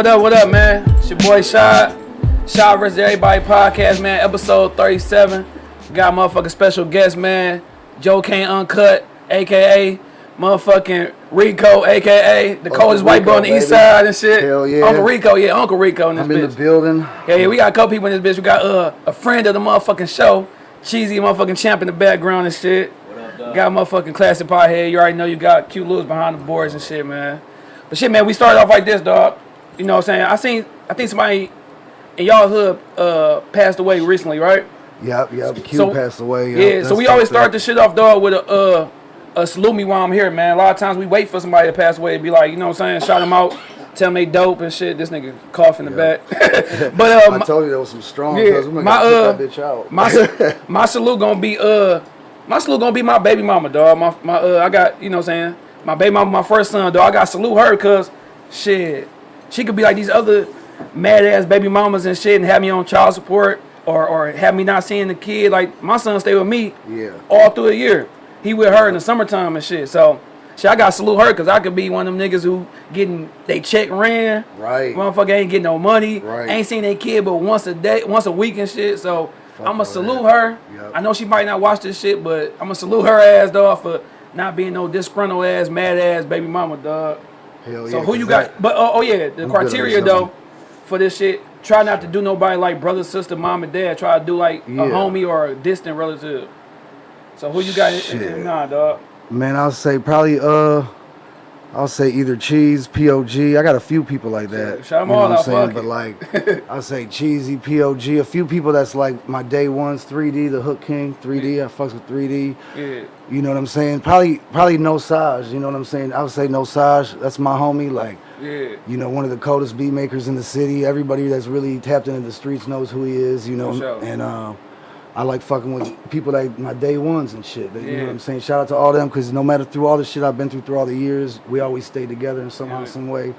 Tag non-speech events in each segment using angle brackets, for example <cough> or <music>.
up, what up, what up, man? It's your boy Shot. Shot vs. Everybody podcast, man. Episode 37. Got motherfucking special guest, man. Joe Kane Uncut, aka motherfucking Rico, aka the coldest white boy on the Rico, east side and shit. Hell yeah. Uncle Rico, yeah, Uncle Rico in this I'm in the building. Yeah, yeah, we got a couple people in this bitch. We got uh, a friend of the motherfucking show, Cheesy motherfucking champ in the background and shit. Got motherfucking classic pothead. You already know you got cute Lewis behind the boards and shit, man. But shit, man, we started off like this, dog. You know what I'm saying? I seen, I think somebody in y'all hood uh, passed away recently, right? Yep, yep. Q So- passed away. Yeah, so we always start this shit off, dog, with a uh, a salute me while I'm here, man. A lot of times we wait for somebody to pass away to be like, you know what I'm saying? Shout them out, tell them they dope and shit. This nigga cough in the back. <laughs> <laughs> but uh, I told you there was some strong. Yeah, my, uh, that bitch out. my <laughs> my salute gonna be uh my salute gonna be my baby mama dog my my uh I got you know what I'm saying my baby mama my first son dog I got to salute her cause shit she could be like these other mad ass baby mamas and shit and have me on child support or or have me not seeing the kid like my son stay with me Yeah. all through a year he with her in the summertime and shit so shit I got to salute her cause I could be one of them niggas who getting they check ran Right. motherfucker ain't getting no money Right. ain't seen their kid but once a day once a week and shit so Fuck I'ma salute her. Yep. I know she might not watch this shit, but I'ma salute her ass dog for not being no disgruntled ass, mad ass baby mama dog. Hell yeah. So who you got? that- But oh, oh yeah, the criteria though for this shit. Try not to do nobody like brother, sister, mom, and dad. Try to do like Yeah. a homie or a distant relative. So who you got? Shit. Nah, dog. Man, I'll say probably uh I'll say either cheese, POG. I got a few people like that. Shout you know all what I'm saying? But like <laughs> I'll say cheesy, POG, a few people that's like my day ones, 3D, the Hook King, 3D. I fucks with 3D. Yeah. You know what I'm saying? Probably probably no Saj, you know what I'm saying? I would say no Saj. That's my homie. Like Yeah. you know, one of the coldest beat makers in the city. Everybody that's really tapped into the streets knows who he is, you know. For sure. And uh, I like fucking with people like my day ones and shit. You know what I'm saying? Shout out to all them because no matter through all the shit I've been through through all the years, we always stay together in somehow, Yeah. some way.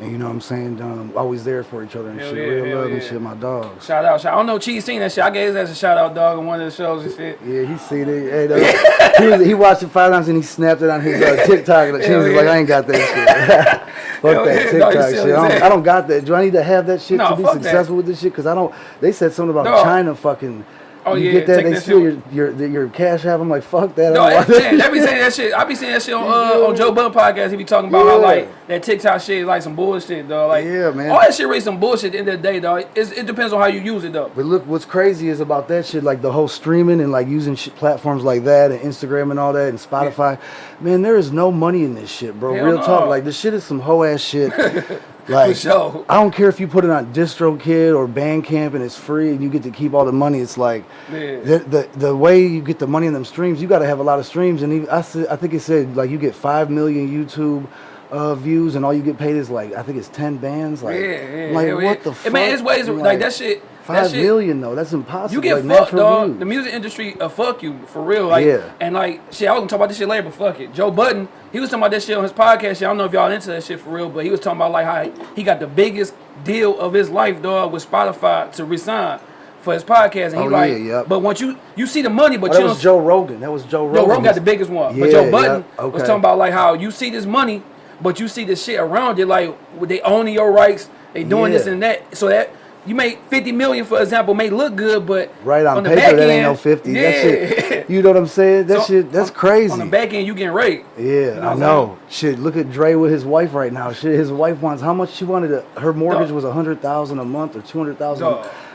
And you know what I'm saying? Um, always there for each other and Hell shit. yeah, Real love and shit, my dogs. Shout out, shout. I don't know. Cheese seen that shit. I gave his ass a shout out, dog, on one of the shows and shit. Yeah, he seen it. Hey, he, was, he watched it five times and he snapped it on his uh, <laughs> TikTok. And he was yeah. like, I ain't got that shit. <laughs> Fuck <laughs> Hell that yeah, TikTok dog, you shit. I don't. I don't got that. Do I need to have that shit No, to be fuck that. successful with this shit? Because I don't. They said something about Dog. China fucking. Oh, you yeah, get that? take They that steal your, shit. your your your cash app. I'm like, fuck that. No, don't want that's that be saying that <laughs> shit. I be saying that shit on uh, on Joe Budden podcast. He be talking about how like that TikTok shit is like some bullshit, dog. Like Yeah, man. all that shit really some bullshit. At the end of the day, dog. It's, it depends on how you use it, though. But look, what's crazy is about that shit, like the whole streaming and like using shit, platforms like that and Instagram and all that and Spotify. Man, there is no money in this shit, bro. Hell Real no. talk. Like this shit is some hoe ass shit. <laughs> <laughs> like For sure. I don't care if you put it on DistroKid or Bandcamp and it's free and you get to keep all the money. It's like the, the the way you get the money in them streams, you got to have a lot of streams. And even, I I think it said like you get five million YouTube. Uh, views and all you get paid is like I think it's ten bands. Like, yeah, yeah. like yeah, what the fuck? I mean, it's ways I'm like, that shit. Five that million though, that's impossible. You get like, fucked, dog. views. The music industry, uh, fuck you for real. Like, Yeah. and like, shit, I was gonna talk about this shit later, but fuck it. Joe Budden, he was talking about this shit on his podcast. Shit, I don't know if y'all into that shit for real, but he was talking about like how he got the biggest deal of his life, dog, with Spotify to resign for his podcast, and he Oh, like, yeah, yep. but once you you see the money, but Oh, that you was. Joe Rogan. That was Joe Rogan. Joe Rogan got the biggest one, but Yeah, Joe Budden yeah, was talking about like how you see this money, but you see the shit around it, like they owning your rights, they doing this and that, so that. You make fifty million, for example, may look good, but Right on, the paper, back that ain't end, no fifty. Yeah. That shit. You know what I'm saying? That So, shit. That's on- crazy. On the back end, you getting raped. Yeah, You know I know. Shit, look at Dre with his wife right now. Shit, his wife wants how much she wanted. To, her mortgage Dog. was a hundred thousand a month or two hundred thousand.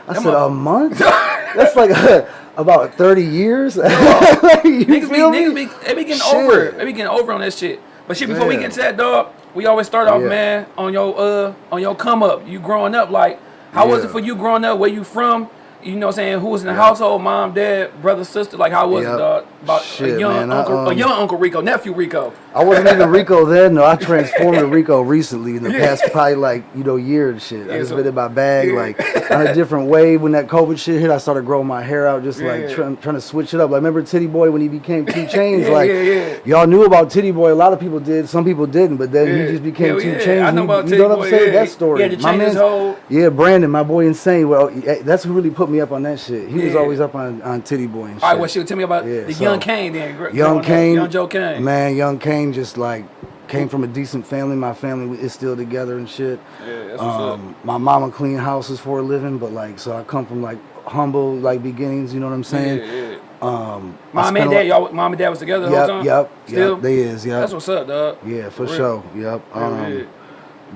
I said a month. <laughs> That's like <laughs> about thirty years. <laughs> Like, you Niggas be, me? niggas be, they be getting Shit. over it. They be getting over on that shit. But shit, before we get to that, dog, we always start off, Yeah. man, on your uh, on your come up. You growing up, like, how was it for you growing up? Where you from? You know what I'm saying? Who was in the household? Mom, dad, brother, sister? Like, how was Yeah. it, dog? About a Shit, young man, I, uncle, a um, young Uncle Rico, nephew Rico. I wasn't even <laughs> Rico then. No, I transformed to Rico <laughs> recently in the past probably like you know year and shit. I just so- been in my bag Yeah. like on a different wave. When that COVID shit hit, I started growing my hair out, just Yeah. like trying, trying to switch it up. Like remember Titty Boy when he became 2 Chainz? <laughs> Yeah, like yeah, yeah. y'all knew about Titty Boy. A lot of people did. Some people didn't, but then Yeah. he just became Two yeah. Chains. I know He- about you Titty know what I'm saying? yeah. That story. To my change his man's- whole- Yeah, Brandon, my boy, insane. Well, eh, that's who really put me up on that shit. He was always up on, on Titty Boy and shit. All right, well, shit, tell me about Yeah, the so- young Kane then. Young. Kane, Young Joe Kane. man, Young Kane just like came from a decent family. My family is still together and shit. Yeah, that's what's up. Um, my mama clean houses for a living, but like, so I come from like humble like beginnings. You know what I'm saying? Yeah, yeah. Um, Mom and dad, y'all, mom and dad was together the Yep, whole time. yep, Still, yep. They is, yep. that's what's up, dog. Yeah, for real. sure. Yep. Um, yeah.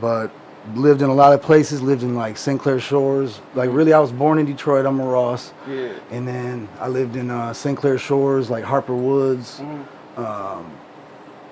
but lived in a lot of places. Lived in like St. Clair Shores. Like really, I was born in Detroit. I'm a Ross. Yeah. And then I lived in uh, St. Clair Shores, like Harper Woods, Mm-hmm. um,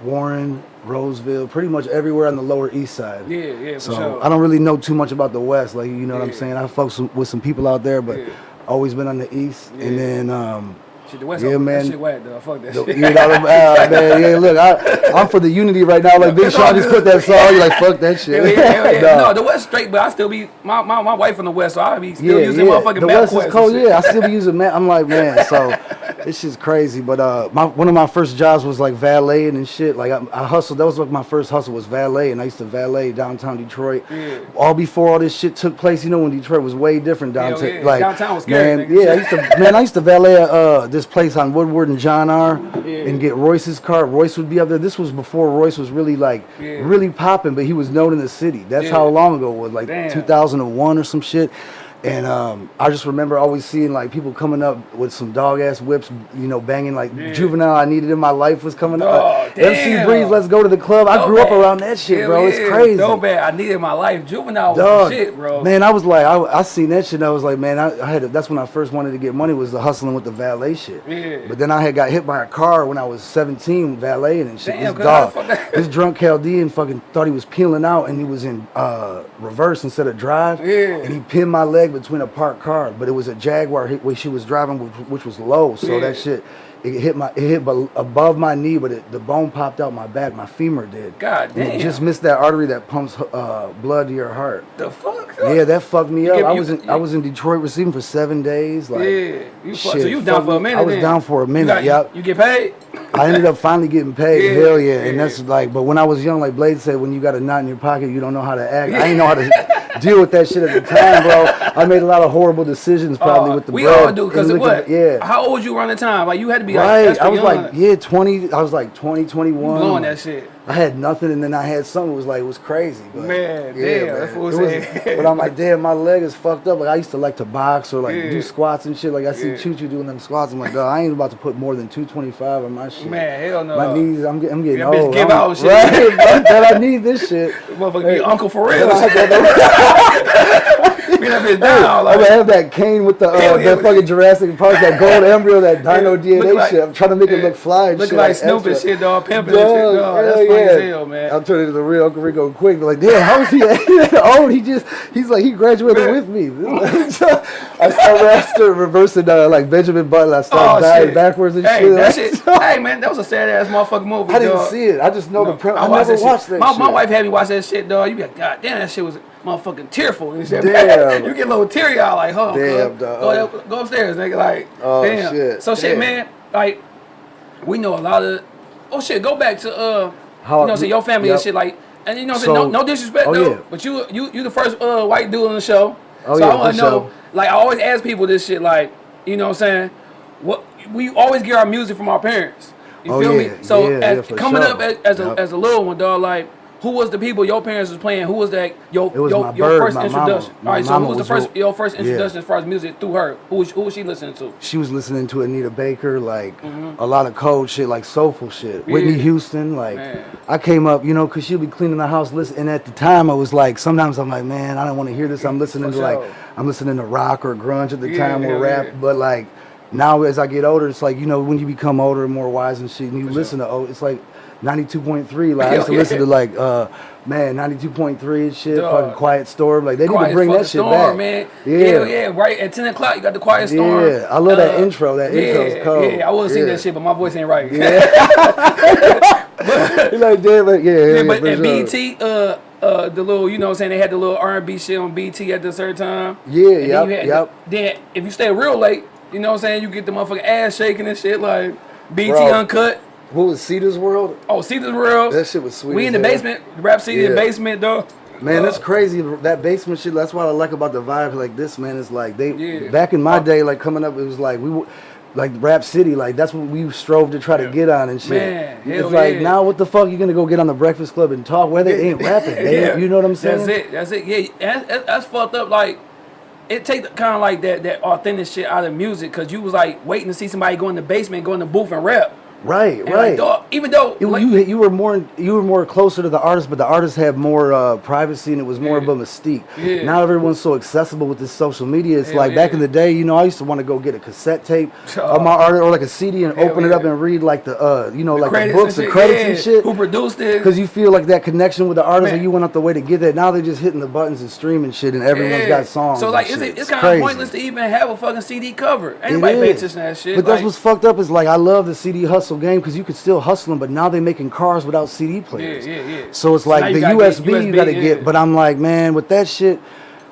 Warren, Roseville, pretty much everywhere on the Lower East Side. Yeah, yeah, So sure. I don't really know too much about the West. Like you know what I'm saying. I fuck some, with some people out there, but Yeah. always been on the East. And then um, Shit, the West Yeah, yeah, man. That shit whack, dog. Fuck that the- shit. you know, <laughs> uh, man, yeah, look, I, I'm for the unity right now. Like Big Sean just put that song. You're like, fuck that shit. <laughs> Yeah, hell yeah. Nah. No, the West straight, but I still be my, my, my wife from the West, so I be still yeah, using yeah. motherfucking The West is cold. Yeah, I still be using man. I'm like, man, so <laughs> it's just crazy. But uh, my one of my first jobs was like valeting and shit. Like I, I hustled. That was like my first hustle was valet, and I used to valet downtown Detroit. Yeah. All before all this shit took place, you know, when Detroit was way different downtown. yeah. Like Downtown was scary, man, nigga. yeah. I used to man, I used to valet uh this place on Woodward and John R. Yeah. and get Royce's car. Royce would be up there. This was before Royce was really like really popping, but he was known in the city. That's how long ago it was, like Damn. 2001 or some shit. And um, I just remember always seeing like people coming up with some dog ass whips, you know, banging like Yeah. juvenile. I needed in my life was coming Oh, up. MC damn. Breeze, let's go to the club. I grew up around that shit, Hell bro. It's crazy. Dope bad. I needed my life. Juvenile was Dog, shit, bro. man, I was like, I, I seen that shit. and I was like, man, I, I had. To, that's when I first wanted to get money was the hustling with the valet shit. Yeah. But then I had got hit by a car when I was 17, valeting and shit. Damn, this dog, the fuck that- <laughs> this drunk Chaldean fucking thought he was peeling out and he was in uh, reverse instead of drive. Yeah. And he pinned my leg between a parked car, but it was a Jaguar which she was driving, which, which was low. So Yeah. that shit. It hit my, it hit above my knee, but it, the bone popped out my back. My femur did. God And it just missed that artery that pumps uh, blood to your heart. the fuck? Yeah, that fucked me up. give- I was in you- I was in Detroit receiving for seven days. Like, yeah. You fuck, so you down for a me. minute I was then. down for a You minute, got- yep. You get paid? I ended up finally getting paid. <laughs> Yeah, Hell yeah. And that's like, but when I was young, like Blade said, when you got a knot in your pocket, you don't know how to act. I didn't know how to <laughs> deal with that shit at the time, bro. I made a lot of horrible decisions probably Uh, with the we bread all do, because what? Yeah. How old you around the time? Like, you had to be Right. I was young. like, yeah, 20. I was like 20, 21. blowing that shit. I had nothing, and then I had something. It was like it was crazy. But Man, damn, that's what It was- <laughs> But I'm like, damn, my leg is fucked up. Like I used to like to box or like Yeah. do squats and shit. Like I see Yeah. Choo Choo doing them squats. I'm like, dog, I ain't about to put more than 225 on my shit. Man, hell no. My knees, I'm, I'm getting That bitch old. give I'm- out shit. <laughs> Right, that I need this shit. Motherfucker be Uncle for <laughs> real. I Be that bitch down. I'm gonna have that cane with the uh, yeah. that fucking Jurassic Park, that <laughs> gold embryo, that Dino DNA like- shit. I'm trying to make it look fly. And looking shit, like Snoop and shit, dog. Pimping and shit, Dog, dog. That's funny as hell, man. I'm turning into the real Uncle Rico quick. Like, damn, how is he that <laughs> <laughs> old? He just, he's like, he graduated with me. I started reversing uh, like Benjamin Button. I started dying Oh, shit. backwards and hey, shit. That shit. hey, man, that was a sad ass motherfucking movie. I didn't see it. I just know the premise. I, never watched that. My wife had me watch that shit, dog. You be like, God damn, that shit was motherfucking tearful. And shit. Damn. you get a little teary out, like, huh? Damn, dog. Go, go upstairs, nigga. Like, Oh, damn. shit. So shit, Damn. man. Like, we know a lot of. Oh shit, go back to uh, How- you know, say your family Yep. and shit. Like, and you know, say So- no, no disrespect oh, though, yeah. but you, you, you the first uh white dude on the show. Oh, so yeah, I want to know, like, I always ask people this shit, like, you know, what I'm saying, what we always get our music from our parents. You Oh, feel yeah. me? So Yeah, as, coming sure. up as, as a Yep. as a little one, dog, like who was the people your parents was playing? Who was that your was your, your bird, first introduction? All right, so who was the was first your first Yeah. introduction as far as music through her? Who was, who was she listening to? she was listening to Anita Baker, like a lot of cold shit, like soulful shit. Whitney Mm-hmm. Houston, like Man. I came up, you know, cause she'd be cleaning the house, listen. And at the time, I was like, sometimes I'm like, man, I don't want to hear this. I'm listening For to like. I'm listening to rock or grunge at the Yeah, time or rap. yeah. But like now, as I get older, it's like you know, when you become older and more wise and shit, and you listen to oh, it's like 92.3. Like I used to Yeah. listen to like, uh, man, 92.3 and shit, Dog. fucking Quiet Storm. Like they need Quiet to bring that shit storm, back, man. Yeah. Hell yeah, right at ten o'clock you got the quiet storm. Uh, Yeah, I love that intro. That intro's yeah, cold. Yeah, I would Yeah. that shit, but my voice ain't right. You're <laughs> like, damn it, yeah, yeah, Yeah, yeah, but at sure. BET, uh, uh, the little, you know, what I'm saying they had the little R&B shit on BET at the certain time. Yeah, yeah, yep, yep. The, then if you stay real late, you know, what I'm saying you get the motherfucking ass shaking and shit like BET Bro. uncut. What was Cita's World? Oh, Cita's World. That shit was sweet We in the hell. basement, rap city in the basement though. Man, that's uh, crazy. That basement shit. That's what I like about the vibe. Like this, man, is like they. Yeah. Back in my oh. day, like coming up, it was like we, were- like Rap City. Like that's what we strove to try to get on and shit. Man, it's like yeah. now, what the fuck you gonna go get on the Breakfast Club and talk? Where they ain't rapping. <laughs> They, Yeah. You know what I'm saying? That's it. That's it. Yeah, that's, that's, fucked up. Like, it take kind of like that that authentic shit out of music because you was like waiting to see somebody go in the basement, go in the booth and rap. Right, And right. Like, dog, even though You, like, you you were more you were more closer to the artist, but the artist had more uh, privacy and it was more Yeah. of a mystique. Yeah. Now everyone's so accessible with this social media. It's Hell like back in the day, you know, I used to want to go get a cassette tape Oh. <laughs> of my art or like a CD and Hell open it up and read like the uh you know like the books and and credits yeah, and shit. Who produced it? Because you feel like that connection with the artist, and you went out the way to get that. Now they're just hitting the buttons and streaming shit, and everyone's Yeah. got songs. So like, it's, it's, It's kind of pointless to even have a fucking CD cover. Anybody pay is. attention to that shit? But that's what's fucked up is like I love the CD hustle game because you could still hustle them, but now they're making cars without CD players. yeah, yeah. So it's So like the gotta USB, you gotta USB, get, but I'm like, man, with that shit,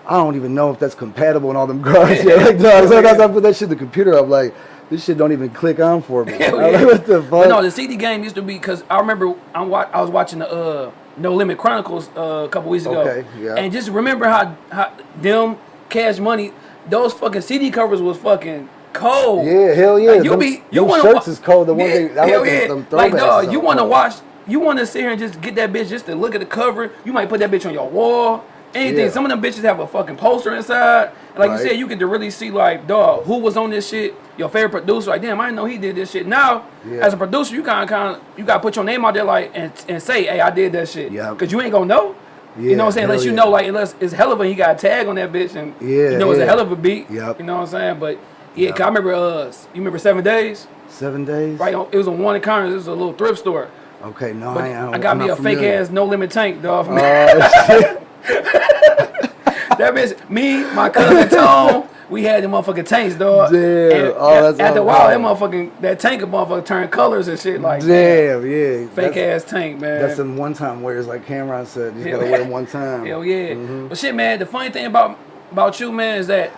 I don't even know if that's compatible in all them cars. <laughs> yeah, <laughs> like, sometimes I put that shit in the computer. I'm like, this shit don't even click on for me. <laughs> I'm yeah. like, what the fuck? But no, the CD game used to be because I remember I'm wa- I was watching the uh, No Limit Chronicles uh, a couple weeks ago. Okay, yeah. And just remember how, how them Cash Money, those fucking CD covers was fucking cold. yeah, hell yeah. Like, you them, be you want shirts is cold. The one yeah, thing I hell like them, yeah. them like throwbacks dog, you want to watch, you want to sit here and just get that bitch just to look at the cover. You might put that bitch on your wall. Anything. Yeah. Some of them bitches have a fucking poster inside. And like Right. you said, you get to really see like, dog, who was on this shit. Your favorite producer, like, damn, I didn't know he did this shit. Now, Yeah. as a producer, you kind of, kind of, you gotta put your name out there, like, and, and say, hey, I did that shit. Yep. Cause you ain't gonna know. Yeah, you know what I'm saying? Unless you yeah. know, like, unless it's hell of a, he got a tag on that bitch, and Yeah, you know it's a hell of a beat. Yep. You know what I'm saying? But yeah, cause I remember, uh, you remember Seven Days? Seven days. Right, on- it was on one corners. It was a little thrift store. Okay, no, But I, ain't- I, I, got I'm me a fake ass no limit tank, dog. From Oh, shit. <laughs> that bitch, me, my cousin <laughs> Tom, we had the motherfucking tanks, dog. Damn. And Oh, that's after a while, that motherfucking that tank of motherfucker turned colors and shit like Damn, yeah. fake That's- ass tank, man. That's in one time wears, like Cam'ron said. You Hell gotta yeah. wear them one time. <laughs> Hell yeah. Mm-hmm. But shit, man, the funny thing about about you, man, is that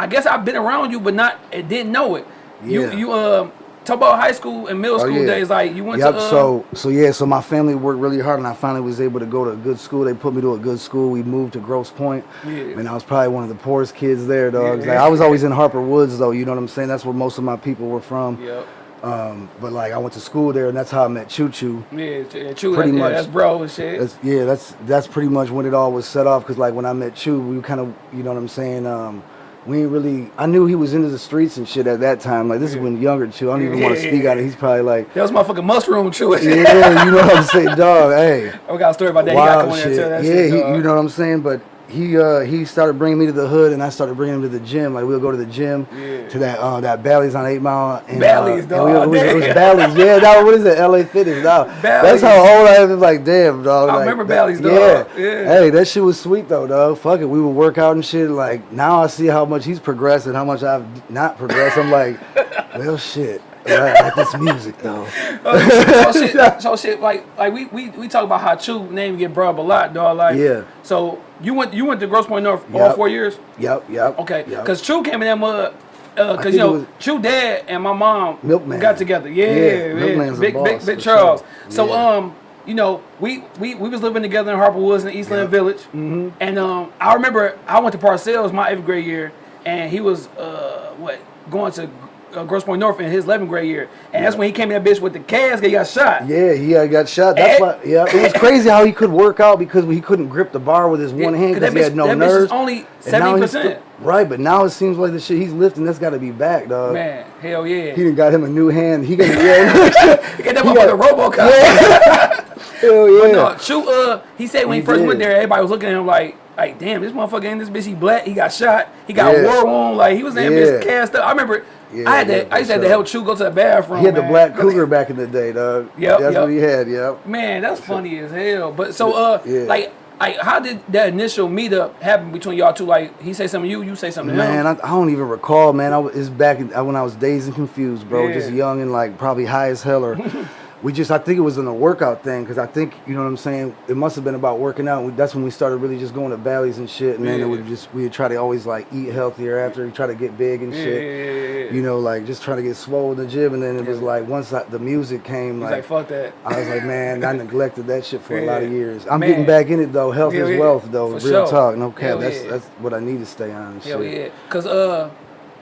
I guess I've been around you, but not and didn't know it. Yeah. You you uh talk about high school and middle Oh, school yeah. days, like you went Yep. to uh, so so yeah. So my family worked really hard, and I finally was able to go to a good school. They put me to a good school. We moved to Grosse Pointe, Yeah. and I was probably one of the poorest kids there, dog. Yeah. Like, I was always in Harper Woods, though. You know what I'm saying? That's where most of my people were from. Yep. Um, but like I went to school there, and that's how I met Choo Choo. Yeah, yeah, true. Pretty that, yeah, much. that's bro and shit. That's yeah, that's that's pretty much when it all was set off. Cause like when I met Chew, we kind of, you know what I'm saying. Um, we ain't really. I knew he was into the streets and shit at that time. Like this is when younger too. I don't even want to Yeah. speak on it. He's probably like, that was my fucking mushroom true. <laughs> yeah, you know what I'm saying, dog. Hey, I got a story about that. he got to wild come in shit. and tell that yeah, shit. he, you know what I'm saying. But he uh, he started bringing me to the hood, and I started bringing him to the gym. Like we'll go to the gym Yeah. to that uh, that Bally's on Eight Mile. And, Bally's, uh, and we- dog, it was, it was. Bally's. Yeah, that what is it? L.A. Fitness. Dog. Bally's. That's how old I am. Like damn, dog. I like, remember that- Bally's, dog. Yeah. Yeah. Hey, that shit was sweet though, dog. Fuck it, we would work out and shit. Like now I see how much he's progressed and how much I've not progressed. I'm like, <laughs> well, shit. I like this music though. <laughs> so shit, so shit, <laughs> like like we, we we talk about how Chew name get brought up a lot, dog. Like Yeah. So you went you went to Grosse Pointe North all four years. Yep, yep. Okay, yep. because Chew came in that mud. Uh, cause you know, Chew dad and my mom Milkman. got together. Yeah, Yeah, yeah, Milkman's a big, boss, big, big Charles. sure. So Yeah. um, you know, we we we was living together in Harper Woods in Eastland Yeah. Village, and um, I remember I went to Parcells my eighth grade year, and he was uh what going to uh, Grosse Pointe North in his 11th grade year, and that's when he came in that bitch with the casket, he got shot. Yeah, he uh, got shot. That's why. Yeah, it was crazy how he could work out because he couldn't grip the bar with his one hand 'cause because he bitch- had no that bitch is nerves. only now he's 70%. st- Right, but now it seems like the shit he's lifting, that's got to be back, dog. Man, hell yeah. He done got him a new hand. He got yeah. <laughs> He got that <laughs> he motherfucker RoboCop. <laughs> Hell yeah. No, Chew, uh, he said when he, He first did. went there, everybody was looking at him like, like, damn, this motherfucker in this bitch, he black, he got shot, he got Yeah. war wound, like he was in that bitch cast up. I remember, Yeah, I had to, I used to have to help Chew go to the bathroom. he had the black <laughs> cougar back in the day, dog. <laughs> Yep, That's yep. what he had. Yep. Man, that's funny as hell. But so, uh, Yeah. like, like, how did that initial meetup happen between y'all two? Like, he say something to you, you say something to Man. I, I don't even recall, man. I was, it's back in, when I was dazed and confused, bro. Yeah. Just young and like probably high as hell or <laughs> we just I think it was in a workout thing because I think you know what I'm saying. It must have been about working out. That's when we started really just going to Bally's and shit. And then Yeah. it would just we would try to always like eat healthier after we try to get big and Yeah, shit. yeah, yeah, yeah. You know, like just trying to get swole in the gym. And then it was like once I, the music came, like, like, fuck that. I was like, man, I neglected that shit for a lot of years. I'm Man. getting back in it though. Health is wealth though. For Real sure. talk, no cap. That's that's what I need to stay on. And Hell shit. yeah. Cause uh,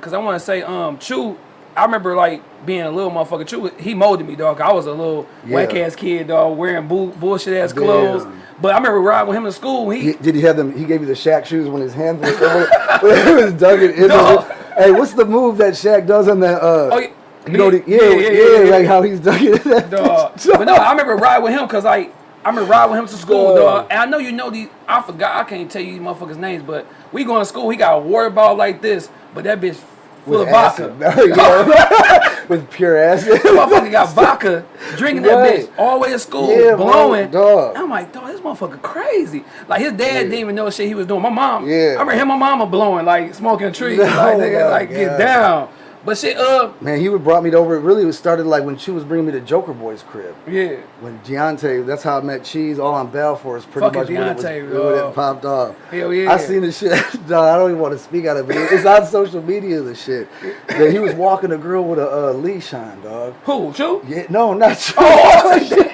cause I want to say um, Chew. I remember like being a little motherfucker. Chew, he molded me, dog. I was a little Yeah. whack ass kid, dog, wearing bull, bullshit ass Damn. clothes. But I remember riding with him to school. He, He, did he have them? He gave you the Shaq shoes when his hands was <laughs> <laughs> when he was dug it in. No. Hey, what's the move that Shaq does on that? Uh, Oh, yeah. you know, the, Yeah, yeah, yeah, yeah, yeah, like how he's dug it. dog. but no, I remember riding with him because like I remember riding with him to school, Dog. dog. And I know you know these. I forgot. I can't tell you these motherfuckers' names, but we going to school. He got a water ball like this, but that bitch full With of vodka. <laughs> Yeah. <laughs> with pure acid. <laughs> Motherfucker got vodka, drinking that Right. bitch all the way to school, Yeah, bro, blowing. dog. I'm like, dog, this motherfucker crazy. Like his dad didn't even know shit he was doing. My mom, Yeah. I remember him and my mama blowing, like smoking trees, Oh like nigga, like get down. But shit, uh, Man, he would brought me over. It really was started like when she was bringing me to Joker Boy's crib. yeah. When Deontay, that's how I met Cheese all on Balfour. Is pretty Fucking much when it, was, Deontay, when it popped off. Hell yeah. I seen the shit. <laughs> dog, I don't even want to speak out of it. It's on social media. The shit that he was walking a girl with a uh, leash on, dog. Who? Chew? Yeah, no, not you. <laughs> Oh, shit.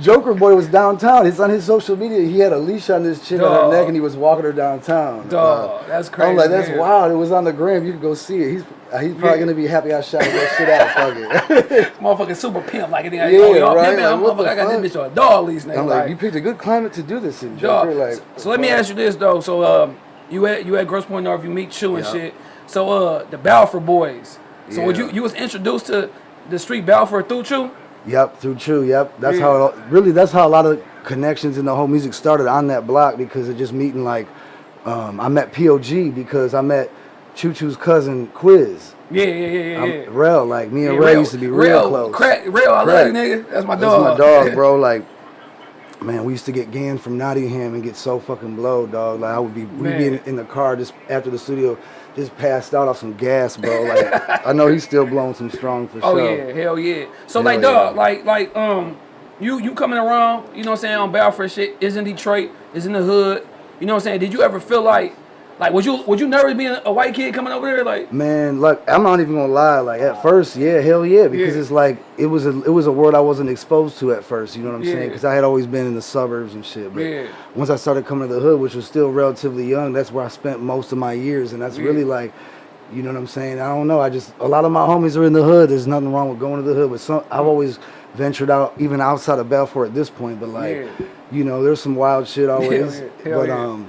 Joker Boy was downtown. It's on his social media. He had a leash on this chick on Dog. her neck, and he was walking her downtown. Dog, that's crazy. I'm like, that's man. wild. It was on the gram. You can go see it. He's uh, he's probably Yeah. gonna be happy I shot that shit out. Fuck it. <laughs> Motherfucking super pimp, like, yeah, Yeah, oh, right, like, what the motherfucker, I got this bitch on a dog leash, nigga. I'm like, like, you picked a good climate to do this in, Dog. Like, so, so let me ask you this though. So um, you at you at Grosse Pointe North, you meet Chew and Yeah. shit. So uh, the Balfour boys. So would Yeah. you you was introduced to the street Balfour through Chew? Yep, through True. Yep, that's Yeah. how. It, really, that's how a lot of connections in the whole music started on that block because of just meeting like, um, I met POG because I met Choo Choo's cousin Quiz. Yeah, yeah, yeah, yeah. Yeah. Rel, like me and Yeah, Ray real- used to be real, close. Crack, real, I love you, nigga. That's my dog. That's my dog, <laughs> bro. Like, man, we used to get Gan from Nottingham and get so fucking blowed, dog. Like, I would be, we'd be in, in the car just after the studio, just passed out off some gas, bro. Like, I know he's still blowing some strong for <laughs> Oh sure. Oh yeah, hell yeah. So Hell like, dog, yeah. like, like, um, you you coming around, you know what I'm saying, on Balfour shit is in Detroit, is in the hood. You know what I'm saying? Did you ever feel like, like, would you would you nervous being a white kid coming over there? Like, Man, look, I'm not even gonna lie. Like at first, yeah, hell yeah, because Yeah. it's like it was a it was a world I wasn't exposed to at first. You know what I'm saying? Because I had always been in the suburbs and shit. But Yeah. once I started coming to the hood, which was still relatively young, that's where I spent most of my years, and that's Yeah. really like, you know what I'm saying? I don't know. I just a lot of my homies are in the hood. There's nothing wrong with going to the hood, but some I've always ventured out even outside of Balfour at this point. But like, Yeah. you know, there's some wild shit <laughs> always. yeah. But yeah. um.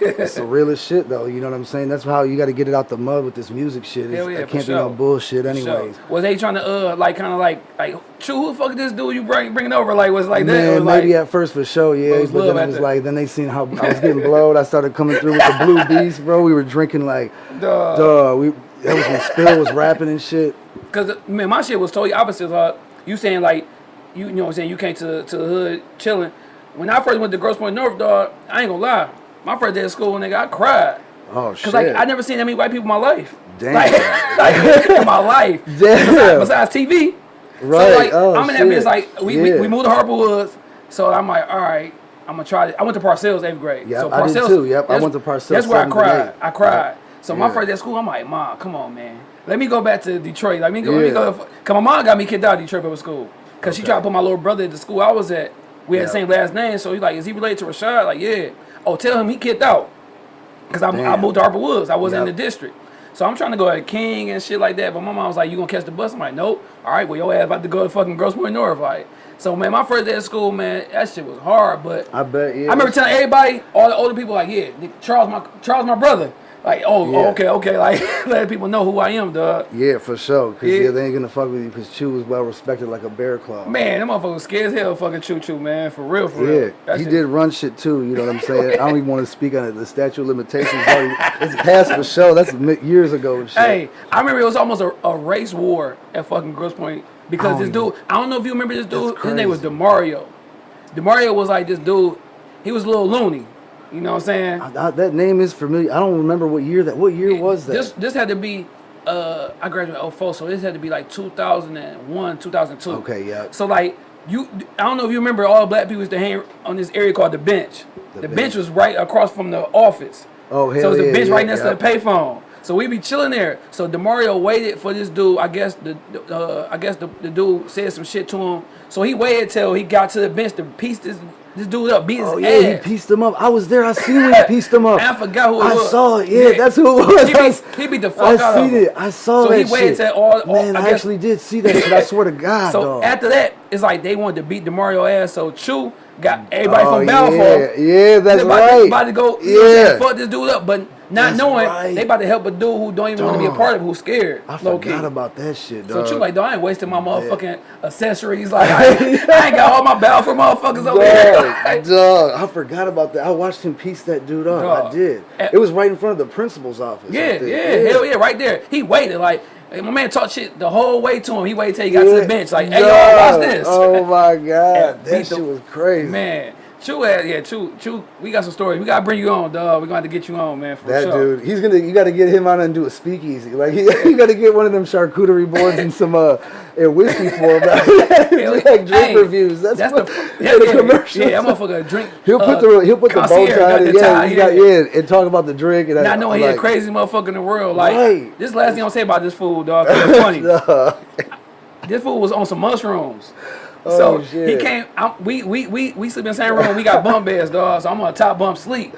It's the realest shit though, you know what I'm saying? That's how you got to get it out the mud with this music shit. Hell yeah, it can't be no bullshit anyways. was they trying to uh, like, kind of like, like, Chew, who the fuck is this dude you bring bringing over? Like, was like that? Man, was maybe like, at first for sure, yeah. But then it was like, then they seen how I was getting blowed. I started coming through with the Blue Beast, bro. We were drinking like, Duh. duh. We that was when Spill was rapping and shit. Cause man, my shit was totally opposite. Uh, you saying like, you, you know what I'm saying? You came to to the hood chilling. When I first went to Grosse Pointe North, dog, I ain't gonna lie. My first day of school, nigga, I cried. Oh shit! Cause like I never seen that many white people in my life. Damn. Like, <laughs> like in my life. <laughs> Damn. Besides, besides TV. Right. So like Oh, I'm in that bitch like we, we, Yeah. we moved to Harper Woods. So I'm like, all right, I'm gonna try this. I went to Parcells eighth grade. Yep, so I did Parcells- too. Yep, I went to Parcells That's where I cried. I cried. So my Yeah. first day of school, I'm like, Mom, come on, man. Let me go back to Detroit. Let me go. Let me Yeah. go. Cause my mom got me kicked out of Detroit public school. Cause she tried to put my little brother at the school I was at. We had the same last name. So he's like, is he related to Rashad? Like, yeah. Oh, tell him he kicked out. Cause I, I moved to Harper Woods. I wasn't in the district. So I'm trying to go at King and shit like that. But my mom was like, you gonna catch the bus? I'm like, nope. All right, well, your ass about to go to fucking Grosse Pointe North. Like, so man, my first day at school, man, that shit was hard. But I bet. Yeah. I remember telling everybody, all the older people, like, yeah, Charles, my Charles, my brother. Like, oh, Yeah. oh, okay, okay, like, <laughs> letting people know who I am, dog. Yeah, for sure. Cause Yeah. yeah, they ain't gonna fuck with you because Chew was well respected like a bear claw. Man, that motherfucker was scared as hell, fucking choo choo, man, for real, for Yeah, real. That he shit- did run shit too. You know what I'm saying? <laughs> I don't even want to speak on it. The statute of limitations, already, it's past for sure. That's years ago and shit. Hey, I remember it was almost a, a race war at fucking Grosse Pointe because oh, this don't dude, I don't know if you remember this dude. His name was. Demario. Demario was like this dude. He was a little loony. You know what I'm saying? I- I- that name is familiar. I don't remember what year that. What year was that? This this had to be. Uh, I graduated 04, so this had to be like 2001, 2002. Okay, yeah. So like you I don't know if you remember all black people used to hang on this area called the bench. The, The bench. bench. was right across from the office. Oh, So hell it's the yeah, bench yeah, right next yeah. to the payphone. So we be chilling there. So Demario waited for this dude. I guess the the, uh, I guess the, the dude said some shit to him. So he waited till he got to the bench to piece this this dude up, beat his Oh yeah, ass. he pieced him up. I was there. I seen when he pieced him up. <laughs> I forgot who it I was. I saw it. Yeah, that's who it was. He beat, he beat the fuck I out of him. I seen it. I saw So that he waited till all- all- Man, I I, actually did see that shit. I swear to God, So dog. after that, it's like they wanted to beat Demario ass. So Chu got everybody Oh, from Balfour. yeah, yeah, that's about, right. To, about to go, you know Yeah. fuck this dude up, but not That's knowing right. they about to help a dude who don't even want to be a part of it, who's scared. I forgot key. about that shit, though. So dog. Chu like, dog, I ain't wasting my motherfucking accessories. <laughs> Like, I ain't, I ain't got all my Balfour motherfuckers over here. Dog, <laughs> dog, I forgot about that. I watched him piece that dude up. Dog. I did. Eh. It was right in front of the principal's office. Yeah, up yeah, hell yeah, right there. He waited like hey, my man talked shit the whole way to him. He waited till he got to the bench. Like, hey, y'all, watch this. Oh my <laughs> god, that shit was crazy. Man, Chu, had, yeah, Chu, Chu, we got some stories. We gotta bring you on, dog. We're gonna have to get you on, man. For That sure. dude, he's gonna. You got to get him on and do a speakeasy. Like he, <laughs> you got to get one of them charcuterie boards and some uh, and whiskey for him. <laughs> <laughs> like drink Hey, reviews. That's, That's what, the yeah, yeah, the yeah, commercials. Yeah, that motherfucker drink. He'll put uh, the he'll put the bow tie. got in, the Yeah, you got yeah. yeah, and talk about the drink. And I know he the like, craziest motherfucker in the world. Like Right. this last thing I'm gonna say about this fool, dog. Funny. This fool was on some mushrooms. Oh, so he came. I'm, we we we we sleep in the same room. We got bunk beds, dog. So I'm on a top bump sleep.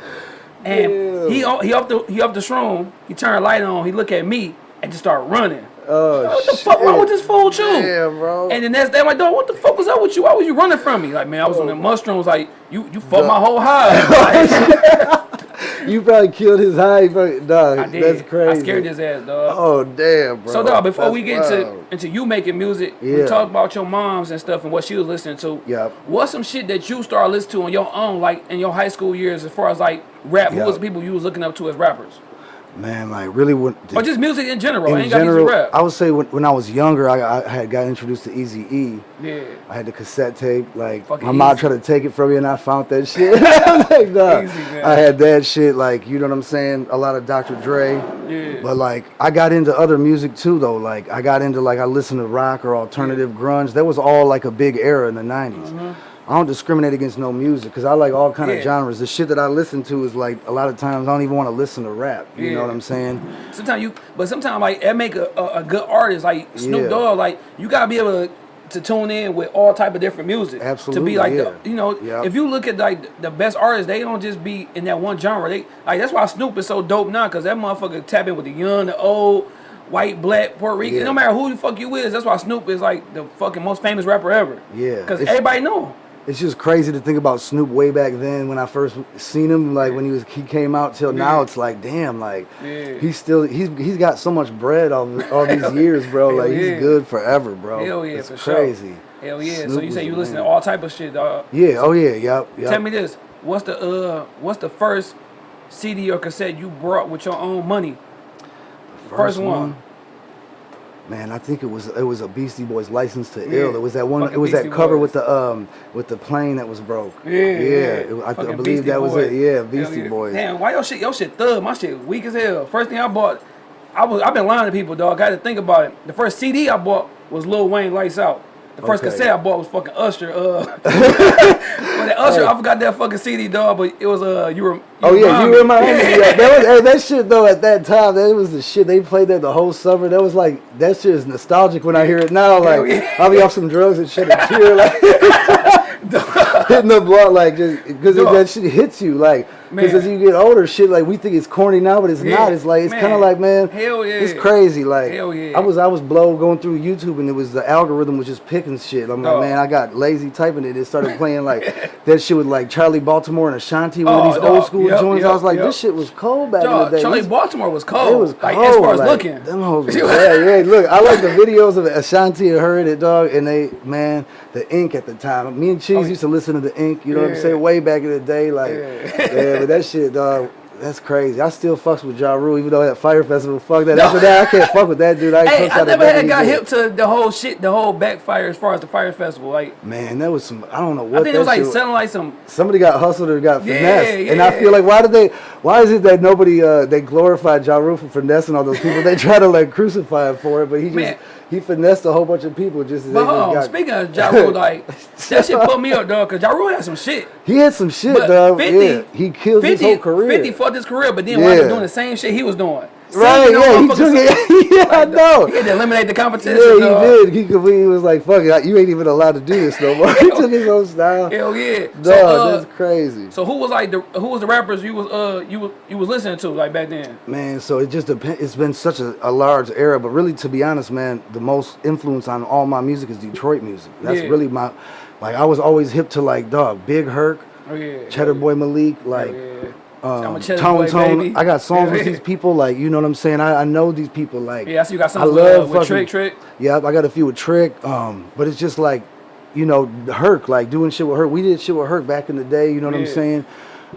And Ew. he he up the he up the room. He turned light on. He look at me and just start running. Oh What the shit. fuck wrong with this fool, too? Damn, bro. And the next day, like, dog, what the fuck was up with you? Why was you running from me? Like, man, I was on oh. the mushrooms. Like, you you fucked my whole high. <laughs> Like, <laughs> you probably killed his high. Dog, that's crazy. I scared his ass, dog. Oh damn, bro. So dog, before That's we get wild. into into you making music, we Yeah. talk about your moms and stuff and what she was listening to. Yep. What's some shit that you started listening to on your own, like in your high school years, as far as like rap? Who was the people you was looking up to as rappers, man, like really, when or just music in general? in ain't got general, rap. I would say when, when I was younger, I, I had got introduced to Easy E. yeah. I had the cassette tape. Like Fucking my mom Eazy. tried to take it from me, and I found that <laughs> shit. <laughs> like, dog, Eazy. I had that shit. Like you know what I'm saying? A lot of Dr. Dre. Yeah. But like I got into other music too, though. Like I got into like I listened to rock or alternative grunge. That was all like a big era in the '90s. I don't discriminate against no music because I like all kind. Yeah. of genres. The shit that I listen to is like a lot of times I don't even want to listen to rap. You Yeah. know what I'm saying? Sometimes you, but sometimes like it make a, a, a good artist like Snoop Yeah. Dogg. Like you gotta be able to, to tune in with all type of different music. Absolutely. To be like yeah. the, you know, Yeah. if you look at like the best artists, they don't just be in that one genre. They like that's why Snoop is so dope now because that motherfucker tap in with the young, the old. White, black, Puerto Rican. Yeah. No matter who the fuck you is, that's why Snoop is like the fucking most famous rapper ever. Yeah, Because everybody know him. It's just crazy to think about Snoop way back then when I first seen him, like when he was he came out till now. It's like damn, like Yeah. he's still he's he's got so much bread all, all these <laughs> years, bro. Like he's good forever, bro. Hell yeah, it's for sure. crazy. Hell yeah. so you say you the listen to all type of shit, dog. Yeah. Oh yeah. Yep. yep. Tell me this: what's the uh, what's the first CD or cassette you brought with your own money? First, one. Man, I think it was it was a Beastie Boys license to Yeah. Ill. It was that one. Fucking It was Beastie that cover Boys. with the um with the plane that was broke. Yeah, yeah. yeah. It- I, I believe Beastie that was it. Yeah, Beastie. Boys. Damn, why your shit? Your shit thug. My shit weak as hell. First thing I bought, I was I've been lying to people, dog. I had to think about it. The first CD I bought was Lil Wayne Lights Out. The first Okay. cassette I bought was fucking Usher. Uh, <laughs> but that Usher, I forgot that fucking CD, dog. But it was uh, you were. Oh yeah, you remind me. Yeah. <laughs> Yeah, that was hey, that shit though. At that time, that was the shit. They played that the whole summer. That was like that shit is nostalgic when I hear it now. Like yeah. I'll be off some drugs and shed a tear, like <laughs> hitting the blunt, like just because that shit hits you, like because as you get older, shit like we think it's corny now, but it's Yeah, not. It's like it's kind of like man, Hell yeah. it's crazy. Like Hell yeah. I was I was blow going through YouTube and it was the algorithm was just picking shit. I'm like man, I got lazy typing it. It started <laughs> playing like that shit with like Charli Baltimore and Ashanti, one Oh, of these dog. old school Yep, joints. I was like, yep. this shit was cold back Dog, in the day. Charli Baltimore was cold. it was cold. Like as far as like, looking. Them hoes <laughs> bad. Yeah, look, I like the videos of Ashanti and her and it, dog. And they, man, the Inc at the time. Me and Cheese Oh, used to listen to the Inc. You know what I'm saying? Way back in the day, like, Yeah. yeah, but that shit, dog. That's crazy. I still fucks with Ja Rule, even though at Fyre Festival, fuck that. After that, I can't fuck with that dude. I ain't Hey, I never had got hip to the whole shit, the whole backfire as far as the Fyre festival. Like Man, that was some. I don't know what. I think it was like sounding like some. Somebody got hustled or got Yeah, finessed, and I feel like why did they? Why is it that nobody uh, they glorified Ja Rule for finessing all those people? they try to like crucify him for it, but he just Man. He finessed a whole bunch of people just as But hold on, got. speaking of Ja Rule, like that shit put me up, dog. Cause Ja Rule had some shit. he had some shit, But dog. 50, yeah, he killed 50, his whole career. 50 fucked his career, but then wound up doing the same shit he was doing. Right, yeah, he took <laughs> it. yeah, I know. He had to eliminate the competition. Yeah, he dog. did. He. He was like, "Fuck it, you ain't even allowed to do this no more." <laughs> he took his own style. Hell yeah. Dog, so, uh, that's crazy. so who was like the who was the rappers you was uh you was you was listening to like back then? Man, so it just depends. It's been such a, a large era, but really, to be honest, man, the most influence on all my music is Detroit music. That's Yeah. really my, like, I was always hip to like, dog, Big Herc, Oh yeah. Cheddar Boy Malik, like, yeah. Um, I'm a Cheddar Tone Tone. I got songs Yeah. with these <laughs> people, like, you know what I'm saying? I, I know these people, like, Yeah, see you got some. I with, love uh, with fucking- Trick Trick. Yep, I got a few with Trick, um, but it's just like, you know, Herc, like doing shit with Herc. We did shit with Herc back in the day, you know what I'm saying?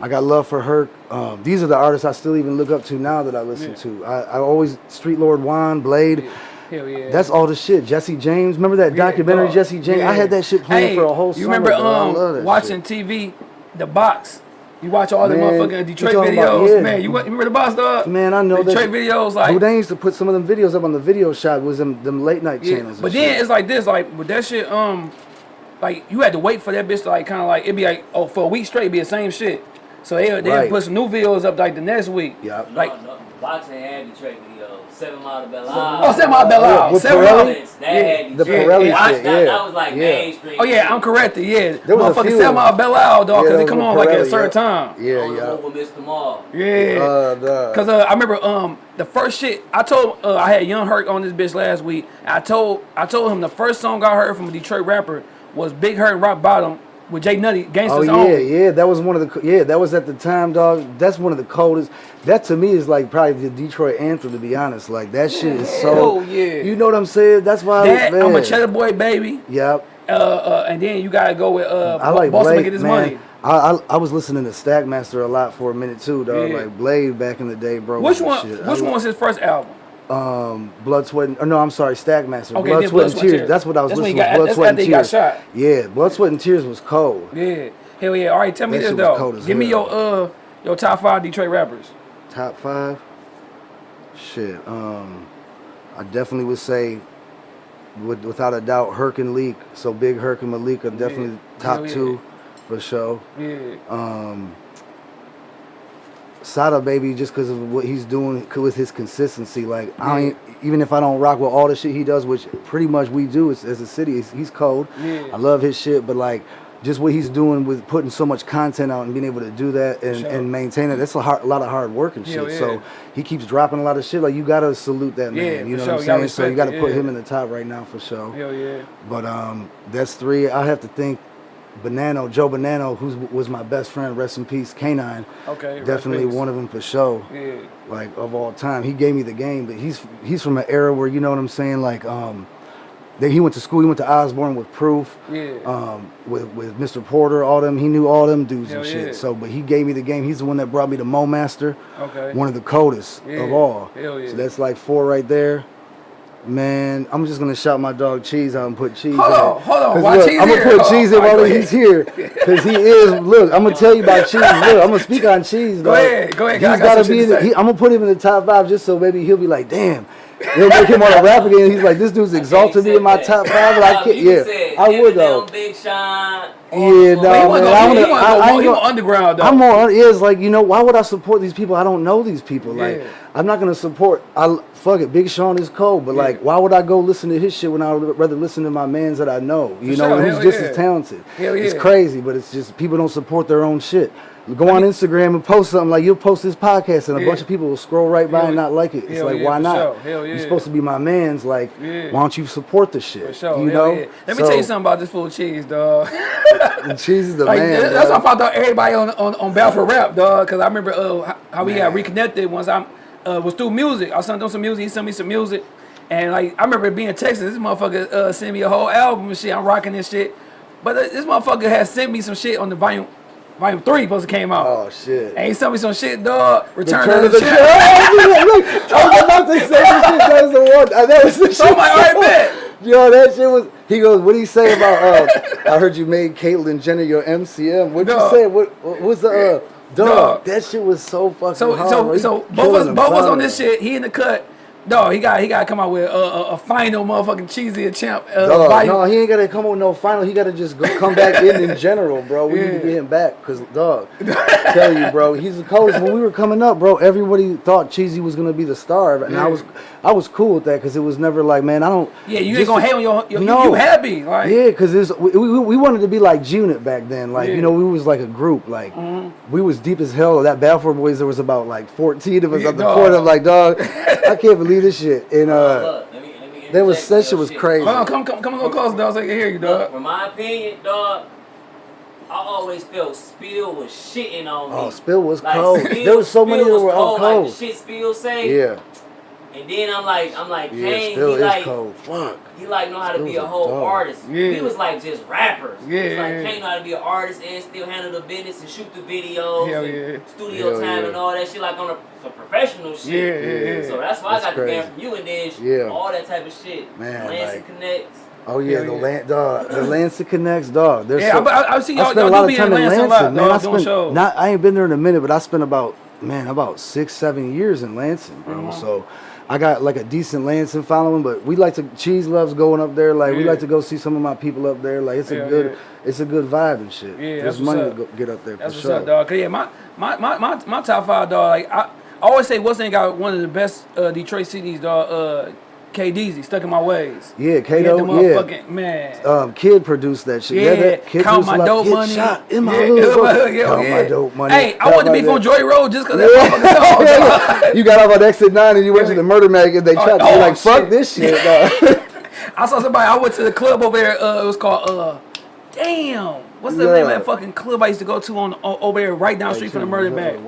I got love for Herc. Um, these are the artists I still even look up to now that I listen Yeah. to. I, I always Street Lord Juan, Blade. Hell yeah. That's all the shit. Jesse James, remember that Yeah, documentary. Jesse James? I had that shit playing Hey, for a whole You summer. remember. I love um watching shit. TV, the box. You watch all the Man, motherfucking Detroit videos, about- yeah. man. You, wa- you remember the box, dog? Man, I know that- Detroit videos, like Dude, they used to put some of them videos up on the video shop. Was them them late night Yeah, channels. But then shit. it's like this, like with that shit, um, like you had to wait for that bitch to like kind of like it'd be like oh for a week straight, it'd be the same shit. So they they Right. put some new videos up like the next week. Yeah. Like no, no, boxing had Detroit video. Seven Mile to Belle oh, Seven Mile Belle Yeah, Isle, with Seven Pirelli? Mile. That Yeah. had The Pirelli That- shit, that, yeah. that was like Yeah. mainstream. Oh yeah, I'm corrected. Yeah, There was a motherfucking few Seven Mile them. Belle Isle, dog, because that it come on with like at a certain yeah. time. Yeah, On the yeah. one Mr. Mall. Yeah. Uh. Cause uh, I remember um the first shit I told uh, I had Young Hurt on this bitch last week. I told I told him the first song I heard from a Detroit rapper was Big Hurt and Rock Bottom with Jay Nutty, Oh yeah, Own. yeah. That was one of the yeah. That was at the time, dog. That's one of the coldest. That to me is like probably the Detroit anthem. To be honest, like that shit is so. Oh yeah. You know what I'm saying? That's why. That man. I'm a Cheddar Boy baby. Yep. Uh, uh, and then you gotta go with uh, I like Boston Blade, get his man. money. I, I I was listening to Stackmaster a lot for a minute too, dog. Yeah. Like Blade back in the day, bro. Which one? shit. Which I one was his first album? Um, Blood, Sweat, and, or no, I'm sorry, Stackmaster. Okay, Blood, Sweat, and Tears. That's what I was That's listening got-. Blood, Sweat, and after he got Tears. Yeah, Blood, Sweat, and Tears was cold. Yeah. Hell yeah. All right, tell me That this though. Give me your uh your top five Detroit rappers. Top five. Shit. Um, I definitely would say, with, without a doubt, Herc and Leak. So Big Herc and Malik are definitely top yeah. two, for sure. Yeah. Um, Sada baby, just because of what he's doing with his consistency. Like I ain't, even if I don't rock with all the shit he does, which pretty much we do as, as a city, he's, cold. Yeah. I love his shit, but like just what he's doing with putting so much content out and being able to do that and, Sure. and maintain it, that's a, hard, a lot of hard work and shit. Hell yeah. So he keeps dropping a lot of shit. Like you gotta salute that man. Yeah, you know sure. what I'm saying? So you gotta it, put yeah. him in the top right now for sure. Hell yeah. But um, that's three. I have to think. Banano, Joe Banano, who was my best friend, rest in peace, Canine. Okay. Definitely one of them for sure. Yeah. Like of all time, he gave me the game, but he's he's from an era where you know what I'm saying. Like um, they, he went to school. He went to Osborne with Proof. Yeah. Um, with with Mr. Porter, all them. He knew all them dudes and shit. yeah. So, but he gave me the game. He's the one that brought me to Mo Master. Okay. One of the coldest Yeah. of all. Hell yeah. So that's like four right there. Man, I'm just gonna shout my dog Cheese out and put cheese. Hold in on, hold on. Why look, Cheese I'm gonna put cheese in while he's here, cause he is. Look, I'm gonna <laughs> tell you about cheese. Look, I'm gonna speak on cheese. Go ahead, go ahead, He's I got gotta some be shit in. to The, say. he, I'm gonna put him in the top five just so maybe he'll be like, damn. They'll make him want to rap again. He's like, this dude's exalted me in my top five. But I can't. you Yeah, said I would though. Big Sean. Yeah, no, man, I go, he wanna- want I- I to ain't go, he gonna- want underground though. I'm more is like you know why would I support these people? I don't know these people. Like I'm not gonna support. I fuck it. Big Sean is cold, but like why would I go listen to his shit when I would rather listen to my man's that I know? You For know, sure, who's hell just yeah. as talented. It's crazy, but it's just people don't support their own shit. Go on Instagram and post something like you'll post this podcast and a Yeah. bunch of people will scroll right by and not like it. It's hell like yeah, why not? sure. You're supposed to be my man's. Like why don't you support the shit? For sure. You hell know. Let me tell you something about this fool cheese, dog. <laughs> and Cheese is the <laughs> Like, man. that's why I out everybody on on, on Battle for Rap, dog. Cause I remember uh, how- how we got reconnected once I uh, was through music. I sent him some music. He sent me some music, and like I remember being in Texas. This motherfucker uh, sent me a whole album and shit. I'm rocking this shit, but uh, this motherfucker has sent me some shit on the volume. Volume three supposed to came out. Oh shit. And he sent me some shit, dog. Return, Return of the, champ. <laughs> I was about to say this shit. That was the one. uh, That was the So I'm like, all right, bet. Yo, that shit was. He goes, "What do you say about? Uh, I heard you made Caitlyn Jenner your MCM. What you say? What, what was the uh, dog? Dog. That shit was so fucking So hard. so. So both us both us on this shit. He in the cut. Dog, he got he got to come out with a, a, a final motherfucking cheesy champ. Uh, Dog, no, he ain't gotta come out with no final. He gotta just go, come back in in general, bro. We need to get him back, cause dog, tell you, bro, he's the coldest. When we were coming up, bro, everybody thought Cheesy was gonna be the star, and I was, I was cool with that, cause it was never like, man, I don't. yeah, you ain't just- gonna hate on your, your No. you, happy like Yeah, cause it's, we, we, we wanted to be like G-Unit back then. Like Yeah. You know, we was like a group. Like we was deep as hell. That Balfour boys, there was about like fourteen of us Yeah, at the dog. court. I'm like, dog, I can't believe <laughs> this shit. And uh, Look, let me, let me that was that shit your was crazy. Hold on, come come come a little closer, dog, so I can hear you, Look, dog. from my opinion, dog, I always felt Spill was shitting on me. Oh, Spill was Like, cold. Spill- there was so many that were was all Like cold. the shit Spill say. Yeah, And then I'm like, I'm like, yeah, Kane, he is like, cold. Fuck. he like know how to be a a whole dog. artist. Yeah. He was like just rappers. Yeah, It's like yeah, yeah. Kane know how to be an artist and still handle the business and shoot the videos Hell and yeah. studio Hell time yeah. and all that shit like on a some professional shit. Yeah, yeah, yeah. So that's why That's I got the game crazy. from you and then Yeah. all that type of shit. Man, Lansing like- Connects. Oh yeah, Hell the yeah. land dog, the <clears throat> Lansing connects dog. There's Yeah, so, I, I, I see y'all, I spent y'all do be in Lansing a man. dog, I spent not. I ain't been there in a minute, but I spent about man about six, seven years in Lansing, bro. Mhm. So I got like a decent Lansing following. But we like to cheese loves going up there. Like we like to go see some of my people up there. Like it's a Hell good, yeah. it's a good vibe and shit. Yeah, There's money up. to go, get up there That's for what's sure. up, dog. Cause yeah, my my, my, my, my top five, dog. Like I, I always say, Weston got one of the best uh, Detroit cities, dog. Uh, KDZ, stuck in my ways. Yeah, the Kato. Yeah. man. Um, kid produced that shit. Yeah, that kid count my dope money. Shot in my yeah, hood, <laughs> yeah, count yeah. my dope money. Hey, I wanted to be from dope- Joy Road just because <laughs> that motherfucking song. you got off on exit nine and you went to the murder mag and they Oh, tried to oh, be like, fuck this shit. <laughs> I saw somebody. I went to the club over there. Uh, it was called. Uh, damn, what's the Yeah. name of that fucking club I used to go to on over there, right down the street from the murder bag?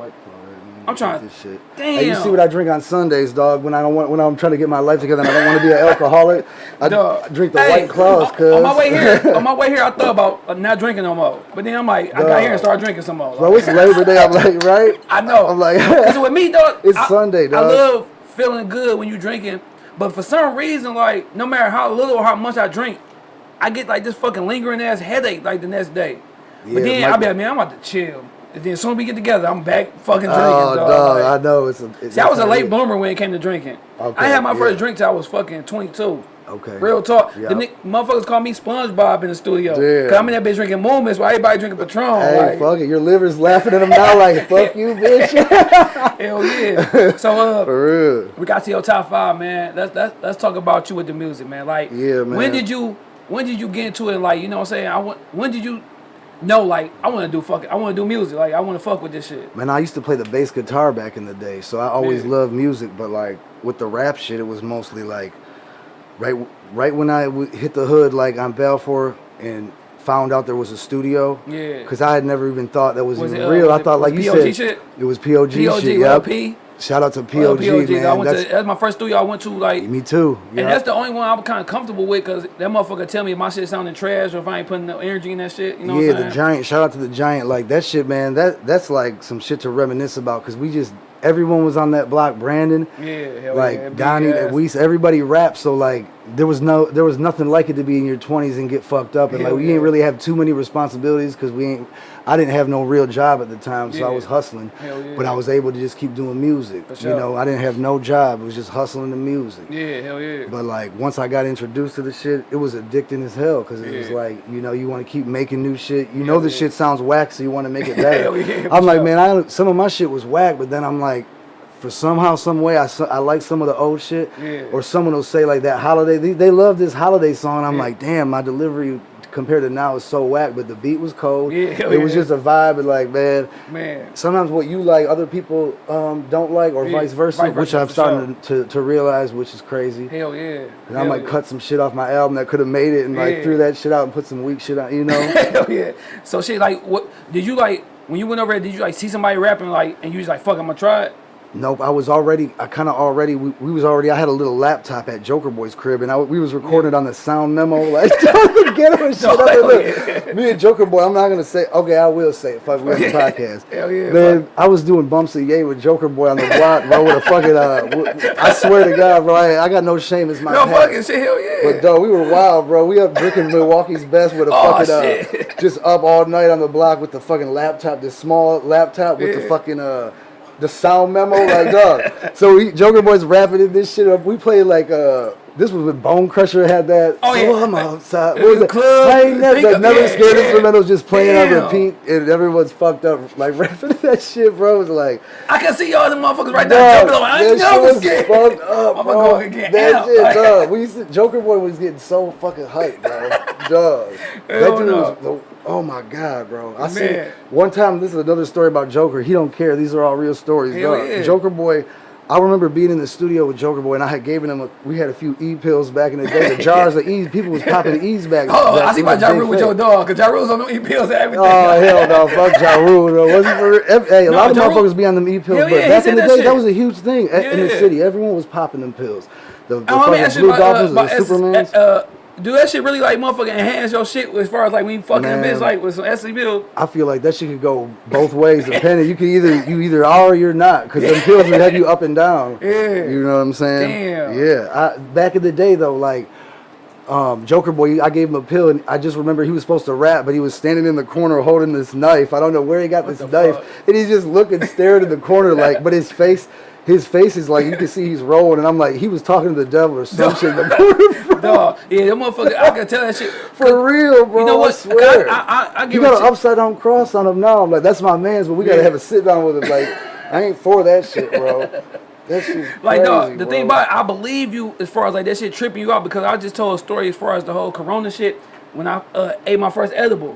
I'm trying- This shit. Damn. Hey, you see what I drink on Sundays, dog? When I don't want, when I'm trying to get my life together and I don't want to be an alcoholic, I, Dog. Drink the Hey, White Claws, cuz. On my way here, <laughs> on my way here, I thought about uh, not drinking no more. But then I'm like, I got here and started drinking some more. Bro, it's Labor Day. I'm like, right? I know. I'm like, <laughs> Cause with me, dog, It's I- Sunday, I love feeling good when you drinking, but for some reason, like no matter how little or how much I drink, I get like this fucking lingering ass headache like the next day. Yeah, but then my- I be like, man, I'm about to chill. And then as soon as we get together, I'm back fucking drinking. oh, dog. dog, Like- I know. It's a, it's See, I was a late bloomer when it came to drinking. Okay, I had my first drink till I was fucking 22. Okay. Real talk. Yeah. The nick- motherfuckers call me SpongeBob in the studio. Yeah. Cause I'm in that bitch drinking moments while everybody drinking Patron. Hey, like, fuck it. Your liver's laughing at him now like, <laughs> fuck you, bitch. <laughs> Hell yeah. so uh, <laughs> For real. we got to your top five, man. Let's let's let's talk about you with the music, man. Like, Yeah, man. When did you when did you get into it? Like, you know what I'm saying? I. When did you know? Like, I want to do fucking. I want to do music. Like, I want to fuck with this shit. Man, I used to play the bass guitar back in the day, so I always Yeah. loved music. But like with the rap shit, it was mostly like right right when I w- hit the hood, like on Balfour, and found out there was a studio. Yeah. Because I had never even thought that was, Was even it, uh, real. was I it- thought, like you POG said, shit? it was POG, POG, shit. Yep. P. Shout out to oh, Well, POG, man. I went that's, to that's my first studio I went to. Like, me too. And that's the only one I'm kind of comfortable with because that motherfucker tell me if my shit sounding trash or if I ain't putting no energy in that shit. You know yeah, what I'm the giant. Shout out to the giant. Like that shit, man. That that's like some shit to reminisce about because we just everyone was on that block. Brandon, yeah, like yeah, Donnie, we everybody raps. So like there was no there was nothing like it to be in your twenties and get fucked up and Hell like we yeah. ain't really have too many responsibilities because we ain't. I didn't have no real job at the time, so I was hustling. Yeah. But I was able to just keep doing music. For You know, I didn't have no job. It was just hustling the music. Yeah, hell yeah. But like once I got introduced to the shit, it was addicting as hell because it was like you know you want to keep making new shit. You know the yeah. shit sounds whack, so you want to make it <laughs> better. Yeah, I'm like, sure. man, I some of my shit was whack, but then I'm like, for somehow, some way, I, I like some of the old shit. Yeah. Or someone will say like that holiday. They, they love this holiday song. I'm Yeah. like, damn, my delivery compared to now is so whack, but the beat was cold. Yeah, it was just a vibe, and like, man. Man. Sometimes what you like, other people um, don't like, or Yeah, vice versa, vice which I'm starting to, to realize, which is crazy. Hell yeah. And I might yeah. cut some shit off my album that could have made it and like threw that shit out and put some weak shit out, you know? <laughs> Hell yeah. So shit, like, what did you like when you went over there? Did you like see somebody rapping like, and you was like, "Fuck, I'm gonna try it." Nope, I was already, I kind of already, we, we was already, I had a little laptop at Joker Boy's crib and I, we was recording on the sound memo, like, <laughs> get him and shit. No, up and <laughs> look, Me and Joker Boy, I'm not going to say, okay, I will say it, fuck, we on the <laughs> podcast. Hell yeah, Man, I was doing bumps of yay with Joker Boy on the block, bro, with a fucking, uh, I swear to God, bro, I, I got no shame, it's my No past. fucking shit. Hell yeah. But dog, we were wild, bro. We up drinking Milwaukee's best with a Oh, fucking uh, just up all night on the block with the fucking laptop, this small laptop with the fucking uh the sound memo, like dog. <laughs> So we Joker Boys rapping in this shit up. We played like uh this was when Bone Crusher had that. Oh, yeah. I'm outside. What was the it? club. I ain't never, like, never yeah, scared yeah. instrumentals just playing on repeat, and everyone's fucked up like <laughs> rapping that shit, bro. Was like. I can see all the motherfuckers right there jumping. I ain't that never was scared. fucked up, <laughs> Motherfucker bro. going again. That Out. shit, Like- <laughs> dog. We used to, Joker Boy was getting so fucking hyped, bro. dog. That dude no. was, oh my god, bro. I see. One time, this is another story about Joker. He don't care. These are all real stories. Hell dog. yeah. Joker Boy. I remember being in the studio with Joker Boy, and I had given him. A, we had a few E pills back in the day. The jars of E's. People was popping E's back. Oh, back I see my Ja Rule with your dog, because Ja Rule's on them E pills and everything. Oh hell no! Fuck Ja Rule. though. Wasn't for hey, a No, lot of Ja motherfuckers be on them e pills, Hell but yeah, back in the that day, shit. that was a huge thing a- in the city. Everyone was popping them pills. The, the Oh, fucking Blue uh, Dolphins, about the Supermans. uh, do that shit really like motherfucking enhance your shit as far as like when you fucking a bitch like with some SC bill? I feel like that shit could go both ways. Depending, you can either you either are or you're not, because them <laughs> pills will have you up and down. Yeah. You know what I'm saying? Damn. Yeah. I, back in the day though, like. Um, Joker boy, I gave him a pill, and I just remember he was supposed to rap, but he was standing in the corner holding this knife. I don't know where he got this knife, fuck? and he's just looking, staring in the corner, like. But his face, his face is like you can see he's rolling, and I'm like, he was talking to the devil or some shit in the <laughs> corner. bro. Dog, yeah, that motherfucker, I can tell that shit. For real, bro. You know what? I swear. I, I, I, You got an upside down cross on him now. I'm like, that's my man's, but we gotta have a sit down with him. Like, I ain't for that shit, bro. <laughs> That shit's Like, dog, the bro. thing about it, I believe you as far as like that shit tripping you out because I just told a story as far as the whole Corona shit when I uh, ate my first edible.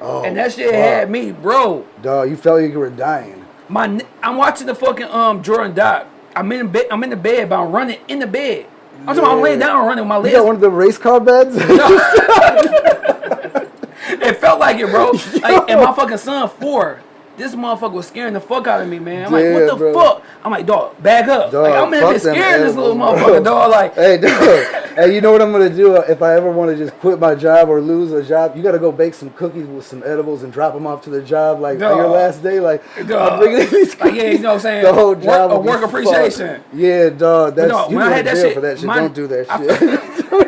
Oh, and that shit fuck. had me, bro. Dog, you felt like you were dying. My, I'm watching the fucking um Jordan doc. I'm in bed. I'm in the bed, but I'm running in the bed. I'm talking about I'm laying down running with my You legs. got one of the race car beds? <laughs> <laughs> It felt like it, bro. <laughs> Like, and my fucking son four. This motherfucker was scaring the fuck out of me, man. I'm like, what the bro. fuck? I'm like, dog, back up. Dog, like, I'm in bit them scared this little motherfucker, dog. Like, hey, dog. hey, you know what I'm gonna do uh, if I ever want to just quit my job or lose a job? You gotta go bake some cookies with some edibles and drop them off to the job like on your last day. Like, Dog. <laughs> Like, yeah, you know what I'm saying? The whole Work- job be work fucked. appreciation. Yeah, dog. That's no, you when I had that shit, for that shit. my- Don't do that shit. <laughs>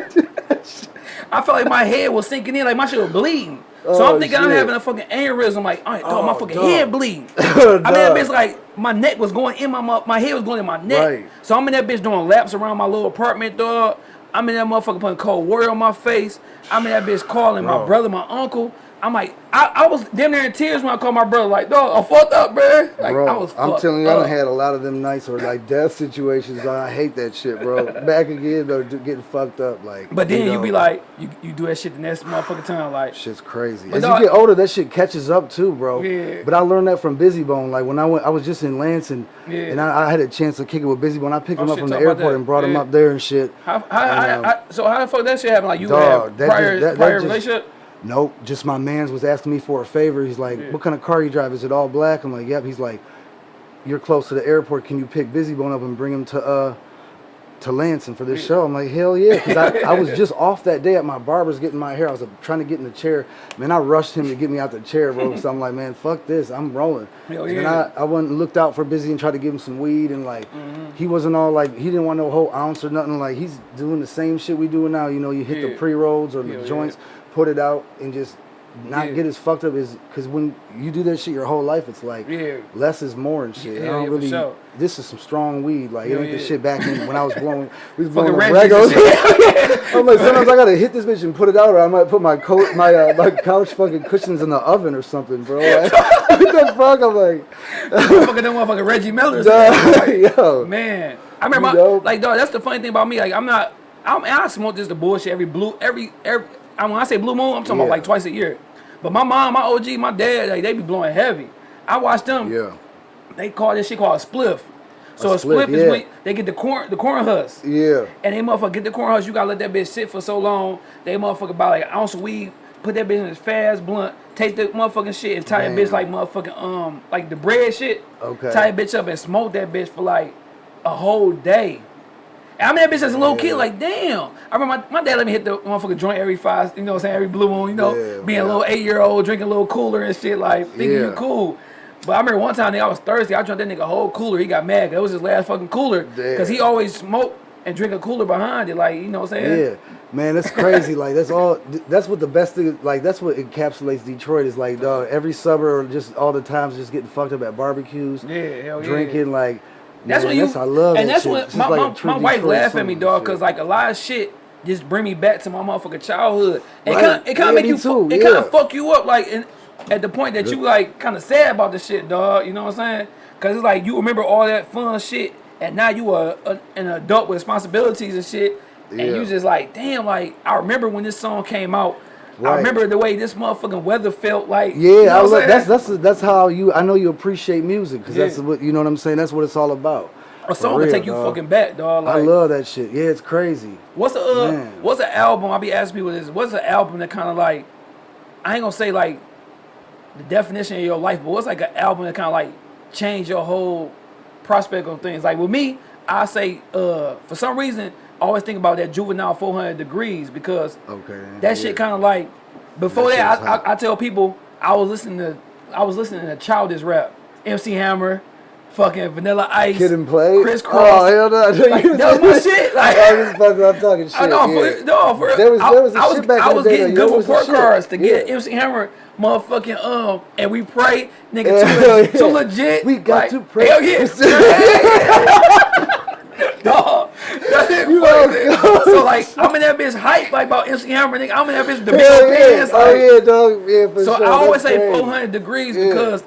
I felt like my head was sinking in, like my shit was bleeding. So Oh, I'm thinking I'm having a fucking aneurysm. Like, all right, dog, my Oh, fucking dog. head bleeding. <laughs> I mean, that bitch like my neck was going in my my head was going in my neck. Right. So I'm in that bitch doing laps around my little apartment, dog. I'm in that motherfucker putting cold water on my face. I'm in that bitch calling my brother, my uncle. I'm like, I, I was damn near in tears when I called my brother. Like, dog, I fucked up, bro. Like, bro, I was I'm telling you, I up. done had a lot of them nights or like death situations. I hate that shit, bro. <laughs> Back again, though, getting fucked up, like. But then you, know, be like, you, you do that shit the next motherfucking time, like. Shit's crazy. As dog- you get older, that shit catches up too, bro. Yeah. But I learned that from Bizzy Bone. Like when I went, I was just in Lansing, Yeah. and I, I had a chance to kick it with Bizzy Bone. I picked Oh, him up shit, from the airport and brought him up there and shit. How, how, And, um, how- so how the fuck that shit happen? Like you Dog, had that prior just- that- that prior just- relationship? Nope, just my man's was asking me for a favor. He's like, Yeah. "What kind of car you drive? Is it all black?" I'm like, "Yep." He's like, "You're close to the airport. Can you pick Bizzy Bone up and bring him to uh to Lansing for this show?" I'm like, "Hell yeah!" Because I, I was <laughs> just off that day at my barber's getting my hair. I was uh, trying to get in the chair. Man, I rushed him to get me out the chair, bro. <laughs> so I'm like, "Man, fuck this. I'm rolling." Hell and yeah. I, I went and looked out for Bizzy and tried to give him some weed and like Mm-hmm. he wasn't all like he didn't want no whole ounce or nothing. Like he's doing the same shit we doing now. You know, you hit Yeah. the pre rolls or the joints. yeah. Put it out and just not Yeah. get as fucked up as because when you do that shit your whole life, it's like Yeah. less is more and shit. Yeah, I don't really. sure. This is some strong weed. Like it ain't the shit back in when I was blowing. <laughs> We was blowing Regos. <laughs> I'm like sometimes I gotta hit this bitch and put it out, or I might put my coat, my uh, my couch fucking cushions in the oven or something, bro. <laughs> Like, what the fuck? I'm like, Fucking them motherfucking Reggie Millers. duh, yo. Man, I remember, You my, know? like, dog. That's the funny thing about me. Like, I'm not. I'm, I smoke just the bullshit every blue, every every. I when I say blue moon, I'm talking Yeah. about like twice a year. But my mom, my OG, my dad, like they be blowing heavy. I watch them. Yeah, They call this shit called a spliff. So A a, spliff, spliff, is yeah. when they get the corn, the corn husk. yeah. And they motherfucker get the corn husk, you gotta let that bitch sit for so long. They motherfucker buy like an ounce of weed, put that bitch in his fast blunt, take the motherfucking shit and tie that bitch like motherfucking um like the bread shit. Okay. Tie that bitch up and smoke that bitch for like a whole day. I mean that bitch as a little kid, like damn. I remember my, my dad let me hit the motherfucking joint every five, you know what I'm saying, every blue moon, you know, Yeah, being a little eight year old, drinking a little cooler and shit, like thinking you Yeah. cool. But I remember one time nigga, I was thirsty. I drank that nigga a whole cooler. He got mad. That was his last fucking cooler. Cause he always smoked and drink a cooler behind it. Like you know what I'm saying? Yeah, man, that's crazy. like that's all. That's what the best thing. Like that's what encapsulates Detroit is like. Dog, every suburb, just all the times, just getting fucked up at barbecues, Yeah, hell yeah. drinking. Like That's man, when you. I love and that that's shit. when my, like my, my wife laugh at me, dog, because like a lot of shit just bring me back to my motherfucking childhood. It Right. kind of it kind Yeah, of make you too, it kind of fuck you up like at the point that you like kind of sad about the shit, dog. You know what I'm saying? Because it's like you remember all that fun shit, and now you are a, an adult with responsibilities and shit, and Yeah. you just like, damn, like I remember when this song came out. I remember the way this motherfucking weather felt like. Yeah, you know I that's that's that's how you. I know you appreciate music because that's what you know what I'm saying. That's what it's all about. a song can take you dog. fucking back, dog. Like, I love that shit. Yeah, it's crazy. What's a uh, Man. what's an album? I'll be asking people this. What's an album that kind of like I ain't gonna say like the definition of your life, but what's like an album that kind of like changed your whole prospect on things? Like with me, I say uh for some reason I always think about that Juvenile 400 Degrees because Okay. that shit kind of like before That that, I. I, I tell people I was listening to I was listening to childish rap, MC Hammer, fucking Vanilla Ice, Kid 'n Play. Kris Oh Kross. hell no! Like, that was my <laughs> shit. Like, I was fucking. I'm talking shit. <laughs> I know, yeah. for, no, for There was- I, there was a I was, I was getting good report cards to get Yeah. MC Hammer motherfucking um, and we pray, nigga, Yeah, too, yeah. too legit. We got like, to pray. Hell yeah, <laughs> dog. You know, <laughs> so like, <laughs> I'm in that bitch hype like about MC Hammer, nigga. I'm in that bitch the big yeah. pants. Oh like- yeah, dog. Yeah, for So sure. I always That's say crazy. 400 degrees Yeah. because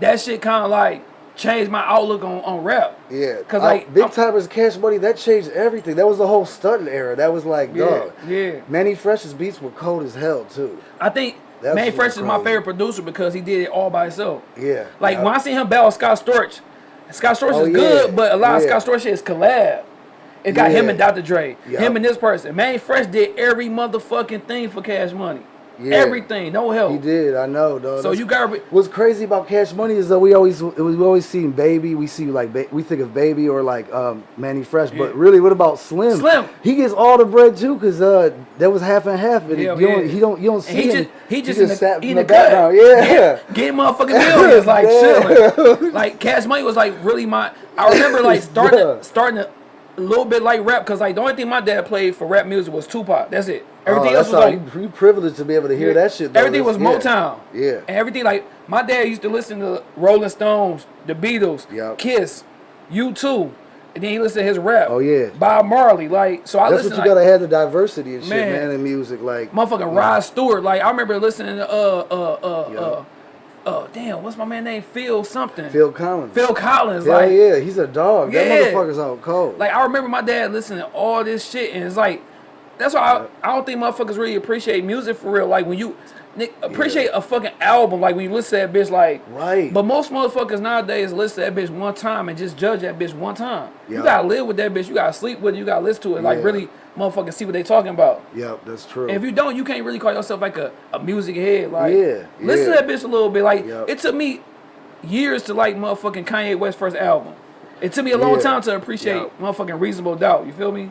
that shit kind of like changed my outlook on, on rap. Yeah, Cause like Big I'm- Tymers Cash Money that changed everything. That was the whole stunting era. That was like, Yeah, dog. yeah. Mannie Fresh's beats were cold as hell too. I think That Manny Fresh is my favorite producer because he did it all by himself. Yeah, Like yeah. when I see him battle Scott Storch, Scott Storch Oh, is good, but a lot of. Scott Storch shit is collab. It got him and Dr. Dre, Yeah. him and this person. Mannie Fresh did every motherfucking thing for Cash Money. Yeah. Everything, no help. He did. I know, dog. So That's- you got What's crazy about Cash Money is that we always we always see Baby. We see like we think of Baby or like um, Mannie Fresh, Yeah. but really, what about Slim? Slim. He gets all the bread too, cause uh, that was half and half. And Hell you don't, yeah. he don't you don't see And he him. just he just, in the, sat he in the, background. Yeah, Get, get motherfucking <laughs> millions, like Yeah. chilling. Like Cash Money was like really my. I remember like starting Yeah. to, starting to a little bit like rap because like the only thing my dad played for rap music was Tupac. That's it. Everything oh, else was how like you, you privileged to be able to hear that shit. Though. Everything was That's- yeah. Motown. Yeah. And everything like my dad used to listen to Rolling Stones, the Beatles, Yep. Kiss, U2, and then he listened to his rap. Oh, yeah. Bob Marley. Like so I That's listened what you like, gotta have the diversity and shit, Man. man, in music. Like motherfucking Rod Stewart. Like I remember listening to uh uh uh Yeah. uh uh damn, what's my man name? Phil something. Phil Collins. Phil Collins. Hell like yeah, he's a dog. Yeah. That motherfucker's out cold. like I remember my dad listening to all this shit and it's like that's why I, I don't think motherfuckers really appreciate music for real. Like when you Nick, appreciate a fucking album, like when you listen to that bitch, like Right. But most motherfuckers nowadays listen to that bitch one time and just judge that bitch one time. Yeah. You gotta live with that bitch. You gotta sleep with it. You gotta listen to it. Like Yeah. really, motherfuckers see what they talking about. yep, that's true. And if you don't, you can't really call yourself like a, a music head. Like, Yeah, listen yeah. to that bitch a little bit. Like, Yep. it took me years to like motherfucking Kanye West first album. It took me a long Yeah. time to appreciate Yep. motherfucking Reasonable Doubt. You feel me?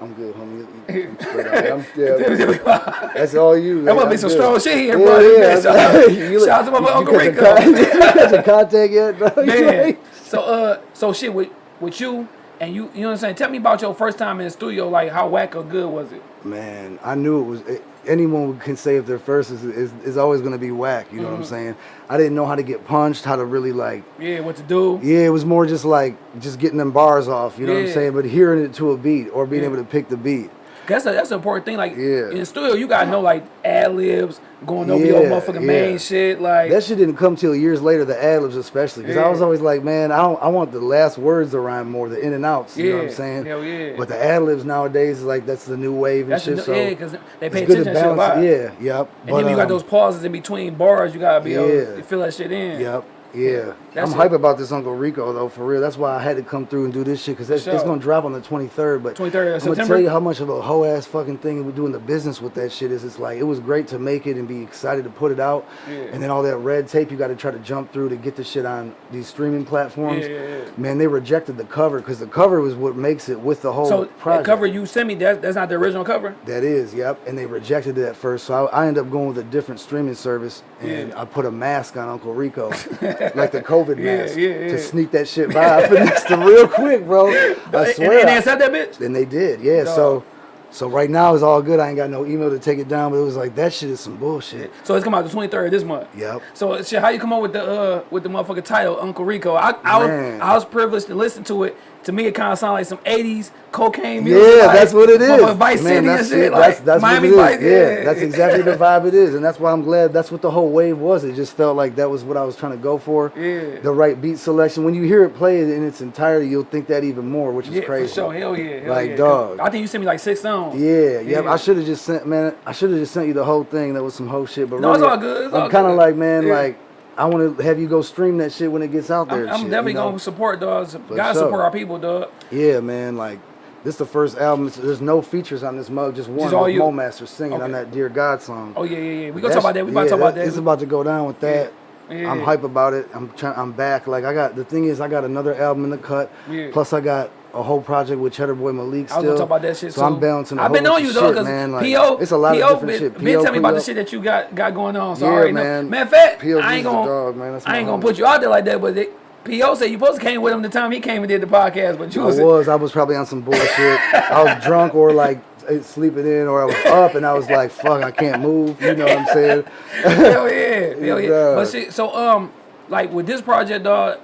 I'm good, homie. <laughs> I'm straight. I'm, yeah, that's all you. must man. be some good. strong shit here, Yeah, bro. yeah. Shout <laughs> out- You shout out to my you- Uncle <laughs> you Rico. got some got some contact yet? bro? Man. So uh, so shit with with you and you. You know what I'm saying? Tell me about your first time in the studio. Like, how whack or good was it? Man, I knew it was. It, anyone can say if their first is, is, is always going to be whack. You know Mm-hmm. what I'm saying? I didn't know how to get punched, how to really like. Yeah, what to do? Yeah, it was more just like just getting them bars off. You know what I'm saying? But hearing it to a beat or being Yeah. able to pick the beat. That's a, that's an important thing. Like Yeah. in the studio, you gotta know like ad libs, going over your Yeah, motherfucking yeah. main shit. Like That shit didn't come till years later, the ad libs especially. Because I was always like, man, I don't, I want the last words to rhyme more, the in and outs. You know what I'm saying? hell yeah. But the ad libs nowadays is like that's the new wave and that's shit. the, so yeah, because they pay attention to shit a lot. Yeah, yep. And then when you got um, those pauses in between bars, you gotta be able Yeah. to fill that shit in. Yep. Yeah, That's I'm hype about this Uncle Rico though, for real. That's why I had to come through and do this shit because it's, sure. gonna drop on the 23rd. But 23rd I'm gonna tell you how much of a whole ass fucking thing we're doing the business with that shit is. It's like it was great to make it and be excited to put it out, Yeah. and then all that red tape you got to try to jump through to get the shit on these streaming platforms. Yeah, yeah, yeah. Man, they rejected the cover because the cover was what makes it with the whole So project. cover you sent me, that that's not the original cover. That is, yep. And they rejected it at first, so I, I ended up going with a different streaming service, and Yeah. I put a mask on Uncle Rico. <laughs> like the COVID mask yeah, yeah. to sneak that shit by. I finessed them real quick, bro. I swear. and they accept that bitch. And they did, yeah. So, so right now it's all good. I ain't got no email to take it down, but it was like that shit is some bullshit. So it's come out the twenty third this month. Yep. So shit, how you come up with the uh with the motherfucking title Uncle Rico? I I was, I was privileged to listen to it. To me, it kind of sounded like some '80s cocaine music. Yeah, like, that's what it is. Vice Man, City that's and shit. it. Like That's, that's Miami Vice. is. Yeah, that's exactly the vibe it is, and that's why I'm glad. That's what the whole wave was. It just felt like that was what I was trying to go for. Yeah. The right beat selection. When you hear it played in its entirety, you'll think that even more, which is Yeah, crazy. for sure. Hell yeah. Hell Like, yeah. dog. I think you sent me like six songs. Yeah, yeah. Yeah. I should have just sent, man. I should have just sent you the whole thing. That was some whole shit. But No, it's really, all good, it's I'm kind of like, man, Yeah. like I want to have you go stream that shit when it gets out there. I'm, I'm shit, definitely you know? gonna support dogs. Gotta sure. support our people, dog. Yeah, man. Like this is the first album. There's no features on this mug. Just one. Just all you. Mo Master singing on that "Dear God" song. Oh yeah, yeah, yeah. We gonna That's- talk about that. We about to talk about that. It's about to go down with that. Yeah. I'm hype about it. I'm trying. I'm back. Like I got the thing is, I got another album in the cut. Yeah. Plus, I got a whole project with Cheddar Boy Malik I was still. gonna talk about that shit So too. I'm balancing. I've been on you though, because man. Like, PO, it's a lot PO of different been, shit. been PO telling me about the shit that you got got going on. So Yeah, I already know. man. Matter of fact, PO I ain't gonna, dog, man. That's I ain't gonna put you out there like that, but they, PO said you supposed to came with him the time he came and did the podcast, but you I was, was. I was probably on some bullshit. I was drunk or like eh, sleeping in, or I was up and I was like, "Fuck, I can't move." You know what I'm saying? hell yeah, hell yeah. <laughs> But shit, so um, like with this project, dog,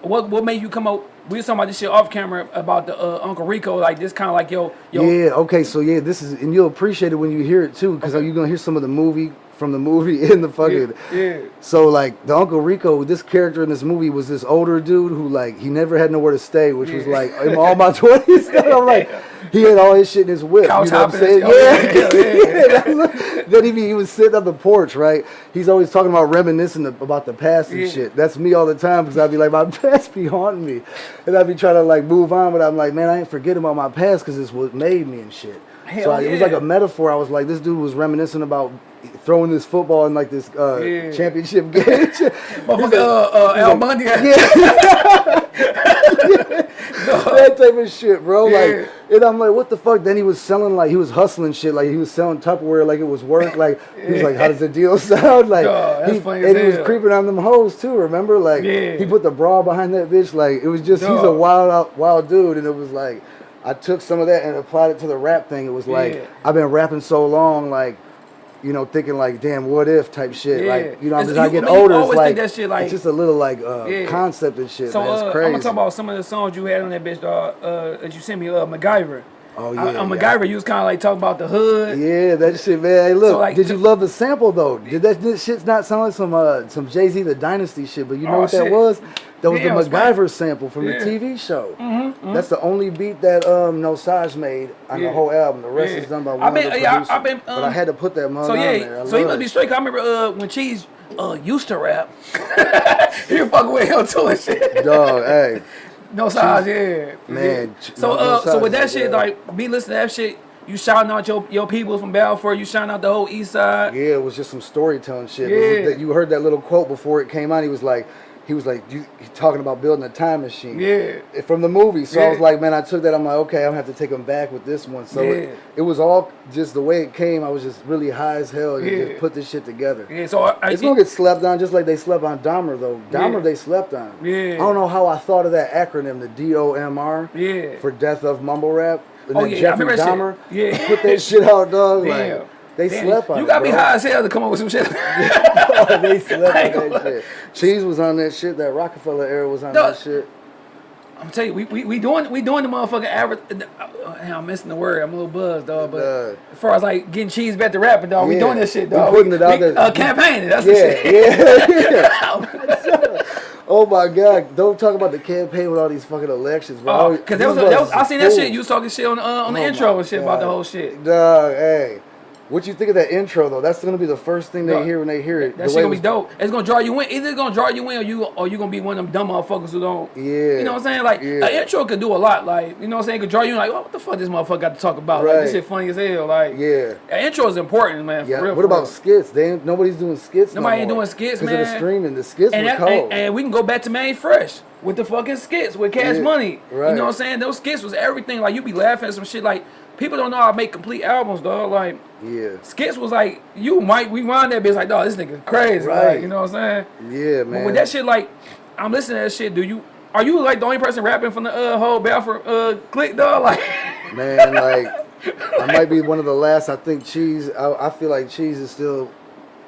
what what made you come up? We was talking about this shit off camera about the uh, Uncle Rico, like this kind of like yo yo. Yeah. Okay. So yeah, this is, and you'll appreciate it when you hear it too, because you're gonna hear some of the movie from the movie <laughs> in the fucking. yeah. So like the Uncle Rico, this character in this movie was this older dude who like he never had nowhere to stay, which was like in all my <laughs> twenties. <laughs> I'm like, he had all his shit in his whip. Couch you know what I'm saying? Yeah, yeah, Yeah. then he, he was sitting on the porch, right? He's always talking about reminiscing about the past and Yeah. shit. That's me all the time because I'd be like, my past be haunting me, and I'd be trying to like move on, but I'm like, man, I ain't forgetting about my past because it's what made me and shit. Hell so I, it was like a metaphor. I was like, this dude was reminiscing about throwing this football in like this uh, Yeah. championship <laughs> game. <laughs> Motherfucker, uh, uh, Al Bundy. <laughs> that type of shit, bro. Yeah. Like, and I'm like, what the fuck? Then he was selling like he was hustling shit, like he was selling Tupperware like it was work. Like he was like, how does the deal sound? Like, that's he, and he was creeping on them hoes too. Remember, like Yeah. he put the bra behind that bitch. Like it was just he's a wild, out, wild dude, and it was like. I took some of that and applied it to the rap thing. It was like Yeah. I've been rapping so long, like you know, thinking like, damn, what if type shit. Yeah. Like you know, It's- as I get older, it's like that shit, like- it's just a little like uh, Yeah. concept and shit. So man. It's uh, I'm gonna talk about some of the songs you had on that bitch, dog. Uh, that you sent me, uh, MacGyver. Oh, I- yeah, on yeah. MacGyver, you was kind of like talking about the hood. Yeah, that shit, man. Hey, look, So, like, did you love the sample though? Did that this shit not sound like some uh some Jay Z the Dynasty shit? But you know Oh, what that was? That was Damn, the. MacGyver sample from Yeah. the TV show. Mm-hmm, That's the only beat that um No Saj made on Yeah. the whole album. The rest Yeah. is done by I one been- of the yeah, I- producers. I been, but I um, had to put that mug So on there. yeah, I so he must be it. straight. 'cause I remember uh, when Cheese uh, used to rap. <laughs> he was fucking with him too and shit. Dog, hey, <laughs> No size, yeah. Man, Yeah. So no- no uh, so with that shit, yeah. like be listening to that shit. You shouting out your your people from Balfour. You shouting out the whole East Side. Yeah, it was just some storytelling shit. Yeah. that- You heard that little quote before it came out. He was like, he was like, you he talking about building a time machine. Yeah. From the movie. So I was like, man, I took that. I'm like, okay, I'm gonna have to take him back with this one. So Yeah. it, it was all just the way it came. I was just really high as hell to Yeah. just put this shit together. Yeah. So I, I, It's gonna get slept on just like they slept on Dahmer though. Dahmer Yeah. they slept on. Yeah. I don't know how I thought of that acronym, the D O M R. Yeah. For death of mumble rap. And Oh, then yeah, Jeffrey remember that shit. Dahmer Yeah. put that shit out, dog. <laughs> Damn. Like they Damn, slept on You be bro. high as hell to come up with some shit. <laughs> they <laughs> slept on that shit. Cheese was on that shit. That Rockefeller era was on No. that shit. I'm telling you, we, we, we doing we doing the motherfucking average. Uh, I'm missing the word. I'm a little buzzed, dog. But Dog. as far as like getting cheese back to rapping, dog, we doing this shit, dog. We putting it out we, there. Uh, campaigning. That's the shit. yeah, yeah. <laughs> oh my god! Don't talk about the campaign with all these fucking elections, bro. Oh, cause that was, that was I seen that shit. You was talking shit on the, uh, on the Oh intro and shit about the whole shit. Dog, hey. What you think of that intro though? That's gonna be the first thing they Dog, hear when they hear it. That The shit gonna be dope. It's gonna draw you in. Either it's gonna draw you in, or you or you gonna be one of them dumb motherfuckers who don't. Yeah. You know what I'm saying? Like Yeah. an intro could do a lot. Like you know what I'm saying? It could draw you in. Like, oh, what the fuck this motherfucker got to talk about? Like this Right. shit funny as hell. Like Yeah. an intro is important, man. For Yeah. real. what about real. skits? They ain't, nobody's doing skits. Nobody no ain't doing skits, 'Cause of the streaming. The skits And, that, cold. and, and we can go back to Mannie Fresh with the fucking skits with Cash Yeah, Money. You know what I'm saying? Those skits was everything. Like you be laughing at some shit like people don't know how to make complete albums, dog. Like Yeah. skits was like you might rewind that bitch like, dog, this nigga crazy, Right. Like, you know what I'm saying? Yeah, But man. with that shit, like, I'm listening to that shit. Do you? Are you like the only person rapping from the uh, whole Balfour uh, clique, dog? <laughs> Like, Man, like I might be one of the last. I think Cheese. I, I feel like Cheese is still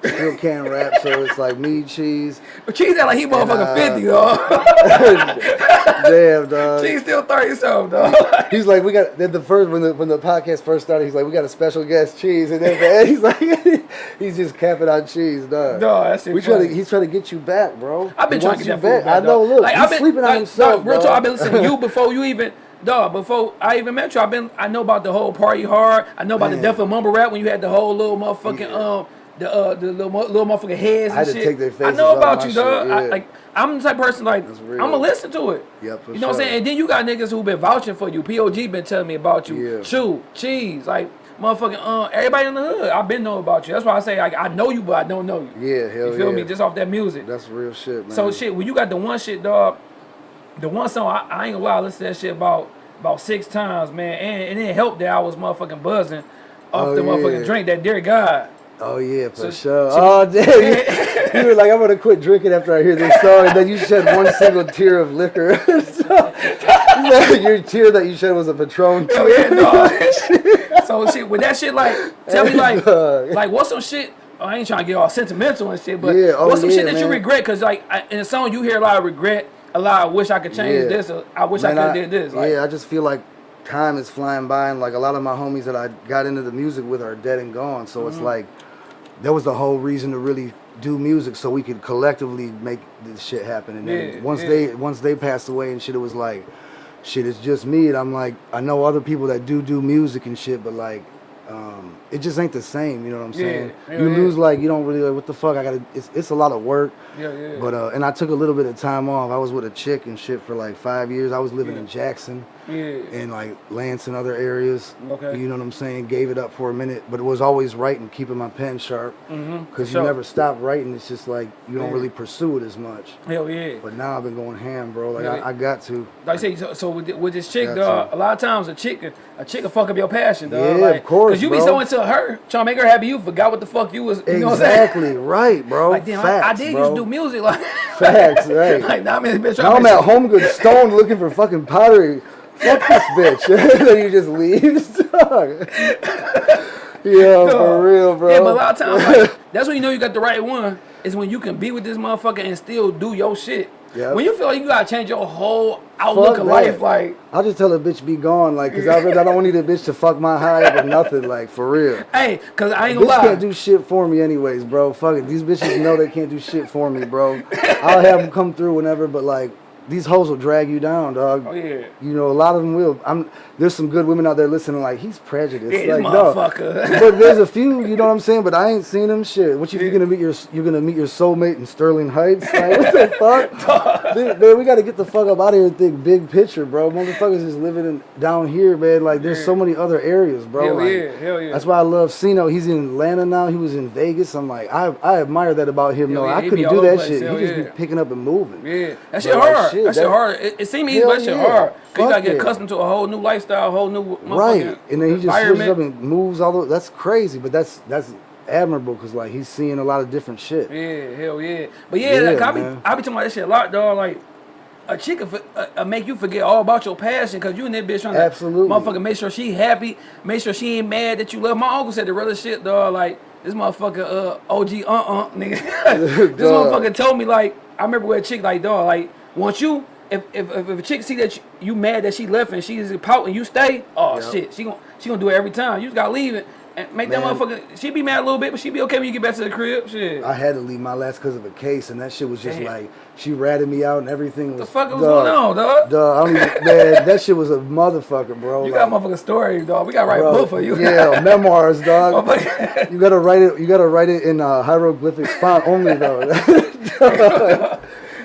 still can't rap. So it's like me, Cheese. but Cheese that like he motherfucking uh, 50, dog. <laughs> Damn, dog. Cheese still 30 something, dog. <laughs> He's like, we got then the first when the when the podcast first started. He's like, we got a special guest, Cheese, and then <laughs> he's like, he's just capping on Cheese, dog. Dog, that shit we try funny. to, he's trying to get you back, bro. I've been He trying to get you back. I know. dog. Look, like, I've been, sleeping like, on himself, Dog, real talk, I've been listening to you before you even, dog. Before I even met you, I've been. I know about the whole party hard. I know about Man. the Death of Mumble Rap when you had the whole little motherfucking Yeah. um. The uh the little, little motherfucking heads I and to shit. take their I know about you, dog. shit, I, yeah. like I'm the type of person like I'm gonna listen to it. Yep, you know what I'm saying? And then you got niggas who been vouching for you. POG been telling me about you. Yeah. Chew, cheese, like motherfucking uh everybody in the hood. I've been knowing about you. That's why I say like I know you, but I don't know you. Yeah, hell You feel yeah. me? Just off that music. That's real shit, man. So shit, when you got the one shit, dog, the one song I, I ain't gonna lie, I listened to that shit about about six times, man, and, and it helped that I was motherfucking buzzing off Oh, the motherfucking drink that dear God. Oh yeah, for So- sure. so- oh <laughs> damn, you, you were like, I'm gonna quit drinking after I hear this song, and then you shed one single tear of liquor. <laughs> so, <laughs> your tear that you shed was a Patron tear. yeah, dog. so shit, with that shit, like, tell me like, like what's some shit? I ain't trying to get all sentimental and shit, but Yeah, oh, what's some yeah, shit that you regret? Cause like I, in a song you hear a lot of regret, a lot of wish I could change this, or I wish Man, I could have did this. Like, yeah, I just feel like time is flying by, and like a lot of my homies that I got into the music with are dead and gone. So Mm-hmm. it's like that was the whole reason to really do music, so we could collectively make this shit happen. And then Yeah, once yeah. they once they passed away and shit, it was like, shit, it's just me. And I'm like, I know other people that do do music and shit, but like. Um, it just ain't the same, you know what I'm saying? yeah, you lose like you don't really like what the fuck I gotta. It's it's a lot of work, yeah, yeah. but uh, and I took a little bit of time off. I was with a chick and shit for like five years. I was living in Jackson yeah. and like Lance and other areas. Okay. You know what I'm saying? Gave it up for a minute, but it was always writing, keeping my pen sharp. Mhm, Because for you sure. never stop writing. It's just like you don't Yeah. really pursue it as much. Hell yeah. But now I've been going ham, bro. Like Yeah. I, I got to. Like I say, so, so with, with this chick, dog, a lot of times a chick, a chick will fuck up your passion, dog. Yeah, like, of course, Cause you be bro. so into her, trying to make her happy, you forgot what the fuck you was. You know what I'm saying? exactly right, bro. Like damn, Facts, I, I did bro. used to do music, like <laughs> Facts, right. like now I'm in this bitch. Now I'm at home, good stone, looking for fucking pottery. Fuck this bitch. <laughs> then you just leaves. <laughs> Yeah, for real, bro. Yeah, but a lot of times, like, that's when you know you got the right one. Is when you can be with this motherfucker and still do your shit. Yep. When you feel like you gotta change your whole outlook Fuck of that. life, like, I'll just tell a bitch be gone, like, cause I, I don't need a bitch to fuck my high up or nothing, like, for real. <laughs> hey, cause I ain't gonna lie. can't do shit for me anyways, bro. Fuck it. These bitches know they can't do shit for me, bro. I'll have them come through whenever, but like, these hoes will drag you down, dog. oh yeah. You know, a lot of them will. I'm. There's some good women out there listening, like he's prejudiced. Yeah, like, no. <laughs> but there's a few, you know what I'm saying. But I ain't seen them shit. What you Yeah. you gonna meet your you're gonna meet your soulmate in Sterling Heights? Like what the <laughs> fuck? Dude, man, we got to get the fuck up out of here and think big picture, bro. Motherfuckers is living in, down here, man. Like there's Yeah. so many other areas, bro. Hell like, yeah, hell yeah. That's why I love Sino. He's in Atlanta now. He was in Vegas. I'm like, I I admire that about him. Hell No, yeah, I couldn't do that place. shit. Hell He just be picking up and moving. Yeah, that shit like, hard. shit, that shit hard. It, it seemed easy, but that shit hard. you gotta get accustomed to a whole new lifestyle, whole new Right, and then he just switches up and moves all over. That's crazy, but that's that's admirable because like he's seeing a lot of different shit. Yeah, hell yeah. But yeah, Yeah, like, I be man. I be talking about that shit a lot, dog. Like a chick will uh, uh, make you forget all about your passion because you and that bitch trying Absolutely. to motherfucker make sure she happy, make sure she ain't mad that you love. My uncle said the realest shit, dog. Like this motherfucker, uh, OG, uh, uh, nigga. <laughs> this <laughs> Dog. motherfucker told me like I remember with a chick like dog, like once you. If, if, if a chick see that you, you mad that she left and she's a pout and you stay, oh Yep. shit, she gon' she gonna do it every time. You just gotta leave it and make that motherfucker. She be mad a little bit, but she be okay when you get back to the crib. Shit. I had to leave my last because of a case, and that shit was just Damn. like she ratted me out and everything. Was, the fuck was going on, dog? Dog, I don't <laughs> man, that shit was a motherfucker, bro. You like, got motherfucking story, dog. We gotta write bro, a book for you. Yeah, memoirs, dog. You gotta write it. You gotta write it in uh, hieroglyphics font only, though. <laughs> <laughs>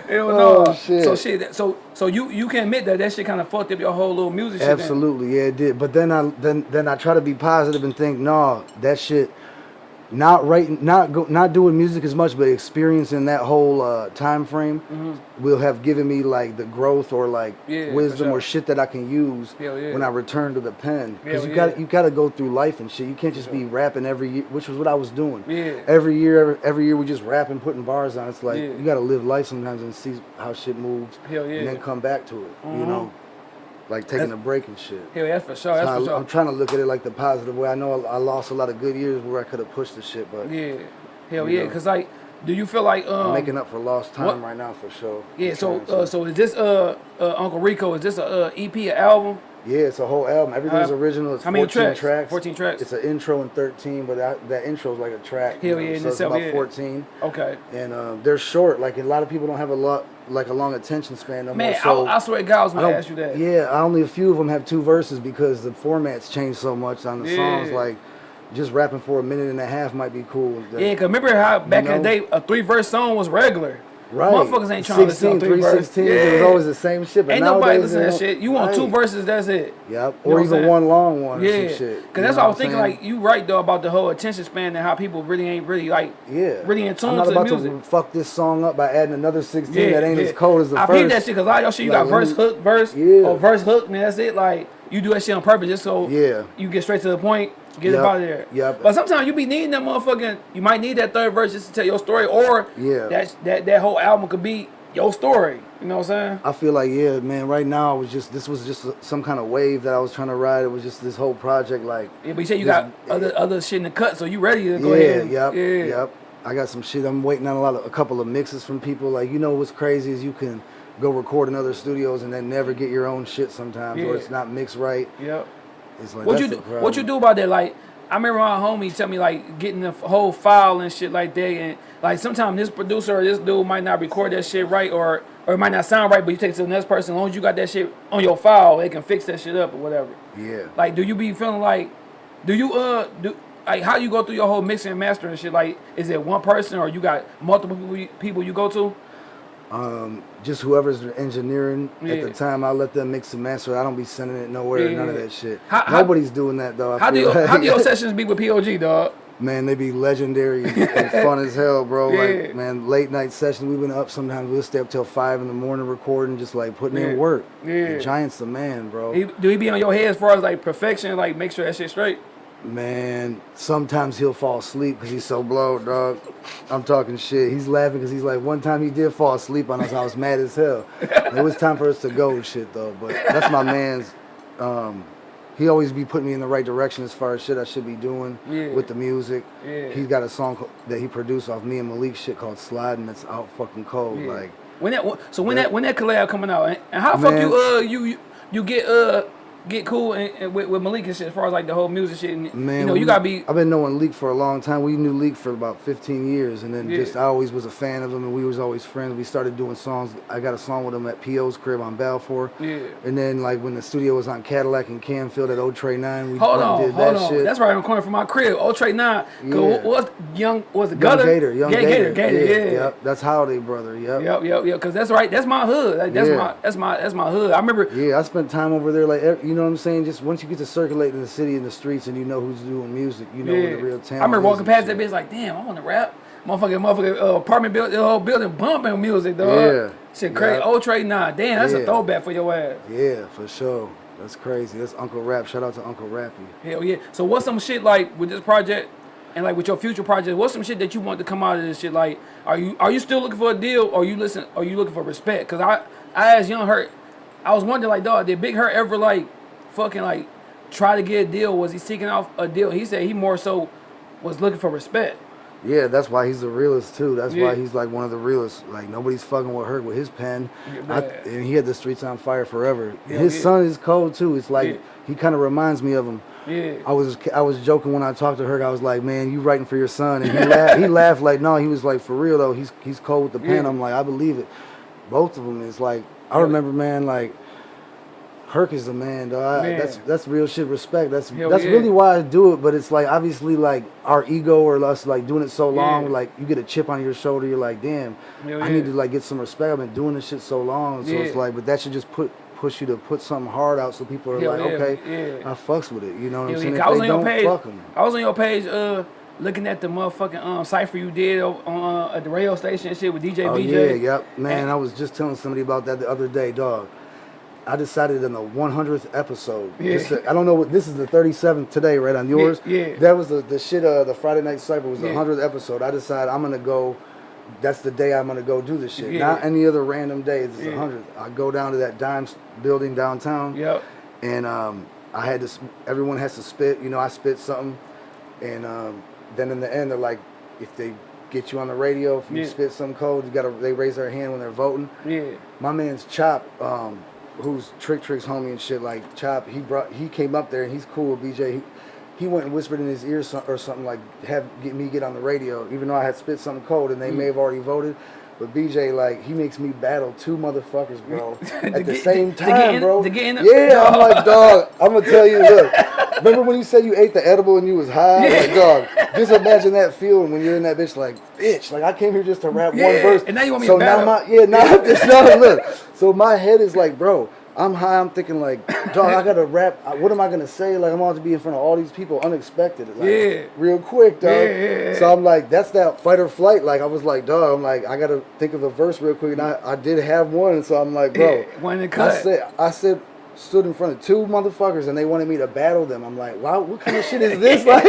Hell no. Oh, shit. So shit. So so you you can admit that that shit kind of fucked up your whole little music. shit. Absolutely, yeah, it did. But then I then then I try to be positive and think, no, that shit. Not writing, not go, not doing music as much, but experiencing that whole uh, time frame will have given me like the growth or like Mm-hmm. Yeah, wisdom sure. or shit that I can use yeah. when I return to the pen. Because you got you got to go through life and shit. You can't just be rapping every year, which was what I was doing. Yeah. Every year, every, every year we just rapping, putting bars on. It's like Yeah. you got to live life sometimes and see how shit moves, yeah. and then come back to it. You Mhm. know, like taking That's- a break and shit. Hell, that's for sure. That's So for I, sure. am trying to look at it like the positive way. I know I, lost a lot of good years where I could have pushed the shit, but Yeah, hell yeah. Cause like, do you feel like um? I'm making up for lost time what- right now for sure. yeah. I'm So uh, so is this uh, uh Uncle Rico? Is this a uh, EP, an album? Yeah, it's a whole album. Everything's Uh, original. It's how many 14 tracks? tracks. 14 tracks. It's an intro and 13, but that, that intro is like a track. Hell yeah, so it's about yeah. 14, Okay. and um, they're short. Like a lot of people don't have a lot, like a long attention span no Man, more. So I, I swear to God, I was gonna don't- ask you that. Yeah, only a few of them have two verses because the formats changed so much on the songs. Like just rapping for a minute and a half might be cool. Yeah, cause remember how back in the day a three verse song was regular. Right. Motherfuckers ain't trying to listen to 16, three verse. 316, it was always the same shit. But Ain't nobody nowadays, listen to that shit. You want two verses, that's it. Yep. You know Or what I'm even one long one or Yeah, some shit. cause that's know what I was I'm thinking. saying? Like you right though about the whole attention span and how people really ain't really like yeah. really in tune I'm not to the about music. to fuck this song up by adding another 16 yeah. that ain't yeah. as cold as the I first. peep that shit because a lot of your shit you Like, got verse hook verse Yeah. or verse hook man, that's it. Like you do that shit on purpose just so Yeah. you get straight to the point, get Yep, up out of there. yep. But sometimes you be needing that motherfucking. You might need that third verse just to tell your story, or Yeah. that that that whole album could be your story. You know what I'm saying? I feel like yeah, man. Right now, I was just this was just some kind of wave that I was trying to ride. It was just this whole project, like Yeah, but you say you This- got other other shit in the cut, so you ready to go yeah, ahead? and- yep, yeah, yep. I got some shit. I'm waiting on a lot of a couple of mixes from people. Like you know what's crazy is you can go record in other studios and then never get your own shit sometimes, Yeah. or it's not mixed right. Yep. It's like What you do? What you do about that? Like, I remember my homie tell me like getting the whole file and shit like that, and like sometimes this producer or this dude might not record that shit right, or or it might not sound right, but you take it to the next person. As long as you got that shit on your file, they can fix that shit up or whatever. Yeah. Like, do you be feeling like, do you uh do like how you go through your whole mixing and mastering shit? Like, is it one person or you got multiple people you, people you go to? Um, just whoever's engineering at the time, I let them mix and master. I don't be sending it nowhere. Yeah, None of that shit. How- how- Nobody's doing that though. I How do you, like. how do your <laughs> sessions be with POG, dog? Man, they be legendary <laughs> and fun as hell, bro. Yeah. Like, man, late night sessions. We've been up sometimes. We'll stay up till five in the morning recording, just like putting Yeah. in work. Yeah. The Giant's the man, bro. He, do he be on your head as far as like perfection, like make sure that shit straight? Man, sometimes he'll fall asleep because he's so blowed, dog. I'm talking shit. He's laughing because he's like, one time he did fall asleep on us. I was mad as hell. it was time for us to go and shit, though. But that's my man's. Um, he always be putting me in the right direction as far as shit I should be doing Yeah. with the music. Yeah. He's got a song that he produced off me and Malik shit called Sliding that's out fucking cold. Yeah. Like, when that so when Yeah. that when that collab coming out and, how the fuck you uh you you, you get uh get cool and, and with, with Malik and shit as far as like the whole music shit and Man, you know you gotta be I've been knowing Leak for a long time. We knew Leak for about 15 years, and then Yeah. just I always was a fan of him, and we was always friends. We started doing songs. I got a song with him at P.O.'s crib on Balfour. Yeah. And then like when the studio was on Cadillac and Canfield at O Trey Nine, we hold on did hold that on shit. that's right on the corner from my crib oh Trey nine Yeah. Cause what's young was it Young Gutter Gator, Young yeah, Gator, Gator Gator yeah, Yep, that's Holiday brother. Yep. Yep, yep, yep. Cause that's right. That's my hood. Like, that's Yeah. my, that's my, that's my hood. I remember. Yeah, I spent time over there. Like, you know what I'm saying? Just once you get to circulate in the city and the streets, and you know who's doing music, you know yeah. where the real talent. I remember walking past that bitch like, damn, I want to rap. Motherfucking, motherfucking uh, apartment building, the whole building bumping music, dog. Yeah. Shit crazy. Yeah. Old Trey nine. Damn, that's a throwback for your ass. Yeah, for sure. That's crazy. That's Uncle Rap. Shout out to Uncle Rappy. Hell yeah. So what's some shit like with this project and like with your future project? What's some shit that you want to come out of this shit? Like, are you are you still looking for a deal or you listen are you looking for respect? Cause I I asked Young Herk, I was wondering like, dog, did Big Herk ever like fucking like try to get a deal? Was he seeking out a deal? He said he more so was looking for respect. Yeah, that's why he's the realest too. That's Yeah. why he's like one of the realest. Like nobody's fucking with her with his pen. Yeah, I, and he had the streets on fire forever. Yeah, his son is cold too. It's like he kind of reminds me of him. Yeah. I was I was joking when I talked to her. I was like, "Man, you writing for your son?" And he laughed. He laughed like, "No." He was like, "For real though. He's he's cold with the pen." I'm like, "I believe it." Both of them is like, I remember, man, like. Herk is the man, though. I, that's that's real shit. Respect. That's Hell that's yeah. really why I do it. But it's like obviously like our ego or us like doing it so long, Yeah. like you get a chip on your shoulder. You're like, damn, Hell I need to like get some respect. I've been doing this shit so long, so it's like, but that should just put push you to put something hard out so people are Hell like, yeah, okay, yeah. I fucks with it. You know what I'm saying? I was on your page. I was on your page uh looking at the motherfucking um cipher you did on uh, at the radio station and shit with DJ Oh BJ. yeah, yep, man. And- I was just telling somebody about that the other day, dog. I decided in the 100th episode. Yeah. this- I don't know what this is the 37th today, right on yours. yeah. That was the the shit. Uh, the Friday Night Cipher was the Yeah. 100th episode. I decided I'm gonna go. That's the day I'm gonna go do this shit. Yeah. Not any other random day. It's the 100th. I go down to that Dimes building downtown. Yep. and um, I had to. Everyone has to spit. You know, I spit something, and um, then in the end, they're like, if they get you on the radio, if you Yeah. spit some code, you gotta. They raise their hand when they're voting. Yeah. My man's Chop, um, who's Trick Trick's homie and shit. Like Chop, he brought. He came up there and he's cool with BJ. He, he went and whispered in his ear so- or something like, "Have get me get on the radio," even though I had spit something cold and they mm. may have already voted. But BJ, like, he makes me battle two motherfuckers, bro, <laughs> at the get- same to- to get time, in- bro. to get in the- yeah, I'm <laughs> like, dog. I'm gonna tell you, look. <laughs> Remember when you said you ate the edible and you was high? Like, dog. Just imagine that feeling when you're in that bitch, like, bitch. Like, I came here just to rap one verse. and now you want me so to now battle. my yeah, now now look. So my head is like, bro. I'm high. I'm thinking like, <coughs> dog. I gotta rap. What am I gonna say? Like, I'm about to be in front of all these people, unexpected. Like, Yeah. Real quick, dog. Yeah. So I'm like, that's that fight or flight. Like, I was like, dog. I'm like, I gotta think of a verse real quick, and I, I did have one. So I'm like, bro. Yeah, one in the I cut. said, I said, stood in front of two motherfuckers, and they wanted me to battle them. I'm like, wow, what kind of shit is this? <laughs> Like.